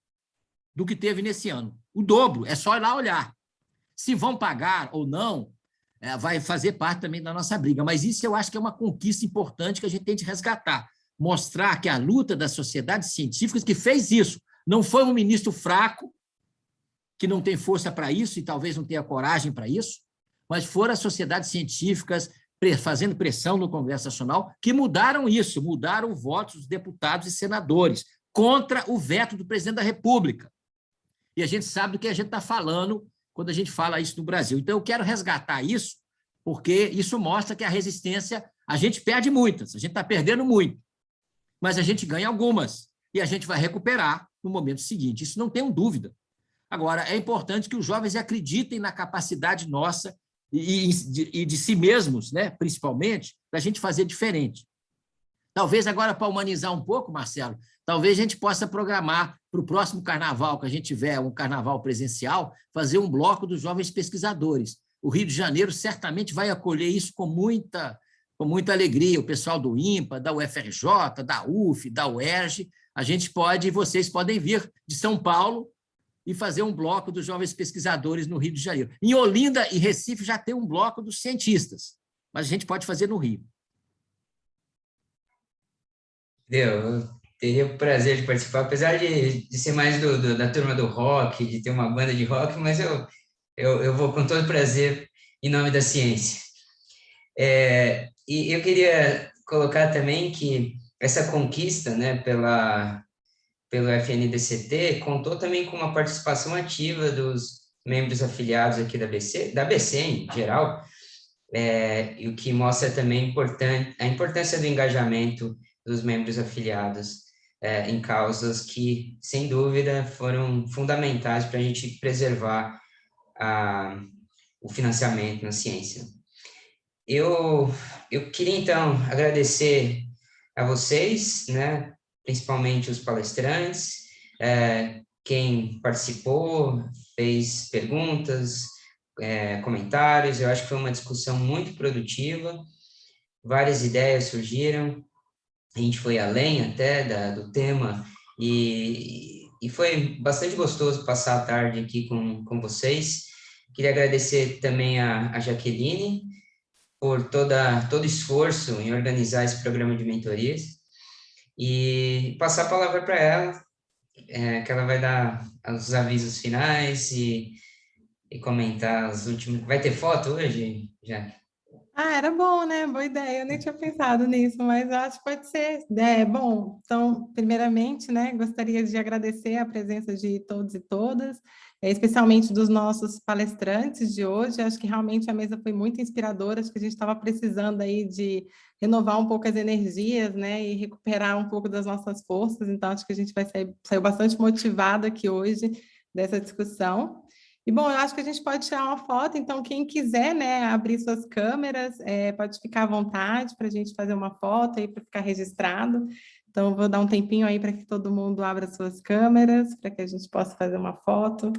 Speaker 5: do que teve nesse ano. O dobro, é só ir lá olhar. Se vão pagar ou não, vai fazer parte também da nossa briga. Mas isso eu acho que é uma conquista importante que a gente tem de resgatar. Mostrar que a luta das sociedades científicas que fez isso. Não foi um ministro fraco, que não tem força para isso e talvez não tenha coragem para isso, mas foram as sociedades científicas fazendo pressão no Congresso Nacional que mudaram isso, mudaram o voto dos deputados e senadores contra o veto do presidente da República. E a gente sabe do que a gente está falando quando a gente fala isso no Brasil. Então, eu quero resgatar isso, porque isso mostra que a resistência, a gente perde muitas, a gente está perdendo muito, mas a gente ganha algumas, e a gente vai recuperar no momento seguinte. Isso não tenho dúvida. Agora, é importante que os jovens acreditem na capacidade nossa e, de, e de si mesmos, né, principalmente, da gente fazer diferente. Talvez agora, para humanizar um pouco, Marcelo, talvez a gente possa programar para o próximo carnaval, que a gente tiver um carnaval presencial, fazer um bloco dos jovens pesquisadores. O Rio de Janeiro certamente vai acolher isso com muita, com muita alegria. O pessoal do IMPA, da UFRJ, da UF, da UERJ, a gente pode, vocês podem vir de São Paulo e fazer um bloco dos jovens pesquisadores no Rio de Janeiro. Em Olinda e Recife já tem um bloco dos cientistas, mas a gente pode fazer no Rio.
Speaker 2: Deu, teria o prazer de participar, apesar de, de ser mais do, do, da turma do rock, de ter uma banda de rock, mas eu, eu, eu vou com todo prazer em nome da ciência. É, e eu queria colocar também que essa conquista né, pela, pelo FNDCT contou também com uma participação ativa dos membros afiliados aqui da BC, da BC em geral, é, e o que mostra também a importância do engajamento dos membros afiliados é, em causas que, sem dúvida, foram fundamentais para a gente preservar a, o financiamento na ciência. Eu, eu queria, então, agradecer a vocês, né, principalmente os palestrantes, é, quem participou, fez perguntas, é, comentários, eu acho que foi uma discussão muito produtiva, várias ideias surgiram, a gente foi além até da, do tema e, e foi bastante gostoso passar a tarde aqui com, com vocês. Queria agradecer também a, a Jaqueline por toda, todo esforço em organizar esse programa de mentorias e passar a palavra para ela, é, que ela vai dar os avisos finais e, e comentar os últimos... Vai ter foto hoje, Jaque?
Speaker 1: Ah, era bom, né? Boa ideia. Eu nem tinha pensado nisso, mas acho que pode ser. É, bom, então, primeiramente, né, gostaria de agradecer a presença de todos e todas, especialmente dos nossos palestrantes de hoje. Acho que realmente a mesa foi muito inspiradora, acho que a gente estava precisando aí de renovar um pouco as energias, né, e recuperar um pouco das nossas forças, então acho que a gente vai sair, saiu bastante motivado aqui hoje dessa discussão. E, bom, eu acho que a gente pode tirar uma foto, então quem quiser né, abrir suas câmeras, é, pode ficar à vontade para a gente fazer uma foto aí para ficar registrado. Então, vou dar um tempinho aí para que todo mundo abra suas câmeras, para que a gente possa fazer uma foto,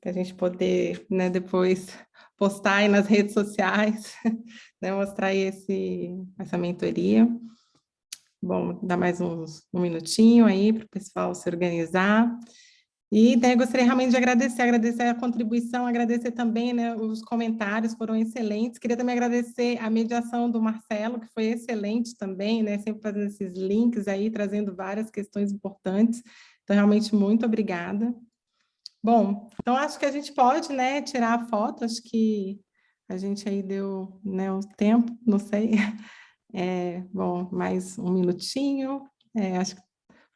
Speaker 1: para a gente poder né, depois postar aí nas redes sociais, né, mostrar aí esse, essa mentoria. Bom, dá mais uns, um minutinho aí para o pessoal se organizar. E daí gostaria realmente de agradecer, agradecer a contribuição, agradecer também, né, os comentários foram excelentes. Queria também agradecer a mediação do Marcelo, que foi excelente também, né, sempre fazendo esses links aí, trazendo várias questões importantes. Então, realmente, muito obrigada. Bom, então acho que a gente pode, né, tirar a foto, acho que a gente aí deu, né, o tempo, não sei. É, bom, mais um minutinho, é, acho que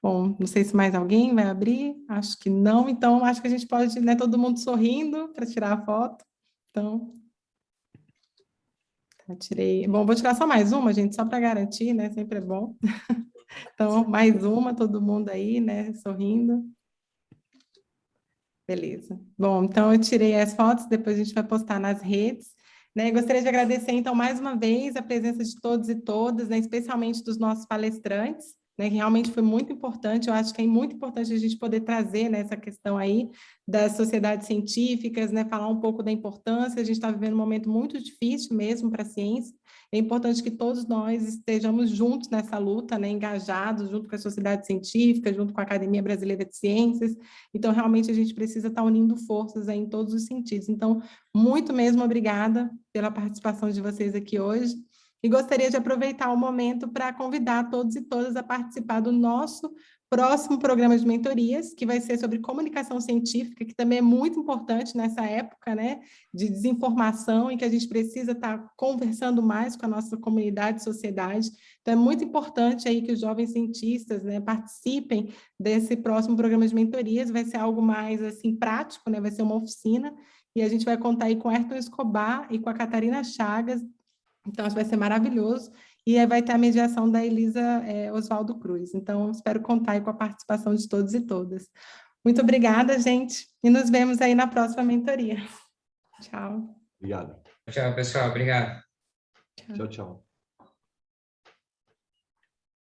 Speaker 1: Bom, não sei se mais alguém vai abrir, acho que não, então acho que a gente pode, né, todo mundo sorrindo para tirar a foto. Então, tá, tirei. Bom, vou tirar só mais uma, gente, só para garantir, né, sempre é bom. Então, mais uma, todo mundo aí, né, sorrindo. Beleza. Bom, então eu tirei as fotos, depois a gente vai postar nas redes. Né? Gostaria de agradecer, então, mais uma vez, a presença de todos e todas, né, especialmente dos nossos palestrantes né, que realmente foi muito importante, eu acho que é muito importante a gente poder trazer né, essa questão aí das sociedades científicas, né, falar um pouco da importância, a gente está vivendo um momento muito difícil mesmo para a ciência, é importante que todos nós estejamos juntos nessa luta, né, engajados, junto com a sociedade científica, junto com a Academia Brasileira de Ciências, então realmente a gente precisa estar tá unindo forças aí em todos os sentidos. Então, muito mesmo obrigada pela participação de vocês aqui hoje, e gostaria de aproveitar o momento para convidar todos e todas a participar do nosso próximo programa de mentorias, que vai ser sobre comunicação científica, que também é muito importante nessa época né, de desinformação, em que a gente precisa estar conversando mais com a nossa comunidade e sociedade. Então, é muito importante aí que os jovens cientistas né, participem desse próximo programa de mentorias, vai ser algo mais assim prático, né, vai ser uma oficina, e a gente vai contar aí com Ayrton Escobar e com a Catarina Chagas, então, isso vai ser maravilhoso. E vai ter a mediação da Elisa é, Oswaldo Cruz. Então, espero contar com a participação de todos e todas. Muito obrigada, gente. E nos vemos aí na próxima mentoria. Tchau.
Speaker 3: Obrigado.
Speaker 2: Tchau, pessoal. Obrigado.
Speaker 3: Tchau, tchau.